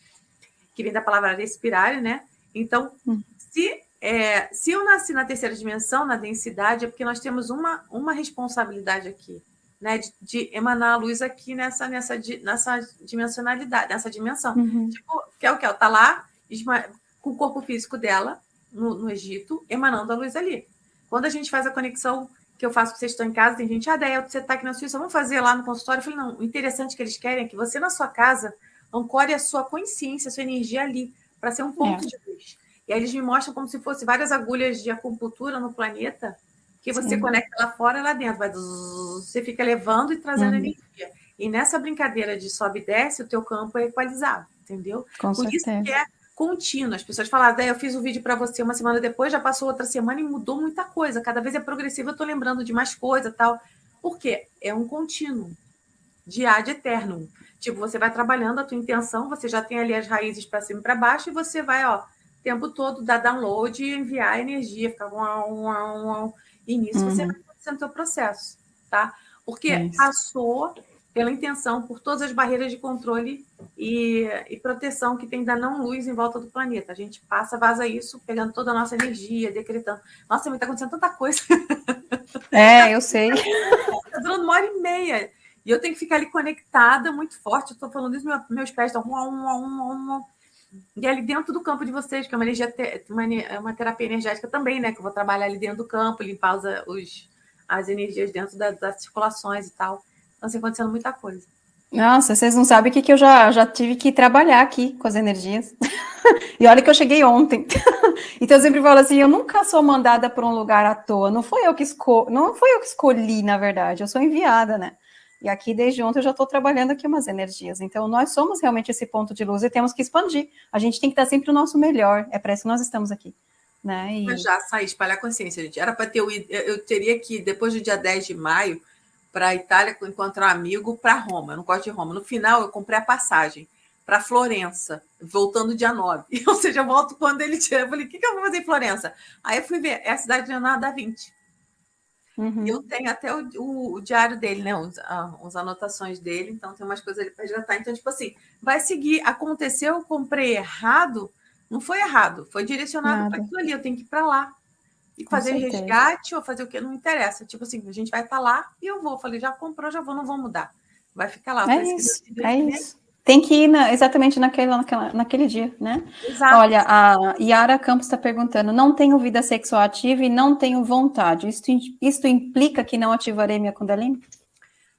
que vem da palavra respirar, né? Então, hum. se, é, se eu nasci na terceira dimensão, na densidade, é porque nós temos uma, uma responsabilidade aqui, né? De, de emanar a luz aqui nessa, nessa, nessa dimensionalidade, nessa dimensão. Uhum. Tipo, que é o que? Ela está lá com o corpo físico dela, no, no Egito, emanando a luz ali. Quando a gente faz a conexão que eu faço que vocês estão em casa, tem gente, ah, Déia, você está aqui na Suíça, vamos fazer lá no consultório. Eu falei, não, o interessante que eles querem é que você na sua casa ancore a sua consciência, a sua energia ali, para ser um ponto é. de luz. E aí eles me mostram como se fosse várias agulhas de acupuntura no planeta, que você Sim. conecta lá fora e lá dentro. Vai, você fica levando e trazendo uhum. energia. E nessa brincadeira de sobe e desce, o teu campo é equalizado. entendeu? Com Por certeza. isso que é contínuo. As pessoas falam, ah, eu fiz o um vídeo para você uma semana depois, já passou outra semana e mudou muita coisa. Cada vez é progressivo, eu estou lembrando de mais coisa tal. Por quê? É um contínuo, de ad eterno. Tipo, você vai trabalhando a tua intenção, você já tem ali as raízes para cima e para baixo, e você vai, ó, o tempo todo dar download e enviar energia, ficar um, um, um, e nisso uhum. você vai fazendo o seu processo, tá? Porque Isso. passou pela intenção, por todas as barreiras de controle e, e, proteção que tem da não luz em volta do planeta. A gente passa, vaza isso, pegando toda a nossa energia, decretando. Nossa, está acontecendo tanta coisa. É, eu sei. Está durando uma hora e meia. E eu tenho que ficar ali conectada muito forte. Estou falando isso, meus pés estão. E ali dentro do campo de vocês, que é uma energia, uma, uma terapia energética também, né? Que eu vou trabalhar ali dentro do campo, limpar os as energias dentro da, das circulações e tal. Então, assim, acontecendo muita coisa. Nossa, vocês não sabem o que, que eu já, já tive que trabalhar aqui com as energias. e olha que eu cheguei ontem. então eu sempre falo assim, eu nunca sou mandada para um lugar à toa. Não foi eu que esco... não foi eu que escolhi, na verdade. Eu sou enviada, né? E aqui, desde ontem, eu já estou trabalhando aqui umas energias. Então, nós somos realmente esse ponto de luz e temos que expandir. A gente tem que dar sempre o nosso melhor. É para isso que nós estamos aqui. Né? E... Mas já sair, espalhar consciência, gente. Era para ter eu, eu teria que, depois do dia 10 de maio, para a Itália encontrar um amigo para Roma. Eu não gosto de Roma. No final, eu comprei a passagem para Florença, voltando dia 9. Ou seja, eu volto quando ele tiver. Eu falei, o que, que eu vou fazer em Florença? Aí eu fui ver, é a cidade de Leonardo da Vinci. Uhum. E eu tenho até o, o, o diário dele, né? Os, as anotações dele, então tem umas coisas ali para resgatar. Então, tipo assim, vai seguir. Aconteceu, eu comprei errado, não foi errado, foi direcionado para aquilo ali, eu tenho que ir para lá. E fazer resgate ou fazer o que não interessa. Tipo assim, a gente vai estar tá lá e eu vou. Falei, já comprou, já vou, não vou mudar. Vai ficar lá. É isso, é isso. Tem que ir na, exatamente naquele, naquela, naquele dia, né? Exato. Olha, a Yara Campos está perguntando: não tenho vida sexual ativa e não tenho vontade. Isto, isto implica que não ativarei minha Kundalini?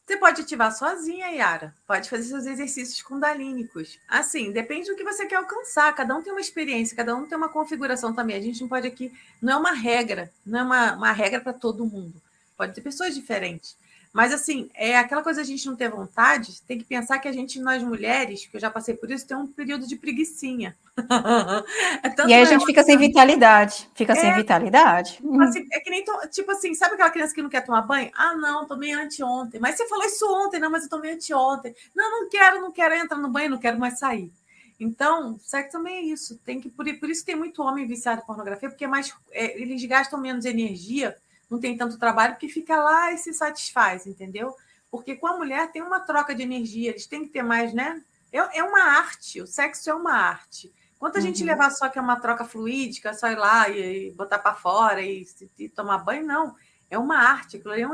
Você pode ativar sozinha, Yara. Pode fazer seus exercícios kundalínicos. Assim, depende do que você quer alcançar. Cada um tem uma experiência, cada um tem uma configuração também. A gente não pode aqui. Não é uma regra, não é uma, uma regra para todo mundo. Pode ter pessoas diferentes. Mas, assim, é aquela coisa a gente não ter vontade, tem que pensar que a gente, nós mulheres, que eu já passei por isso, tem um período de preguiçinha. é e aí a gente fica sem vitalidade. Fica é, sem vitalidade. Tipo assim, é que nem, tipo assim, sabe aquela criança que não quer tomar banho? Ah, não, tomei anteontem. Mas você falou isso ontem, não, mas eu tomei anteontem. Não, não quero, não quero entrar no banho, não quero mais sair. Então, sexo também é isso. Tem que, por, por isso tem muito homem viciado em pornografia, porque é mais, é, eles gastam menos energia não tem tanto trabalho, porque fica lá e se satisfaz, entendeu? Porque com a mulher tem uma troca de energia, eles têm que ter mais, né? É, é uma arte, o sexo é uma arte. Quanto a uhum. gente levar só que é uma troca fluídica, só ir lá e, e botar para fora e, e, tomar banho, não. É uma arte, aquilo é um,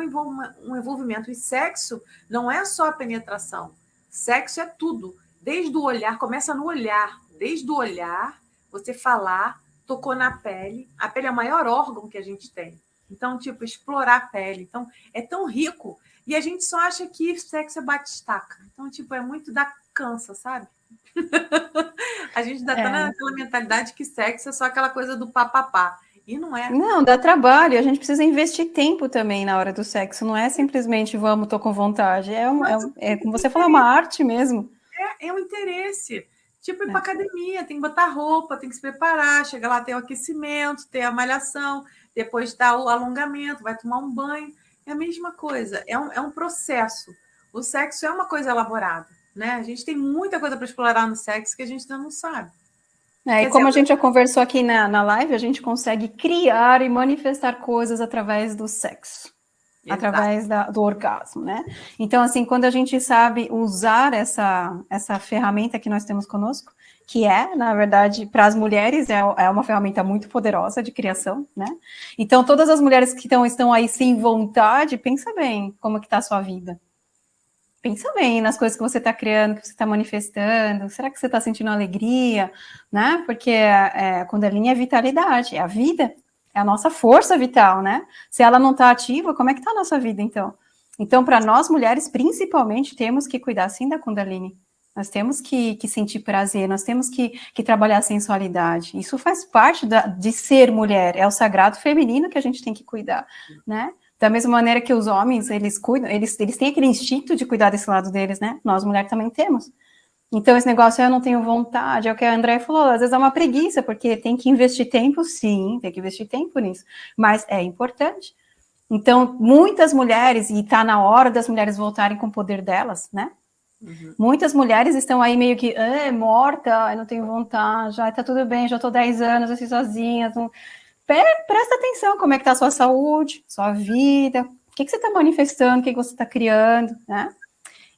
um envolvimento. E sexo não é só a penetração. Sexo é tudo. Desde o olhar, começa no olhar. Desde o olhar, você falar, tocou na pele. A pele é o maior órgão que a gente tem. Então, tipo, explorar a pele. Então, é tão rico. E a gente só acha que sexo é bate-estaca. Então, tipo, é muito da cansa, sabe? a gente ainda tá é. tá naquela mentalidade que sexo é só aquela coisa do papapá. E não é. Não, dá trabalho. A gente precisa investir tempo também na hora do sexo. Não é simplesmente vamos, tô com vontade. É, um, é, é como você falou, é uma arte mesmo. É, é um interesse. Tipo, ir é. para academia, tem que botar roupa, tem que se preparar, chega lá, tem o aquecimento, tem a malhação, depois dá o alongamento, vai tomar um banho. É a mesma coisa, é um, é um processo. O sexo é uma coisa elaborada, né? A gente tem muita coisa para explorar no sexo que a gente ainda não sabe. É, e como a gente já conversou aqui na, na live, a gente consegue criar e manifestar coisas através do sexo. Exato. Através da, do orgasmo, né? Então, assim, quando a gente sabe usar essa, essa ferramenta que nós temos conosco, que é, na verdade, para as mulheres, é, é uma ferramenta muito poderosa de criação, né? Então, todas as mulheres que estão, estão aí sem vontade, pensa bem como que está a sua vida. Pensa bem nas coisas que você está criando, que você está manifestando. Será que você está sentindo alegria, né? Porque é, quando a linha é vitalidade, é a vida, é a nossa força vital, né? Se ela não está ativa, como é que está a nossa vida, então? Então, para nós mulheres, principalmente, temos que cuidar, sim, da Kundalini, nós temos que, que sentir prazer, nós temos que, que, trabalhar a sensualidade. Isso faz parte da, de ser mulher, é o sagrado feminino que a gente tem que cuidar, né? Da mesma maneira que os homens, eles cuidam, eles, eles têm aquele instinto de cuidar desse lado deles, né? Nós, mulheres, também temos. Então, esse negócio eu não tenho vontade, é o que a André falou, às vezes é uma preguiça, porque tem que investir tempo, sim, tem que investir tempo nisso, mas é importante. Então, muitas mulheres, e está na hora das mulheres voltarem com o poder delas, né? Uhum. Muitas mulheres estão aí meio que, ah, morta, eu não tenho vontade, já tá tudo bem, já tô 10 anos assim sozinha. Presta atenção como é que tá a sua saúde, sua vida, o que, que você está manifestando, o que, que você está criando, né?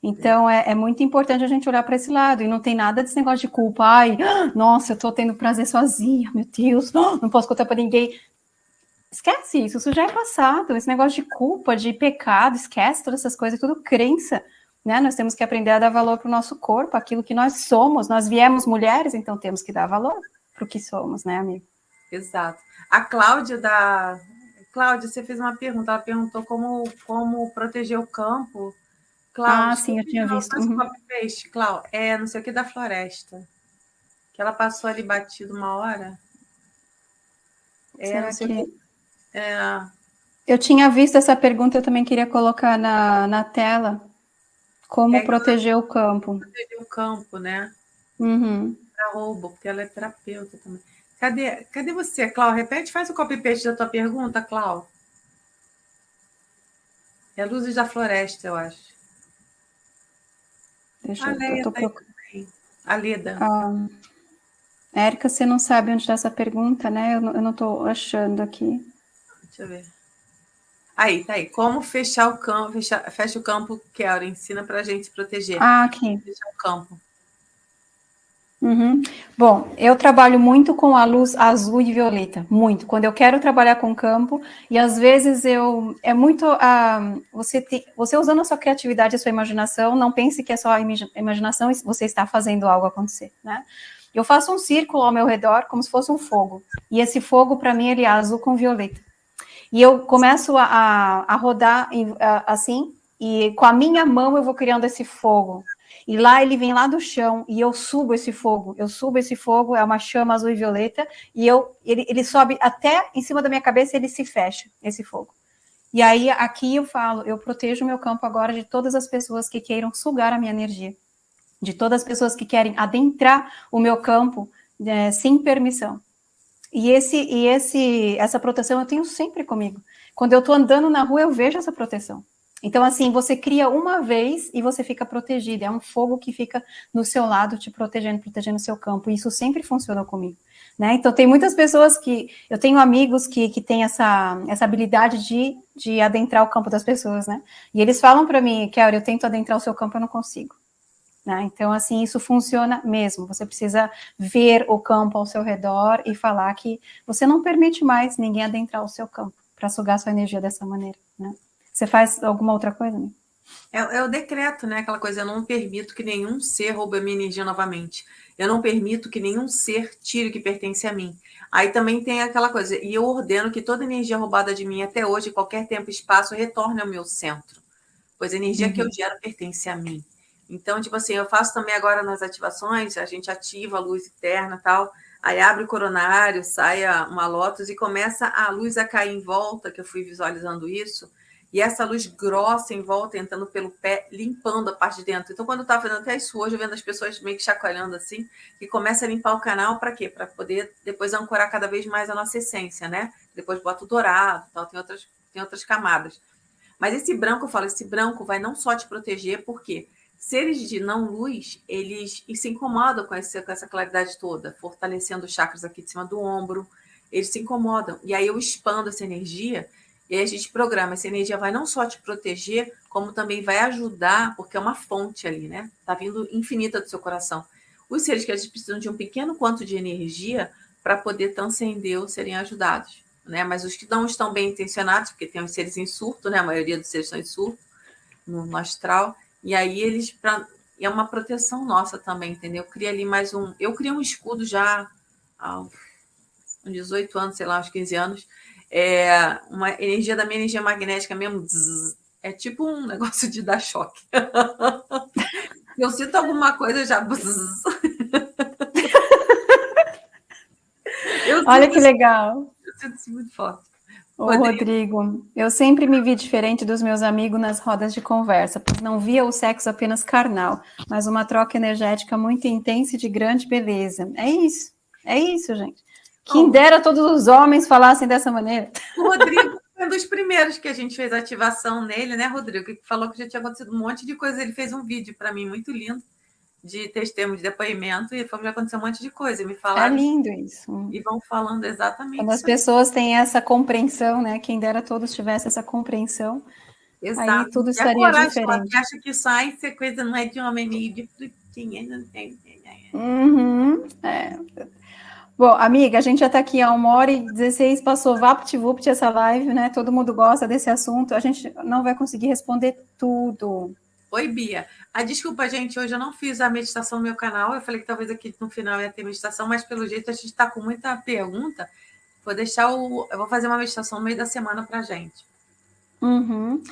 Então, é, é, muito importante a gente olhar para esse lado, e não tem nada desse negócio de culpa, ai, nossa, eu estou tendo prazer sozinha, meu Deus, não posso contar para ninguém. Esquece isso, isso já é passado, esse negócio de culpa, de pecado, esquece todas essas coisas, é tudo crença, né? Nós temos que aprender a dar valor para o nosso corpo, aquilo que nós somos, nós viemos mulheres, então temos que dar valor para o que somos, né, amigo? Exato. A Cláudia da... Cláudia, você fez uma pergunta, ela perguntou como, como proteger o campo, Cláudia, ah, sim, eu tinha visto. Uhum. Peixe, Cláudia, é não sei o que da floresta. Que ela passou ali batido uma hora. É, Será que... que... É... Eu tinha visto essa pergunta, eu também queria colocar na, na tela. Como é proteger o campo. Proteger o campo, né? Uhum. Para roubo, porque ela é terapeuta também. Cadê, cadê você, Clau? Repete, faz o copy-paste da tua pergunta, Clau. É Luzes da Floresta, eu acho. Deixa a eu, Leia eu tô tá procurando. A Leda. Ah, Érica, você não sabe onde está essa pergunta, né? Eu, eu não estou achando aqui. Deixa eu ver. Aí, tá aí. Como fechar o campo? Fecha, fecha o campo, Kelly. Ensina para a gente proteger. Ah, aqui. Fechar o campo. Uhum. Bom, eu trabalho muito com a luz azul e violeta, muito. Quando eu quero trabalhar com campo, e às vezes eu é muito uh, você te, você usando a sua criatividade, a sua imaginação, não pense que é só a imaginação, você está fazendo algo acontecer, né? Eu faço um círculo ao meu redor como se fosse um fogo, e esse fogo para mim ele é azul com violeta. E eu começo a, a, rodar assim, e com a minha mão eu vou criando esse fogo. E lá ele vem lá do chão e eu subo esse fogo. Eu subo esse fogo, é uma chama azul e violeta, e eu ele, ele sobe até em cima da minha cabeça, ele se fecha, esse fogo. E aí aqui eu falo, eu protejo o meu campo agora de todas as pessoas que queiram sugar a minha energia, de todas as pessoas que querem adentrar o meu campo é, sem permissão. E esse e esse essa proteção eu tenho sempre comigo. Quando eu estou andando na rua, eu vejo essa proteção. Então, assim, você cria uma vez e você fica protegido. É um fogo que fica no seu lado, te protegendo, protegendo o seu campo. E isso sempre funcionou comigo. Né? Então, tem muitas pessoas que... Eu tenho amigos que, que têm essa, essa habilidade de, de adentrar o campo das pessoas, né? E eles falam para mim, Kelly, eu tento adentrar o seu campo, eu não consigo. Né? Então, assim, isso funciona mesmo. Você precisa ver o campo ao seu redor e falar que você não permite mais ninguém adentrar o seu campo para sugar sua energia dessa maneira, né? Você faz alguma outra coisa, né? É, é, o decreto, né? Aquela coisa, eu não permito que nenhum ser roube a minha energia novamente. Eu não permito que nenhum ser tire o que pertence a mim. Aí também tem aquela coisa, e eu ordeno que toda energia roubada de mim até hoje, qualquer tempo e espaço, retorne ao meu centro. Pois a energia uhum. que eu uhum. gero pertence a mim. Então, tipo assim, eu faço também agora nas ativações, a gente ativa a luz interna tal, aí abre o coronário, sai uma lótus e começa a luz a cair em volta, que eu fui visualizando isso, e essa luz grossa em volta, entrando pelo pé, limpando a parte de dentro. Então, quando eu estava fazendo até isso hoje, eu vendo as pessoas meio que chacoalhando assim, e começa a limpar o canal para quê? Para poder depois ancorar cada vez mais a nossa essência, né? Depois bota o dourado, tal, tem outras, tem outras camadas. Mas esse branco, eu falo, esse branco vai não só te proteger, porque seres de não luz, eles se incomodam com essa, com essa claridade toda, fortalecendo os chakras aqui de cima do ombro, eles se incomodam. E aí eu expando essa energia e aí a gente programa, essa energia vai não só te proteger, como também vai ajudar, porque é uma fonte ali, né? Tá vindo infinita do seu coração. Os seres que eles precisam de um pequeno quanto de energia para poder transcender ou serem ajudados, né? Mas os que não estão bem intencionados, porque tem os seres em surto, né? A maioria dos seres estão em surto no astral, e aí eles pra, é uma proteção nossa também, entendeu? Eu cria ali mais um, eu criei um escudo já há uns 18 anos, sei lá, uns 15 anos, é uma energia da minha energia magnética mesmo. Zzz, é tipo um negócio de dar choque. Eu sinto alguma coisa já. Olha que legal. Eu sinto isso muito forte. Ô, Rodrigo, eu sempre me vi diferente dos meus amigos nas rodas de conversa, pois não via o sexo apenas carnal, mas uma troca energética muito intensa e de grande beleza. É isso, é isso, gente. Quem dera todos os homens falassem dessa maneira. O Rodrigo foi um dos primeiros que a gente fez ativação nele, né, Rodrigo? Que falou que já tinha acontecido um monte de coisa. Ele fez um vídeo para mim muito lindo de testemunho, de depoimento, e falou que já aconteceu um monte de coisa. Me falaram. É lindo isso. E vão falando exatamente. Quando as pessoas têm essa compreensão, né? Quem dera todos tivessem essa compreensão. Exato. Aí tudo estaria diferente. Que acha que sai ser coisa não é de homem meio de frutinha, não tem. Uhum, é. Bom, amiga, a gente já está aqui há uma hora e 16, passou vapt-vupt essa live, né? Todo mundo gosta desse assunto. A gente não vai conseguir responder tudo. Oi, Bia. Ah, desculpa, gente, hoje eu não fiz a meditação no meu canal. Eu falei que talvez aqui no final ia ter meditação, mas pelo jeito a gente está com muita pergunta. Vou deixar o. Eu vou fazer uma meditação no meio da semana para gente. Uhum.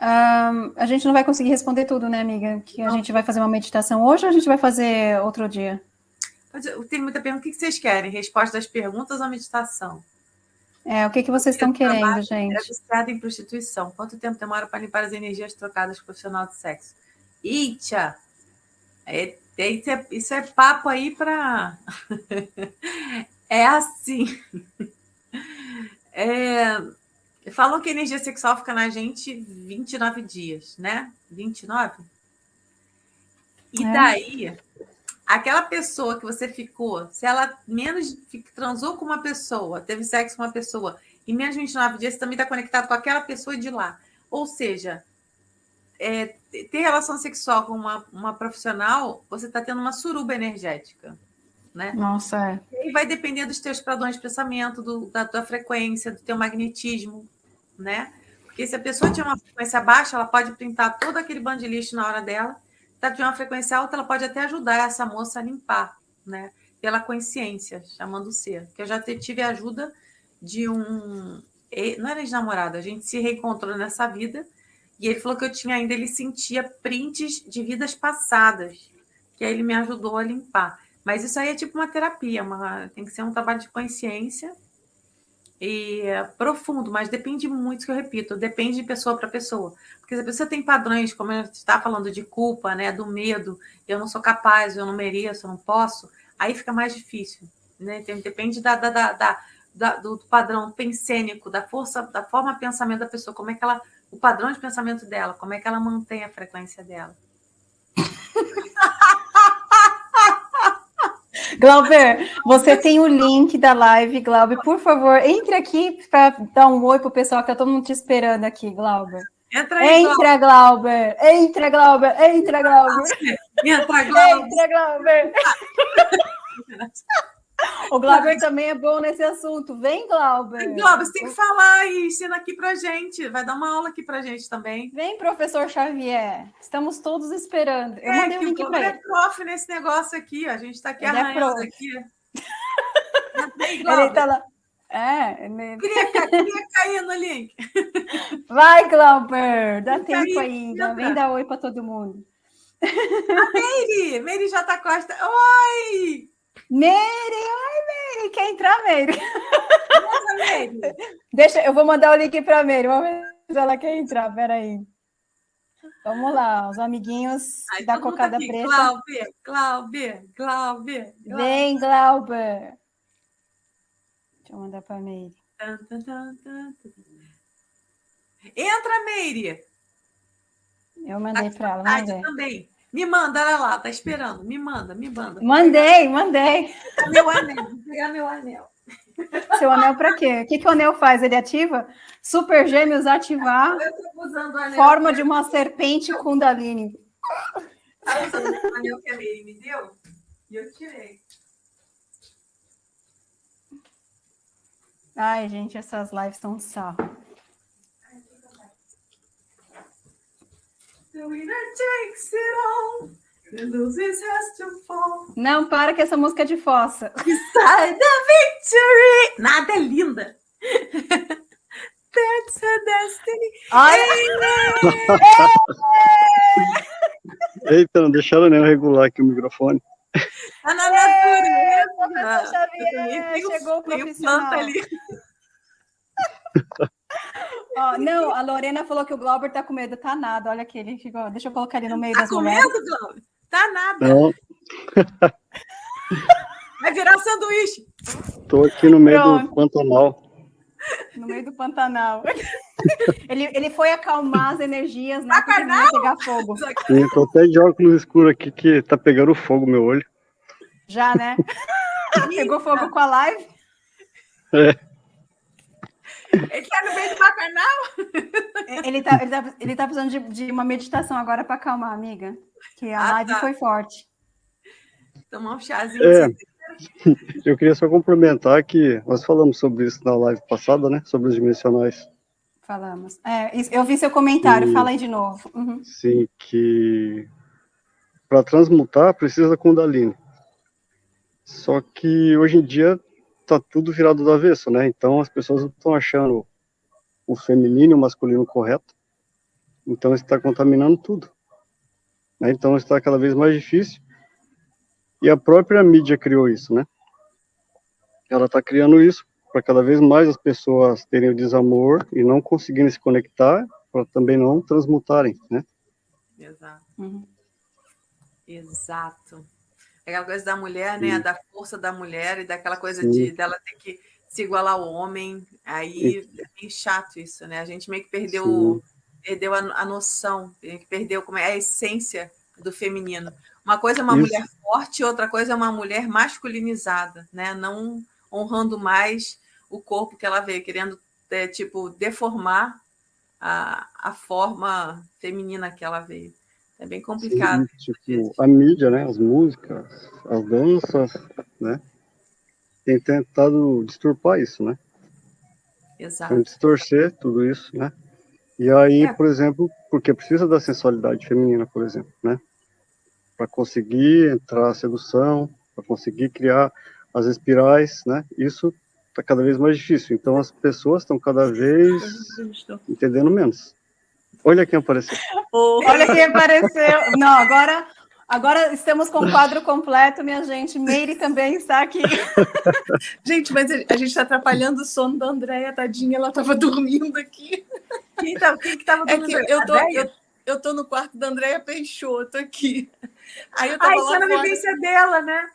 Um, a gente não vai conseguir responder tudo, né, amiga? Que a não. gente vai fazer uma meditação hoje ou a gente vai fazer outro dia? Tem muita pergunta. O que vocês querem? Resposta das perguntas ou meditação? É, o que, que vocês estão querendo, gente? É viciada em prostituição. Quanto tempo demora para limpar as energias trocadas com o profissional de sexo? Itia, é, isso, é, isso é papo aí para. é assim. É, falam que a energia sexual fica na gente 29 dias, né? 29? E é. daí, aquela pessoa que você ficou, se ela menos transou com uma pessoa, teve sexo com uma pessoa, e menos de 29 dias, você também está conectado com aquela pessoa de lá. Ou seja, é, ter relação sexual com uma, uma profissional, você está tendo uma suruba energética. Né? Nossa, é. E vai depender dos teus padrões de pensamento, do, da tua frequência, do teu magnetismo, né? Porque se a pessoa tiver uma frequência baixa, ela pode pintar todo aquele bando de lixo na hora dela está de uma frequência alta, ela pode até ajudar essa moça a limpar, né? Pela consciência, chamando o ser. Que eu já tive ajuda de um. Não era ex-namorado, a gente se reencontrou nessa vida. E ele falou que eu tinha ainda, ele sentia prints de vidas passadas, que aí ele me ajudou a limpar. Mas isso aí é tipo uma terapia, uma, tem que ser um trabalho de consciência e é profundo, mas depende muito, que eu repito, depende de pessoa para pessoa. Porque se a pessoa tem padrões, como a gente está falando de culpa, né, do medo, eu não sou capaz, eu não mereço, eu não posso, aí fica mais difícil. Né? Depende da, da, da, da, do padrão pensênico, da força, da forma de pensamento da pessoa, como é que ela, o padrão de pensamento dela, como é que ela mantém a frequência dela. Glauber, você tem o link da live, Glauber. Por favor, entre aqui para dar um oi pro pessoal que tá todo mundo te esperando aqui, Glauber. Entra aí, entra, Glauber. Entra, Glauber. Entra, Glauber. Entra, Glauber. Entra, Glauber. O Glauber também é bom nesse assunto. Vem, Glauber. Glauber, você tem que falar e ensina aqui pra gente. Vai dar uma aula aqui pra gente também. Vem, professor Xavier. Estamos todos esperando. Eu é, mandei o um link para ele. é prof nesse negócio aqui. A gente está aqui ele é arranhando é aqui. ele tá lá. É, ele... queria, queria cair no link. Vai, Glauber. Dá Vem tempo ainda. Vem dar oi para todo mundo. A Meire! Meire J. Costa. Oi! Meire, oi, Meire, quer entrar, Meire? Nossa, Meire. Deixa, eu vou mandar o link para a Meire, vamos ver se ela quer entrar, peraí. Vamos lá, os amiguinhos Ai, da cocada aqui. preta. Glauber, Glauber, Glauber, Vem, Glauber. Deixa eu mandar para a Meire. Entra, Meire. Eu mandei para ela, vamos ver. também. Me manda, olha lá, tá esperando. Me manda, me manda. Mandei, mandei. Meu anel, vou pegar meu anel. Seu anel para quê? O que, que o anel faz? Ele ativa? Super Gêmeos ativar. Forma de uma serpente Kundalini. Ah, o anel que a Meire me deu e eu tirei. Ai, gente, essas lives estão sarro. The winner takes it all. The losers has to fall. Não, para que essa música é de fossa. Beside the victory. Nada é linda. That's a destiny. Eita, não deixaram nem eu regular aqui o microfone. Tá na natureza. Xavier, chegou o profissional. ali. Ó, não, a Lorena falou que o Glauber tá com medo. Tá nada, olha aqui, ele ficou. Deixa eu colocar ele no meio Tá das com mulheres. medo, Glauber? Tá nada. Não, Vai virar sanduíche. tô aqui no meio do Pronto. Pantanal. No meio do Pantanal. ele, ele foi acalmar as energias, né? Porque não ia pegar fogo. Sim, tô até de óculos escuros aqui que tá pegando fogo meu olho. Já, né? Pegou fogo com a live. É, Ele tá no meio do bacanal. Ele tá, ele tá, ele tá precisando de, de uma meditação agora para acalmar, amiga. Que a Ah, live tá. foi forte. Tomar um chazinho. É. de- eu queria só complementar que nós falamos sobre isso na live passada, né? Sobre os dimensionais. Falamos. É, eu vi seu comentário, E- fala aí de novo. Uhum. Sim, que para transmutar precisa da Kundalini. Só que hoje em dia tá tudo virado do avesso, né? Então as pessoas estão achando o feminino e o masculino correto. Então está contaminando tudo. né? Então está cada vez mais difícil. E a própria mídia criou isso, né? Ela está criando isso para cada vez mais as pessoas terem o desamor e não conseguirem se conectar, para também não transmutarem, né? Exato. Uhum. Exato. Aquela coisa da mulher, né? Sim. Da força da mulher e daquela coisa Sim. de dela ter que se igualar ao homem. Aí é meio chato isso, né? A gente meio que perdeu, perdeu a, a noção, perdeu como é a essência do feminino. Uma coisa é uma Isso. mulher forte, outra coisa é uma mulher masculinizada, né? Não honrando mais o corpo que ela vê, querendo é, tipo deformar a, a forma feminina que ela veio. É bem complicado. Sim, tipo, a mídia, né, as músicas, as danças, né, tem tentado distorpar isso, né, Exato. tem distorcer tudo isso, né, e aí, É. por exemplo, porque precisa da sensualidade feminina, por exemplo, né, para conseguir entrar a sedução, para conseguir criar as espirais, né, isso está cada vez mais difícil, então as pessoas estão cada vez entendendo menos. Olha quem apareceu. Olha quem apareceu. Não, agora, agora estamos com o quadro completo, minha gente. Meire também está aqui. Gente, mas a gente está atrapalhando o sono da Andréia, tadinha, ela estava dormindo aqui. Quem, tá, quem que tava É que eu tô, eu, eu tô no quarto da Andréia Peixoto aqui. Aí eu tava Ah, isso lá é na fora. vivência dela, né?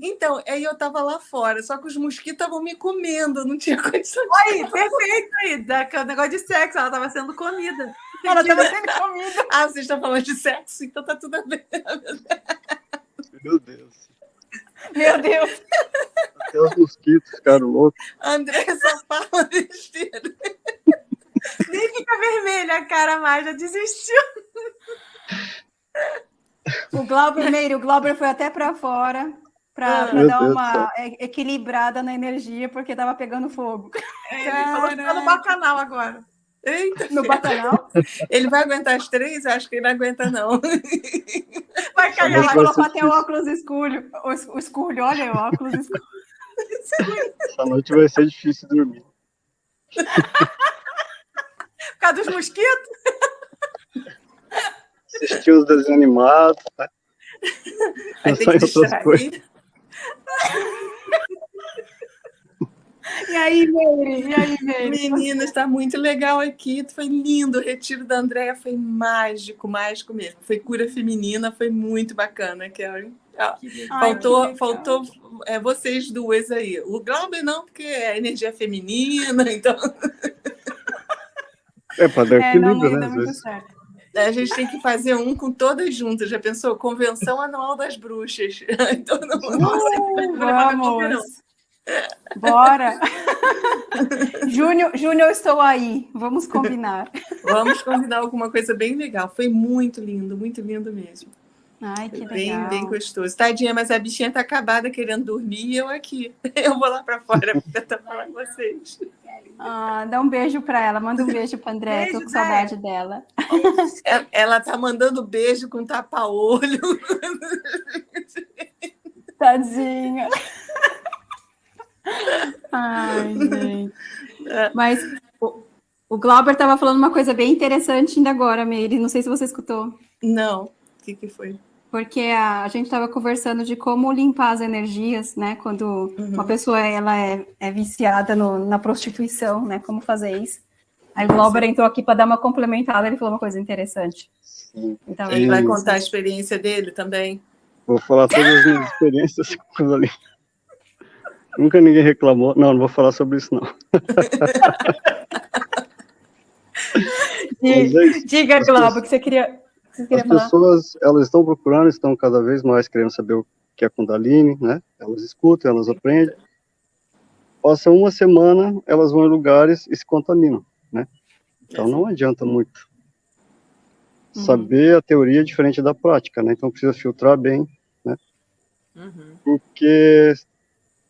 Então, aí eu tava lá fora, só que os mosquitos estavam me comendo, eu não tinha condição de Aí, perfeito aí, daquele negócio de sexo, ela estava sendo comida. Ela estava sendo comida. Ah, vocês estão falando de sexo, então tá tudo bem. Meu Deus. Meu Deus. Até os mosquitos ficaram loucos. A Andréia só fala besteira. Nem fica vermelha a cara mais, já desistiu. O Glauber, Meire, o Glauber foi até para fora para Meu dar Deus uma equilibrada na energia, porque estava pegando fogo. É, ele falou que tá no bacanal agora. Eita, No bacanal. ele vai aguentar as três? Acho que ele não aguenta, não. Vai cair Ele Vai lá. ser colocou até o óculos escuro. O, es- o escuro, olha o óculos escuro. Essa noite vai ser difícil dormir. Por causa dos mosquitos? Assistir os desenhos animados, né? Pensar que em outras coisas. E aí, Meire? E aí, Meire? Meninas, está muito legal aqui. Foi lindo. O retiro da Andréia foi mágico, mágico mesmo. Foi cura feminina, foi muito bacana, Kelly. Ah, Ai, faltou faltou é, vocês duas aí. O Glauber não, porque é energia feminina, então É, para dar É, não, equilíbrio, não né? certo. a gente tem que fazer um com todas juntas. Já pensou? Convenção Anual das Bruxas. Então, não- Uh, vamos. Bora. Júnior, Júnior, eu estou aí. Vamos combinar. Vamos combinar alguma coisa bem legal. Foi muito lindo, muito lindo mesmo. Ai, que bem, legal. bem gostoso. Tadinha, mas a bichinha tá acabada querendo dormir e eu aqui. Eu vou lá para fora para tentar falar com vocês. Ah, dá um beijo para ela. Manda um beijo para André. Beijo, Tô com saudade dela. Ela, ela tá mandando beijo com tapa-olho. Tadinha. Ai, gente. Mas o, o Glauber estava falando uma coisa bem interessante ainda agora, Meire. Não sei se você escutou. Não, o que, que foi? Porque a, a gente estava conversando de como limpar as energias, né? Quando uhum. uma pessoa ela é, é viciada no, na prostituição, né? Como fazer isso. Aí o Glauber entrou aqui para dar uma complementada, ele falou uma coisa interessante. Sim. Então, ele vai contar a experiência dele também. Vou falar todas as minhas experiências com ali. Nunca ninguém reclamou. Não, não vou falar sobre isso, não. É diga, Glauber, que você queria, que você queria As falar. pessoas, elas estão procurando, estão cada vez mais querendo saber o que é Kundalini, né? Elas escutam, elas aprendem. Passa uma semana, elas vão em lugares e se contaminam, né? Então não adianta muito. Uhum. Saber a teoria é diferente da prática, né? Então precisa filtrar bem, né? Uhum. Porque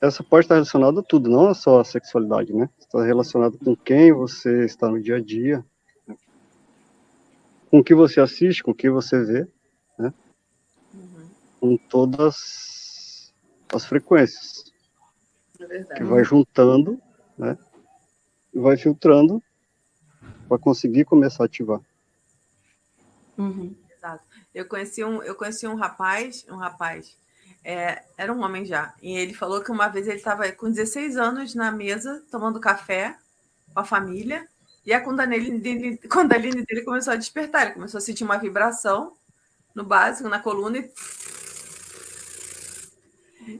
essa parte está relacionada a tudo, não é só a sexualidade, né? Está relacionado com quem você está no dia a dia, né? com o que você assiste, com o que você vê, né? Uhum. Com todas as frequências. É que vai juntando, né? E vai filtrando para conseguir começar a ativar. Uhum. Exato. Eu conheci um, eu conheci um rapaz, um rapaz, é, era um homem já, e ele falou que uma vez ele estava com 16 anos na mesa, tomando café com a família, e a Kundalini dele, Kundalini dele começou a despertar, ele começou a sentir uma vibração no básico, na coluna, e...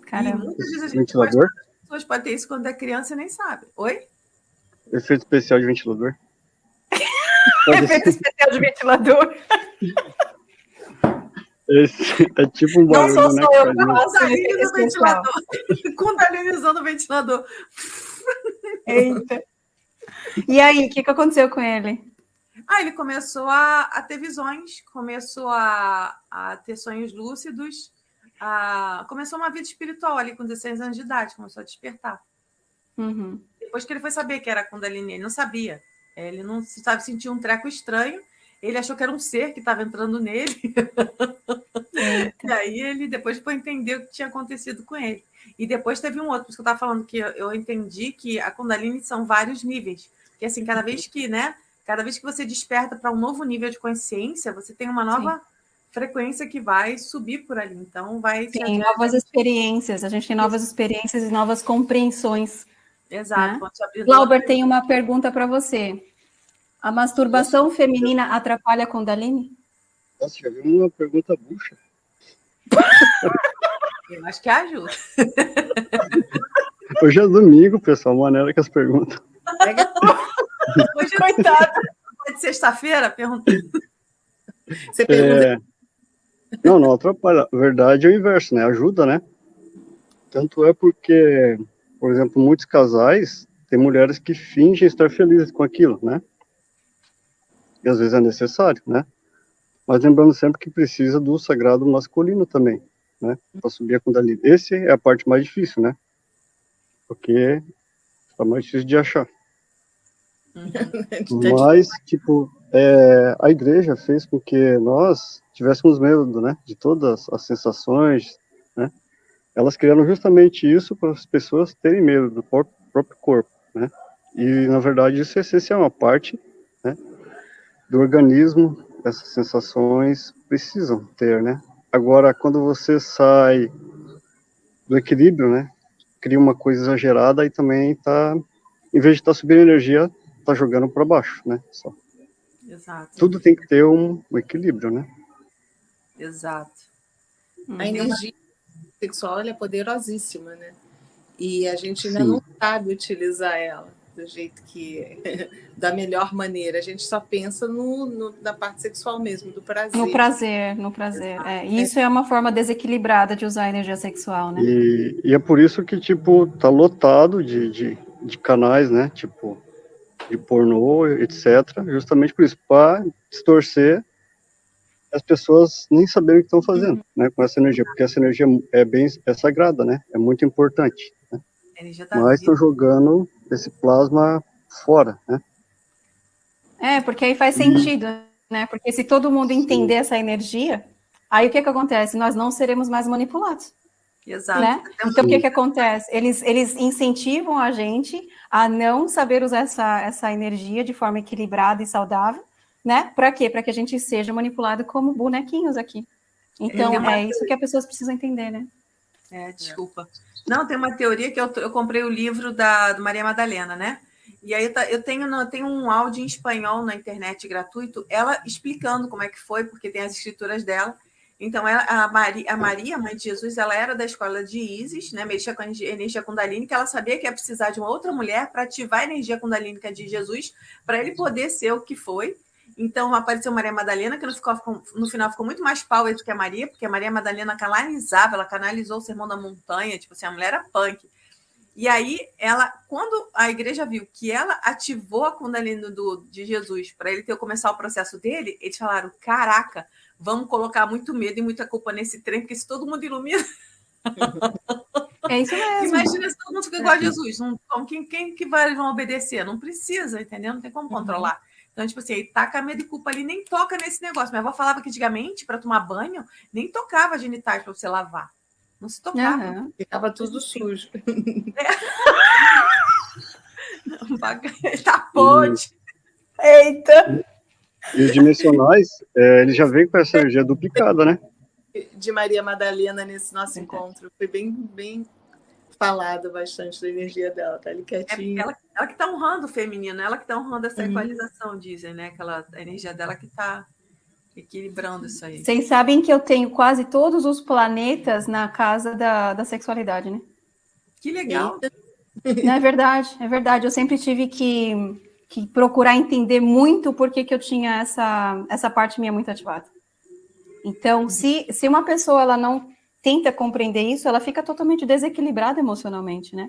Caramba. E muitas vezes a gente ventilador? Pode, as pessoas podem ter isso quando é criança e nem sabe. Oi? Efeito especial de ventilador. Efeito especial de ventilador. Esse é tipo um barulho, Não sou né, só eu faço no ventilador. Kundalinizando o ventilador. Eita. E aí, o que, que aconteceu com ele? Ah, ele começou a, a ter visões, começou a, a ter sonhos lúcidos, a, começou uma vida espiritual ali com 16 anos de idade, começou a despertar. Uhum. Depois que ele foi saber que era Kundalini, ele não sabia. Ele não sabe sentir um treco estranho. Ele achou que era um ser que estava entrando nele. e aí ele depois foi entender o que tinha acontecido com ele. E depois teve um outro, por isso que eu estava falando que eu entendi que a Kundalini são vários níveis. Que assim, cada vez que, né? Cada vez que você desperta para um novo nível de consciência, você tem uma nova Sim. frequência que vai subir por ali. Então vai. Tem novas experiências, a gente tem novas experiências e novas compreensões. Exato. Né? Glauber tem uma pergunta para você. A masturbação Nossa, feminina atrapalha a Kundalini? Nossa, já vi uma pergunta bucha. Eu acho que ajuda. Hoje é domingo, pessoal, maneira que as perguntas. Hoje, coitado. De sexta-feira, perguntando. Você pergunta. É... Não, não atrapalha. A verdade é o inverso, né? Ajuda, né? Tanto é porque, por exemplo, muitos casais têm mulheres que fingem estar felizes com aquilo, né? E às vezes é necessário, né? Mas lembrando sempre que precisa do sagrado masculino também, né? Para subir a Kundalini. Esse é a parte mais difícil, né? Porque é mais difícil de achar. Mas, tipo, é, a igreja fez com que nós tivéssemos medo, né? De todas as sensações, né? Elas criaram justamente isso para as pessoas terem medo do próprio corpo, né? E, na verdade, isso é essencial, uma parte? Do organismo, essas sensações precisam ter, né? Agora, quando você sai do equilíbrio, né? Cria uma coisa exagerada e também tá, em vez de estar tá subindo energia, tá jogando para baixo, né? Só. Exato. Tudo tem que ter um, um equilíbrio, né? Exato. A energia sexual é poderosíssima, né? E a gente ainda Sim. não sabe utilizar ela do jeito que da melhor maneira. A gente só pensa no, no, na parte sexual mesmo, do prazer. No prazer, no prazer. É, isso é. é uma forma desequilibrada de usar a energia sexual, né? E, e é por isso que, tipo, tá lotado de, de, de canais, né? Tipo, de pornô, etc. Justamente por isso, para distorcer as pessoas nem saberem o que estão fazendo, uhum. né, com essa energia, porque essa energia é bem é sagrada, né, é muito importante. Né? Tá Mas estão jogando esse plasma fora, né? É, porque aí faz sentido, né? Porque se todo mundo entender essa energia, aí o que que acontece? Nós não seremos mais manipulados. Exato. Né? Então, o que que acontece? Eles, eles incentivam a gente a não saber usar essa, essa energia de forma equilibrada e saudável, né? Para quê? Para que a gente seja manipulado como bonequinhos aqui. Então, é isso que as pessoas precisam entender, né? É, desculpa. Não, tem uma teoria que eu, eu comprei o livro da Maria Madalena, né? E aí eu tenho, eu tenho um áudio em espanhol na internet gratuito, ela explicando como é que foi, porque tem as escrituras dela. Então, ela, a, Maria, a Maria, mãe de Jesus, ela era da escola de Isis, né? Mexia com a energia Kundalini, que ela sabia que ia precisar de uma outra mulher para ativar a energia Kundalínica de Jesus, para ele poder ser o que foi. Então apareceu Maria Madalena, que no, ficou, no final ficou muito mais power do que a Maria, porque a Maria Madalena canalizava, ela canalizou o sermão da montanha, tipo assim, a mulher era punk. E aí, ela, quando a igreja viu que ela ativou a Kundalini do, de Jesus para ele ter começar o processo dele, eles falaram: caraca, vamos colocar muito medo e muita culpa nesse trem, porque se todo mundo ilumina. É isso mesmo. Imagina se todo mundo fica igual a Jesus. Não, quem, quem que vai vão obedecer? Não precisa, entendeu? Não tem como uhum. Então, tipo assim, taca medo e culpa ali, nem toca nesse negócio. Minha avó falava que antigamente, para tomar banho, nem tocava genitais para você lavar. Não se tocava. Uhum. Ficava tudo sujo. É. tá podre. Eita! E os dimensionais, é, ele já vem com essa energia duplicada, né? De Maria Madalena nesse nosso encontro. Foi bem, bem falado bastante da energia dela, tá ali quietinha. É ela, ela, que está honrando o feminino, ela que está honrando essa uhum. equalização, dizem, né? Aquela, a energia dela que está equilibrando isso aí. Vocês sabem que eu tenho quase todos os planetas na casa da, da sexualidade, né? Que legal! Não, é verdade, é verdade. Eu sempre tive que, que procurar entender muito por que, que eu tinha essa, essa parte minha muito ativada. Então, se, se uma pessoa ela não tenta compreender isso, ela fica totalmente desequilibrada emocionalmente, né?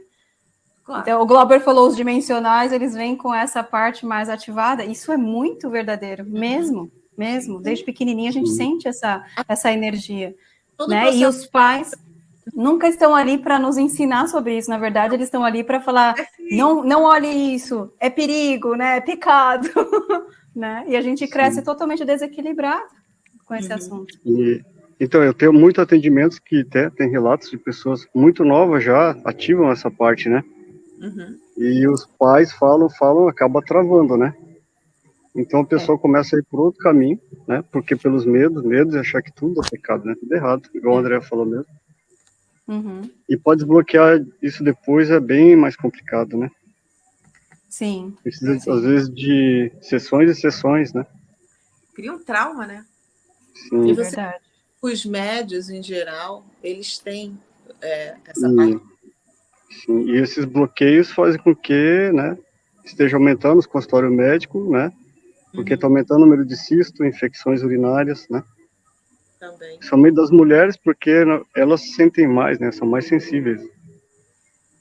Claro. Então, o Glauber falou os dimensionais, eles vêm com essa parte mais ativada. Isso é muito verdadeiro, mesmo, mesmo. Desde pequenininha a gente sente essa, essa energia. Todo né? E os pais nunca estão ali para nos ensinar sobre isso. Na verdade, eles estão ali para falar: é não, não olhe isso, é perigo, né? É pecado. né? E a gente cresce Sim. totalmente desequilibrado com esse uhum. assunto. E então, eu tenho muitos atendimentos que até tem relatos de pessoas muito novas já ativam essa parte, né? Uhum. E os pais falam, falam, acaba travando, né? Então a pessoa é. começa a ir por outro caminho, né? Porque pelos medos, medos de achar que tudo é pecado, né? Tudo errado, igual o André falou mesmo. Uhum. E pode desbloquear isso depois é bem mais complicado, né? Sim. Precisa, Sim. às vezes, de sessões e sessões, né? Cria um trauma, né? Sim. E você, Verdade os médios, em geral, eles têm é, essa e, parte. Sim, e esses bloqueios fazem com que né, esteja aumentando os consultórios médicos, né? Porque está uhum. aumentando o número de cisto, infecções urinárias, né? Também. Somente das mulheres, porque elas sentem mais, né? São mais sensíveis.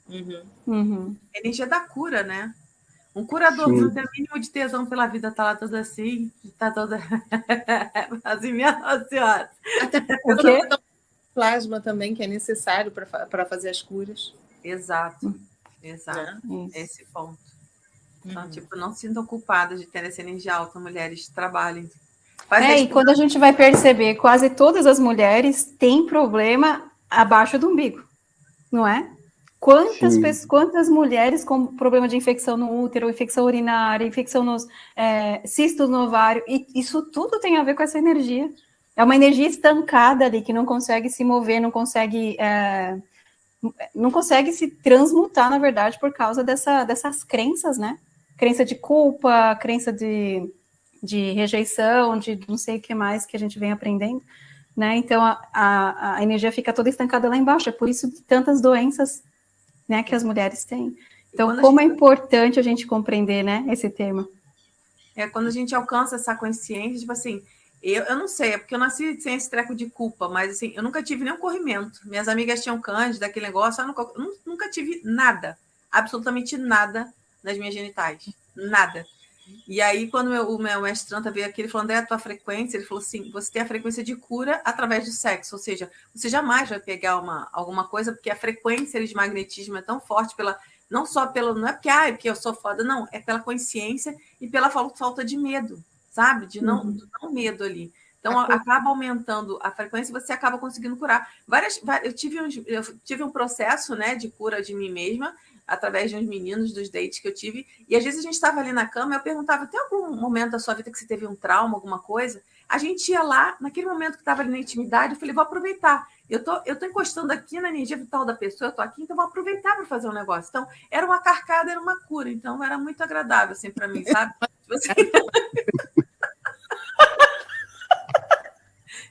Uhum. Uhum. Energia da cura, né? Um curador Sim. não tem o mínimo de tesão pela vida, tá lá toda assim, tá toda. assim, minha senhora. O quê? Plasma também, que é necessário para fazer as curas. Exato, exato. É. Esse ponto. Então, uhum. tipo, não se sintam culpadas de ter essa energia alta, mulheres, trabalhem. Faz é, e quando a gente vai perceber, quase todas as mulheres têm problema abaixo do umbigo, não é? Quantas, pessoas, quantas mulheres com problema de infecção no útero, infecção urinária, infecção nos é, cistos no ovário, e isso tudo tem a ver com essa energia. É uma energia estancada ali, que não consegue se mover, não consegue, é, não consegue se transmutar, na verdade, por causa dessa, dessas crenças, né? Crença de culpa, crença de, de rejeição, de não sei o que mais que a gente vem aprendendo, né? Então, a, a, a energia fica toda estancada lá embaixo, é por isso que tantas doenças né, que as mulheres têm. Então, como é gente... é importante a gente compreender, né, esse tema. É quando a gente alcança essa consciência, tipo assim, eu, eu não sei, é porque eu nasci sem esse treco de culpa, mas assim, eu nunca tive nenhum corrimento. Minhas amigas tinham cândida, aquele negócio, eu nunca, eu nunca tive nada, absolutamente nada nas minhas genitais. Nada. E aí, quando meu, o meu mestre Tranta veio aqui, ele falou, André, a tua frequência, ele falou assim, você tem a frequência de cura através do sexo, ou seja, você jamais vai pegar uma, alguma coisa, porque a frequência de magnetismo é tão forte pela, não só pelo, não é porque, ah, é porque eu sou foda, não, é pela consciência e pela falta de medo, sabe? De não, uhum. não medo ali. Então, acaba aumentando a frequência e você acaba conseguindo curar. Várias, eu, tive um, eu tive um processo né, de cura de mim mesma, através de uns meninos, dos dates que eu tive. E às vezes a gente estava ali na cama eu perguntava: tem algum momento da sua vida que você teve um trauma, alguma coisa? A gente ia lá, naquele momento que estava ali na intimidade, eu falei, vou aproveitar. Eu tô, eu tô encostando aqui na energia vital da pessoa, eu tô aqui, então vou aproveitar para fazer um negócio. Então, era uma carcada, era uma cura. Então, era muito agradável, assim, para mim, sabe? Tipo assim...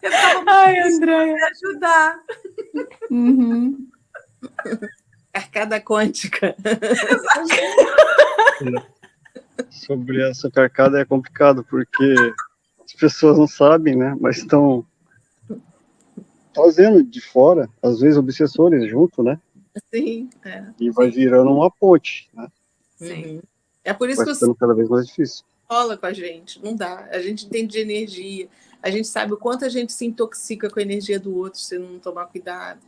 eu ficava Ai, Andréia. ajudar. Uhum. Carcada quântica. Sobre essa carcada é complicado, porque as pessoas não sabem, né? Mas estão fazendo de fora, às vezes obsessores junto, né? Sim. É. E vai virando uma ponte, né? Sim. É por isso Vai que ficando cada vez mais difícil. rola com a gente. Não dá. A gente entende de energia. A gente sabe o quanto a gente se intoxica com a energia do outro se não tomar cuidado.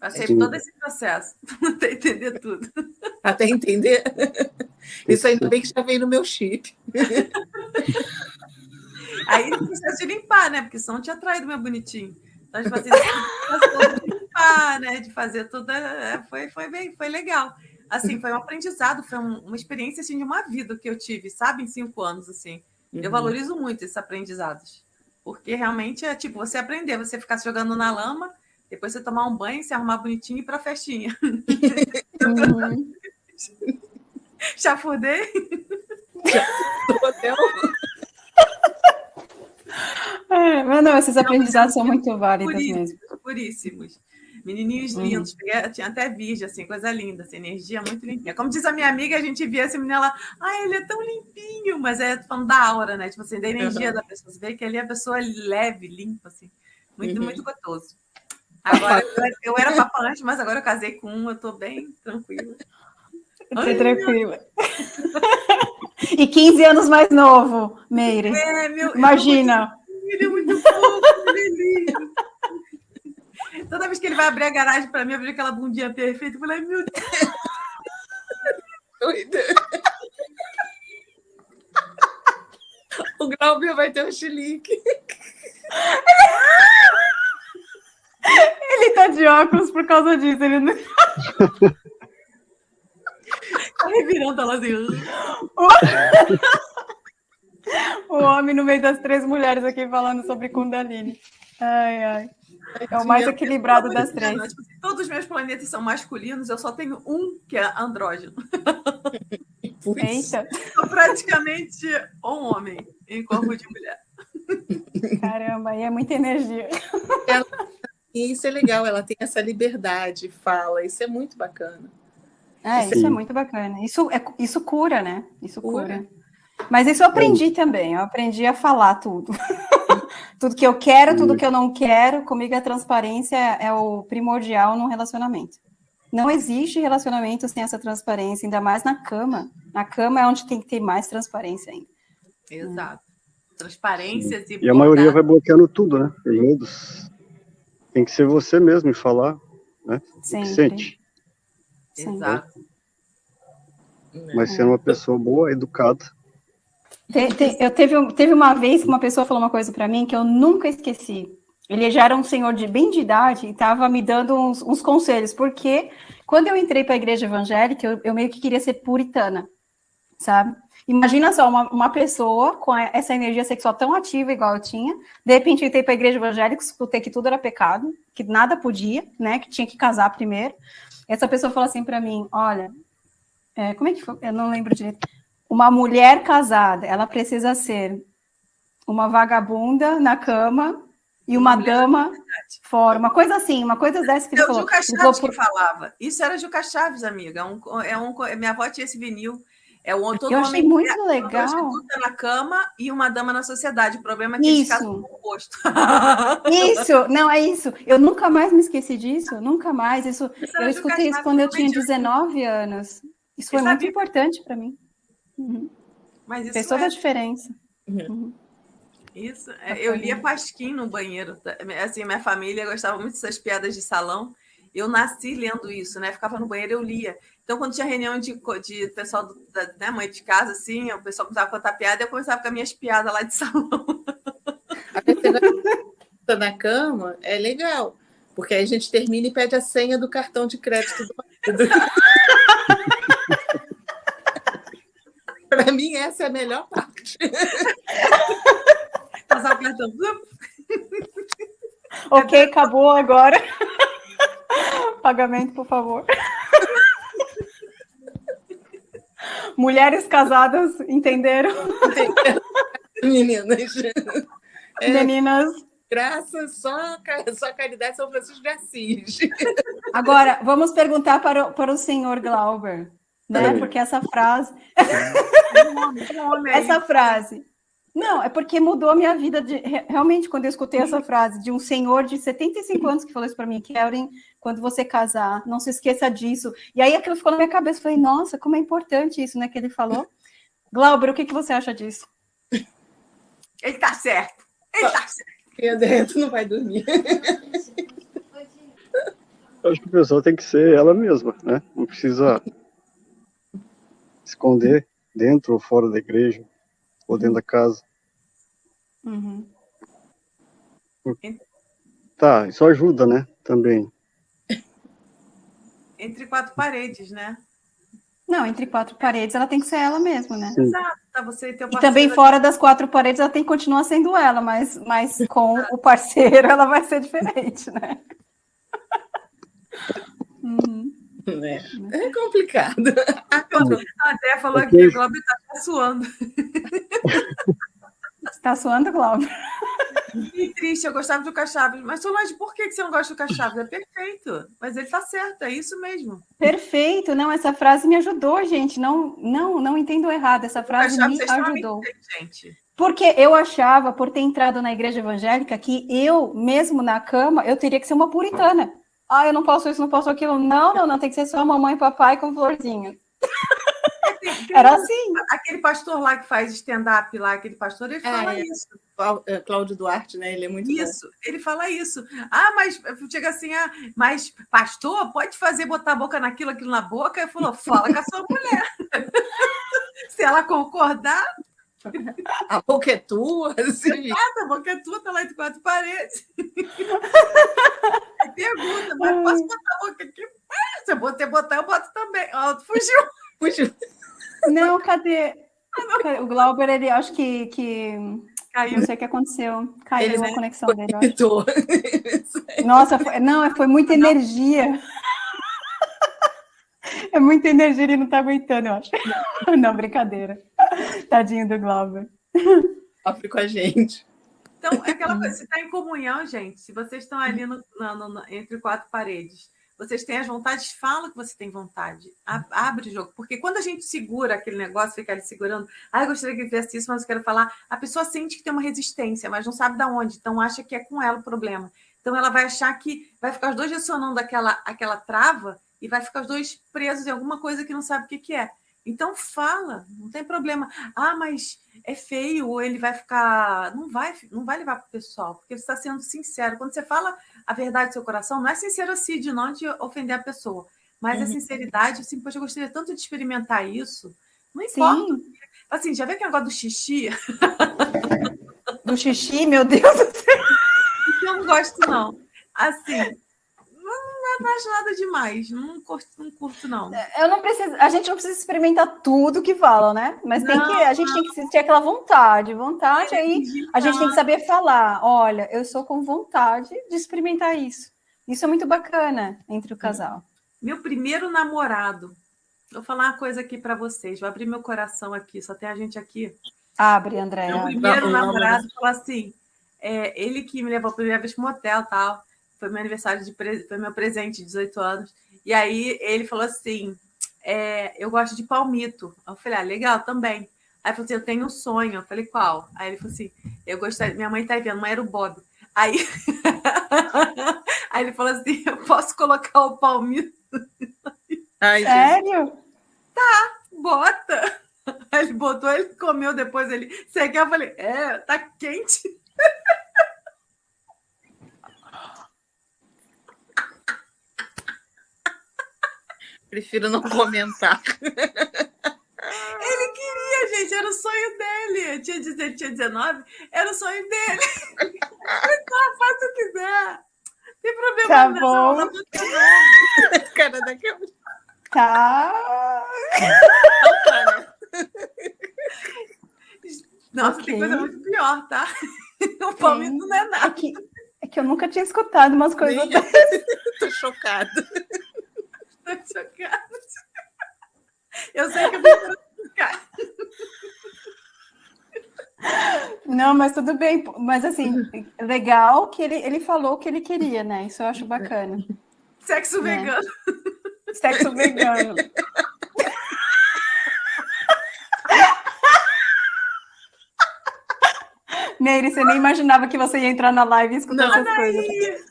Passei todo esse processo, até entender tudo. Até entender. Isso ainda bem que já veio no meu chip. Aí processo de limpar, né? Porque senão tinha traído meu bonitinho. Então, tipo assim, esse processo de limpar, né? De fazer tudo. é, Foi, foi bem, foi legal. Assim, foi um aprendizado, foi um- uma experiência assim, de uma vida que eu tive, sabe, em cinco anos, assim. Eu Uhum. valorizo muito esses aprendizados. Porque realmente é tipo, você aprender, você ficar se jogando na lama, depois você tomar um banho, se arrumar bonitinho e ir pra festinha. Uhum. Chafurdei. Do hotel. É, mas não, esses aprendizados são muito válidos mesmo. puríssimos. Menininhos Uhum. lindos, tinha até virgem, assim, coisa linda, assim, energia muito limpinha. Como diz a minha amiga, a gente via esse menino lá, ah, ele é tão limpinho, mas é falando da aura, né? Tipo assim, da energia Uhum. da pessoa. Você vê que ali a pessoa é leve, limpa, assim, muito, Uhum. muito gostoso. Agora, eu, era- eu era papa antes, mas agora eu casei com um, eu tô bem tranquila. Tô Ai, tranquila. E 15 anos mais novo, Meire. É, meu, Imagina. Ele é muito fofo, é. Toda vez que ele vai abrir a garagem para mim, abrir aquela bundinha perfeita, eu falei, meu Deus. Doida. O Glauber vai ter um chilique. Ele tá de óculos por causa disso. Ele não... Tá revirando ela assim. O homem no meio das três mulheres aqui falando sobre Kundalini. Ai, ai. É o mais equilibrado das três. Todos os meus planetas são masculinos, eu só tenho um que é andrógeno. Eita, Sou praticamente um homem em corpo de mulher. caramba, aí é muita energia. E isso é legal, ela tem essa liberdade, fala, isso é muito bacana. É, isso Sim. é muito bacana. Isso, é, isso cura, né? Isso Cura. cura. Mas isso eu aprendi também. Eu aprendi a falar tudo. tudo que eu quero, tudo que eu não quero. Comigo a transparência é o primordial num relacionamento. Não existe relacionamento sem essa transparência, ainda mais na cama. Na cama é onde tem que ter mais transparência ainda. Exato. Transparências e. E a maioria vai bloqueando tudo, né? Medos. Tem que ser você mesmo e falar, né? O que Sempre. sente. Exato. Mas sendo uma pessoa boa, educada. Te- te- eu teve, teve uma vez que uma pessoa falou uma coisa para mim que eu nunca esqueci. Ele já era um senhor de bem de idade e estava me dando uns, uns conselhos, porque quando eu entrei para a igreja evangélica, eu, eu meio que queria ser puritana, sabe? Imagina só, uma, uma pessoa com essa energia sexual tão ativa igual eu tinha, de repente eu entrei para a igreja evangélica, escutei que tudo era pecado, que nada podia, né? Que tinha que casar primeiro. Essa pessoa falou assim para mim: olha, é, como é que foi? Eu não lembro direito. Uma mulher casada, ela precisa ser uma vagabunda na cama e uma Mulher dama fora, uma coisa assim, uma coisa dessa que ele É falou. Juca Chaves que falava. Isso era Juca Chaves, amiga. É um, é um, minha avó tinha esse vinil. É um, todo Eu achei homem muito uma legal. prostituta na cama e uma dama na sociedade. O problema é que eles Isso. casam com o oposto. Isso, não, é isso. Eu nunca mais me esqueci disso, nunca mais. Isso, Isso eu escutei isso quando eu tinha totalmente 19 anos. Isso foi muito importante para mim. Uhum. Mas isso Fez toda a é, diferença. isso é- eu lia Pasquim no banheiro. Assim, minha família gostava muito dessas piadas de salão. Eu nasci lendo isso, né? Ficava no banheiro, eu lia. Então, quando tinha reunião de, de pessoal do- da né, mãe de casa, assim, o pessoal começava a contar piada, eu começava com as minhas piadas lá de salão. A veterana na cama é legal, porque aí a gente termina e pede a senha do cartão de crédito do marido. Para mim, essa é a melhor parte. Passava cartão. ok, acabou agora. Pagamento, por favor. Mulheres casadas entenderam? Meninas. É, Meninas. Graças só, só caridade São Francisco de Assis. Agora, vamos perguntar para o, para o senhor Glauber, né? Porque essa frase. essa frase. Não, é porque mudou a minha vida. De, realmente, quando eu escutei essa frase de um senhor de 75 anos que falou isso para mim, Karen, quando você casar, não se esqueça disso. E aí aquilo ficou na minha cabeça. Falei, nossa, como é importante isso, né? Que ele falou. Glauber, o que, que você acha disso? Ele tá certo. Ele tá certo. Pedro, tu não vai dormir. Eu acho que a pessoa tem que ser ela mesma, né? Não precisa esconder dentro ou fora da igreja, ou dentro da casa. Uhum. Tá, isso ajuda, né? Também. Entre quatro paredes, né? Não, entre quatro paredes ela tem que ser ela mesma, né? Sim. Exato, tá você e. E também fora das quatro paredes ela tem que continuar sendo ela, mas, mas com o parceiro ela vai ser diferente, né? uhum. É, é complicado. A Dé falou que o Glauber está suando. Está suando, Glauber? Que triste, eu gostava do Cachaves. Mas, Solange, por que você não gosta do Cachaves? É perfeito. Mas ele está certo, é isso mesmo. Perfeito. Não, essa frase me ajudou, gente. Não, não, não entendo errado. Essa frase me ajudou. Gente. Porque eu achava, por ter entrado na igreja evangélica, que eu, mesmo na cama, eu teria que ser uma puritana. Ah, eu não posso isso, não posso aquilo. Não, não, não, tem que ser só mamãe e papai com florzinha. Era assim. Aquele pastor lá que faz stand-up lá, aquele pastor, ele fala é, isso. É, Cláudio Duarte, né? Ele é muito Isso, bom. ele fala isso. Ah, mas chega assim, ah, mas pastor, pode fazer botar a boca naquilo, aquilo na boca? Ele falou, fala com a sua mulher. Se ela concordar, a boca é tua? Assim. a boca é tua, tá lá entre quatro paredes. Pergunta, mas posso botar a boca aqui? Se eu botar, eu boto também. Ó, fugiu. Fugiu. Não, cadê? O Glauber, ele acho que, que... Caiu. Não sei o que aconteceu. Caiu ele a conexão dele. Nossa, foi... não, foi muita energia. É muita energia, ele não tá aguentando, eu acho. Não, brincadeira. Tadinho do Glauber. Sofre com a gente. Então, é aquela coisa, se está em comunhão, gente, se vocês estão ali no, no, no, entre quatro paredes, vocês têm as vontades, fala que você tem vontade. Abre o jogo. Porque quando a gente segura aquele negócio, fica ali segurando, ah, eu gostaria que fizesse isso, mas eu quero falar, a pessoa sente que tem uma resistência, mas não sabe de onde, então acha que é com ela o problema. Então ela vai achar que vai ficar os dois direcionando aquela, aquela trava e vai ficar os dois presos em alguma coisa que não sabe o que, que é. Então fala, não tem problema. Ah, mas é feio, ou ele vai ficar. Não vai, não vai levar para o pessoal, porque você está sendo sincero. Quando você fala a verdade do seu coração, não é sincerocídio, não de ofender a pessoa, mas uhum. a sinceridade, assim, poxa, eu gostaria tanto de experimentar isso. Não importa. Sim. Assim, já vê aquele negócio do xixi? Do xixi, meu Deus do céu. Eu não gosto, não. Assim, não acho nada demais. Não curto, não curto, não. É, eu não preciso, a gente não precisa experimentar tudo que falam, né? Mas tem que, a gente tem que ter aquela vontade. Vontade, aí a gente tem que saber falar. Olha, eu sou com vontade de experimentar isso. Isso é muito bacana entre o casal. Meu primeiro namorado. Vou falar uma coisa aqui para vocês. Vou abrir meu coração aqui. Só tem a gente aqui. Abre, André. Meu primeiro namorado falou assim. É, ele que me levou a primeira vez para o motel tal foi meu aniversário de foi meu presente de 18 anos. E aí ele falou assim: é, eu gosto de palmito. Eu falei, ah, legal, também. Aí ele falou assim: eu tenho um sonho. Eu falei, qual? Aí ele falou assim: eu gostaria, minha mãe tá vendo, mãe era o Bob. Aí, aí ele falou assim: eu posso colocar o palmito. Ai, Sério? Tá, bota. Aí ele botou, ele comeu depois. Ele, você quer? Eu falei: é, tá quente. Prefiro não comentar. Ele queria, gente, era o sonho dele. Tinha, ele tinha 19, era o sonho dele. Então, faça o que quiser. Tem problema tá não. Bom. Cara, daqui a Tá. Nossa, okay. tem coisa muito pior, tá? O palmito não é nada. É que, é que eu nunca tinha escutado umas coisas eu. dessas. Tô chocada. Chocada. Eu sei que eu vou ficar. Não, mas tudo bem. Mas assim, legal que ele, ele falou o que ele queria, né? Isso eu acho bacana. Sexo Né? vegano. Sexo vegano. Nery, você nem imaginava que você ia entrar na live e escutar Não. essas coisas.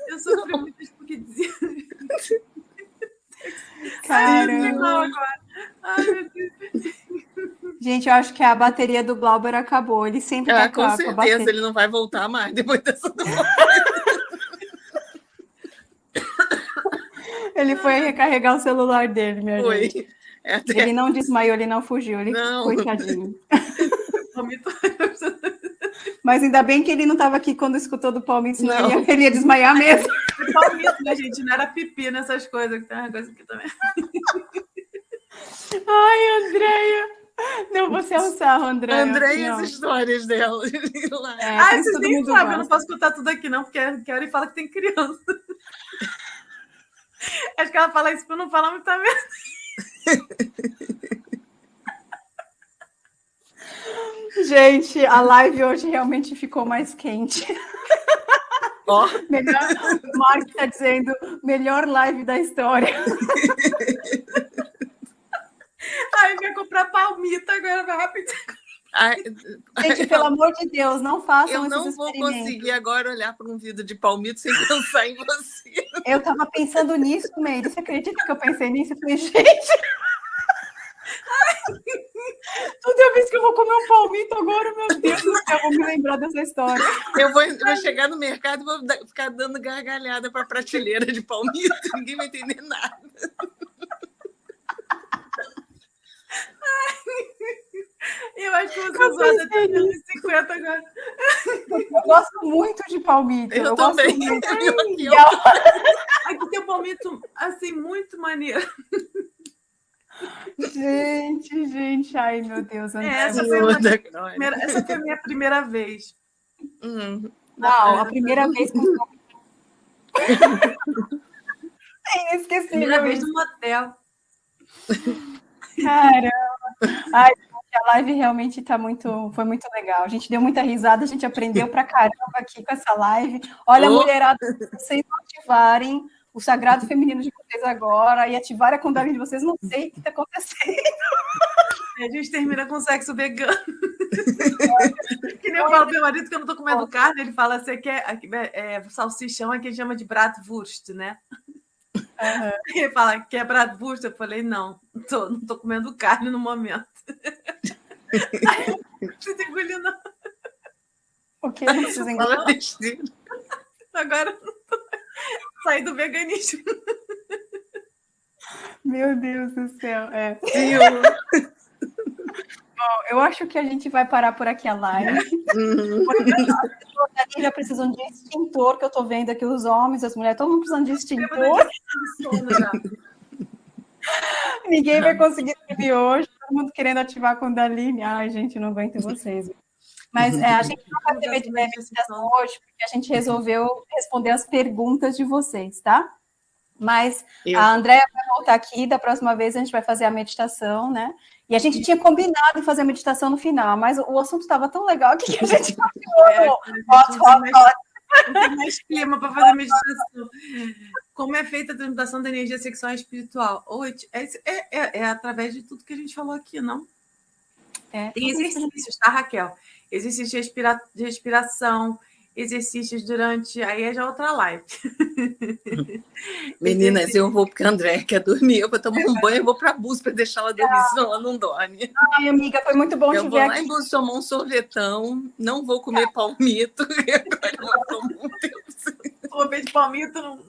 Eu sofri muito porque dizia. Caramba. Igual agora. Ai, meu Deus. Gente, eu acho que a bateria do Glauber acabou. Ele sempre tá Ah, com com a certeza, bateria. ele não vai voltar mais depois dessa Ele foi recarregar o celular dele, minha gente. Foi. É até... Ele não desmaiou, ele não fugiu, ele Não. coitadinho. Mas ainda bem que ele não estava aqui quando escutou do Palmeiras, senão Não. ele ia, ele ia desmaiar mesmo. Palmito, né, gente? Não era pipi nessas coisas. que Tem uma coisa aqui também. Ai, Andréia. Não, você é um sarro, Andréia. André e as histórias dela. É, Ah, vocês nem sabem, eu não posso contar tudo aqui, não, porque a Kelly fala que tem criança. Acho que ela fala isso pra não falar muita merda. Gente, a live hoje realmente ficou mais quente. Ó, Melhor, o Mark está dizendo, melhor live da história. Ai, vai comprar palmito agora, vai rapidinho. ai, Gente, pelo amor de Deus, não façam eu não esses vou conseguir agora olhar para um vídeo de palmito sem pensar em você. Eu tava pensando nisso, Meire. Você acredita que eu pensei nisso? Eu falei, gente. Toda vez que eu vou comer um palmito agora, meu Deus do céu, eu vou me lembrar dessa história. Eu vou, eu vou chegar no mercado e vou da- ficar dando gargalhada para prateleira de palmito, ninguém vai entender nada. Eu acho que você Eu usou até pensei 350 agora. Eu gosto muito de palmito. Eu, gosto também. muito. Eu E ó. a- Aqui tem um palmito, assim, muito maneiro. Gente, gente, ai meu Deus, André. É, essa foi uma glória. primeira- essa foi a minha primeira vez. Hum, Não, a primeira vez com palmito. É inesquecível. Primeira vez no motel. Caramba. Ai, gente, a live realmente tá muito, foi muito legal. A gente deu muita risada, a gente aprendeu pra caramba aqui com essa live. Olha, Oh. mulherada, se vocês não ativarem o sagrado feminino de vocês agora e ativarem a Kundalini de vocês, não sei o que tá acontecendo. A gente termina com sexo vegano. que nem eu falo pro meu marido que eu não tô comendo carne, ele fala, você quer aqui, é, é, salsichão aqui a gente chama de bratwurst, né? Aham. Ele fala, quer bratwurst? Eu falei, não, não tô, não tô comendo carne no momento. Você tem engolindo, não. O que? Não precisa besteira. agora eu saí do veganismo. Meu Deus do céu. É. Viu? Bom, eu acho que a gente vai parar por aqui a live. Uhum. Porque as já precisam de extintor, que eu tô vendo aqui os homens, as mulheres, todo mundo precisando de extintor. Ninguém vai conseguir dormir hoje, todo mundo querendo ativar a Kundalini. Ai, gente, não aguento vocês. Mas é, a gente não vai ter med- é, meditação hoje, porque a gente resolveu responder as perguntas de vocês, tá? Mas Eu- a Andréia vai voltar aqui, da próxima vez a gente vai fazer a meditação, né? E a gente tinha combinado em fazer a meditação no final, mas o, assunto estava tão legal que a gente É, continuou. Hot, não hot, tem mais- hot. não tem mais clima para fazer meditação. Como é feita a transmutação da energia sexual e espiritual? Oi, é, é, é, é através de tudo que a gente falou aqui, não? É, Tem exercícios, tá, Raquel? Exercícios de, respira- de respiração, exercícios durante. Aí é já outra live. Meninas, eu vou porque a André quer dormir. Eu vou tomar um banho, eu vou para a bus para deixar ela dormir, senão ela não dorme. Ai, amiga, foi muito bom Eu te vou ver lá aqui. em Bus tomar um sorvetão, não vou comer palmito. e Agora eu vou tomar um tempo. Vou ver de palmito. Não...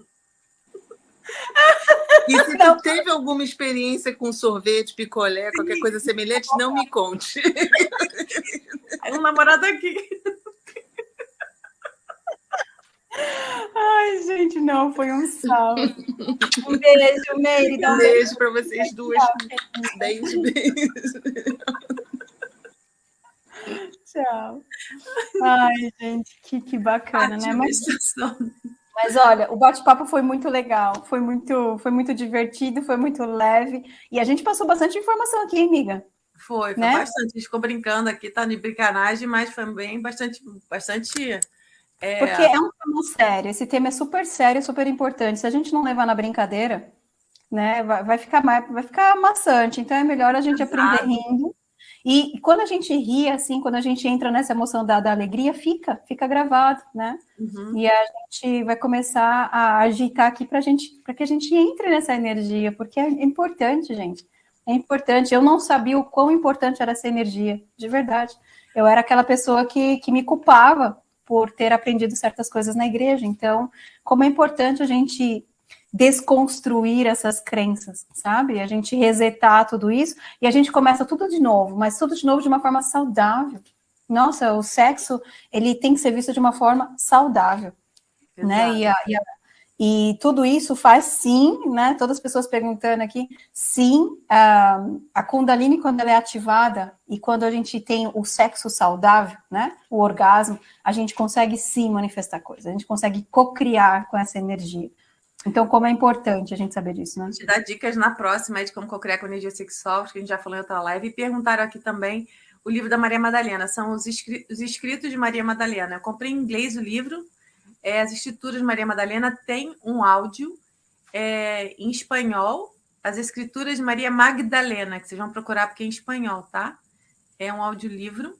E se Não. tu teve alguma experiência com sorvete, picolé, qualquer coisa semelhante, não me conte. Aí um namorado aqui. Ai, gente, não, foi um salve. Um beijo, Meire. Um beijo. beijo para vocês duas. Beijo, beijo. Tchau. Ai, gente, que, que bacana, né? Mas, mas olha, o bate-papo foi muito legal, foi muito, foi muito divertido, foi muito leve. E a gente passou bastante informação aqui, amiga. Foi, foi né? bastante. A gente ficou brincando aqui, tá de brincanagem, mas foi bem bastante, bastante. É... Porque é um tema sério, esse tema é super sério, super importante. Se a gente não levar na brincadeira, né, vai, vai ficar vai ficar maçante. Então é melhor a gente Exato. aprender rindo e quando a gente ri, assim, quando a gente entra nessa emoção da, da alegria, fica, fica gravado, né? Uhum. E a gente vai começar a agitar aqui para gente, para que a gente entre nessa energia, porque é importante, gente. É importante. Eu não sabia o quão importante era essa energia, de verdade. Eu era aquela pessoa que, que me culpava por ter aprendido certas coisas na igreja. Então, como é importante a gente desconstruir essas crenças, sabe? A gente resetar tudo isso e a gente começa tudo de novo, mas tudo de novo de uma forma saudável. Nossa, o sexo, ele tem que ser visto de uma forma saudável, Exato. né? E, a, e, a, e, tudo isso faz sim, né? Todas as pessoas perguntando aqui, sim, a, a Kundalini, quando ela é ativada e quando a gente tem o sexo saudável, né? O orgasmo, a gente consegue sim manifestar coisas, a gente consegue co-criar com essa energia. Então, como é importante a gente saber disso, né? Te dar dicas na próxima de como co-criar com energia sexual, que a gente já falou em outra live, e perguntaram aqui também o livro da Maria Madalena, são os, os escritos de Maria Madalena. Eu comprei em inglês o livro, é, as escrituras de Maria Madalena tem um áudio é, em espanhol, as escrituras de Maria Magdalena, que vocês vão procurar porque é em espanhol, tá? É um audiolivro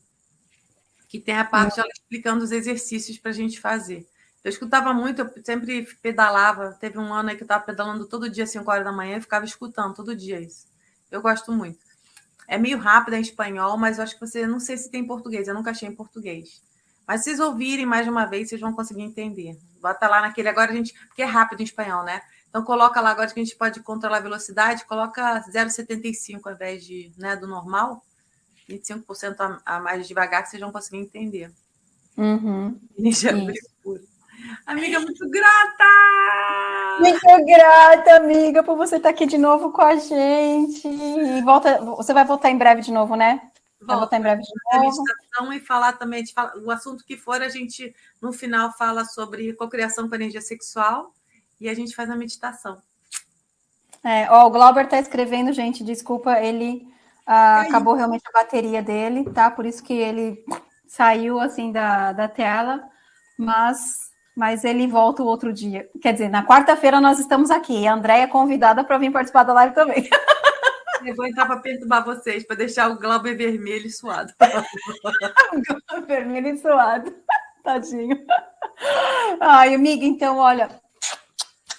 que tem a parte dela explicando os exercícios para a gente fazer. Eu escutava muito, eu sempre pedalava. Teve um ano aí que eu estava pedalando todo dia, 5 horas da manhã, e ficava escutando todo dia isso. Eu gosto muito. É meio rápido em espanhol, mas eu acho que você não sei se tem em português, eu nunca achei em português. Mas se vocês ouvirem mais de uma vez, vocês vão conseguir entender. Bota lá naquele agora a gente, porque é rápido em espanhol, né? Então coloca lá agora que a gente pode controlar a velocidade, coloca 0,75 ao invés de, né, do normal, 25% a, a mais devagar que vocês vão conseguir entender. Uhum. Energia pura. Amiga, muito grata! Muito grata, amiga, por você estar aqui de novo com a gente. E volta, você vai voltar em breve de novo, né? Vai voltar em breve de novo. E falar também, de o assunto que for, a gente no final fala sobre cocriação com energia sexual e a gente faz a meditação. É, ó, o Glauber está escrevendo, gente, desculpa, ele ah, acabou realmente a bateria dele, tá? Por isso que ele saiu assim da, da tela, mas mas ele volta o outro dia. Quer dizer, na quarta-feira nós estamos aqui. A Andréia é convidada para vir participar da live também. Eu vou entrar para perturbar vocês, para deixar o Glauber vermelho e suado. Glauber vermelho e suado. Tadinho. Ai, amiga, então, olha,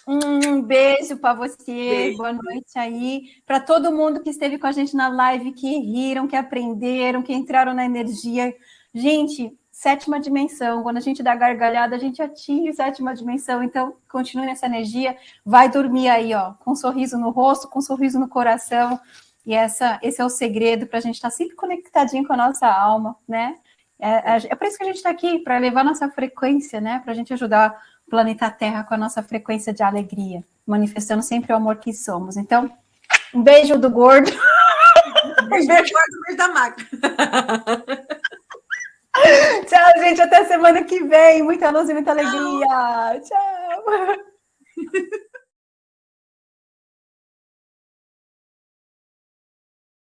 um beijo para você, beijo. boa noite aí. Para todo mundo que esteve com a gente na live, que riram, que aprenderam, que entraram na energia. Gente, sétima dimensão. Quando a gente dá gargalhada, a gente atinge sétima dimensão. Então, continue nessa energia. Vai dormir aí, ó, com um sorriso no rosto, com um sorriso no coração. E essa, esse é o segredo para a gente estar tá sempre conectadinho com a nossa alma, né? É, é, é por isso que a gente está aqui, para levar nossa frequência, né? Para a gente ajudar o planeta Terra com a nossa frequência de alegria, manifestando sempre o amor que somos. Então, um beijo do gordo. Um beijo do gordo, beijo da máquina. Tchau, gente. Até semana que vem. Muita luz e muita alegria. Tchau.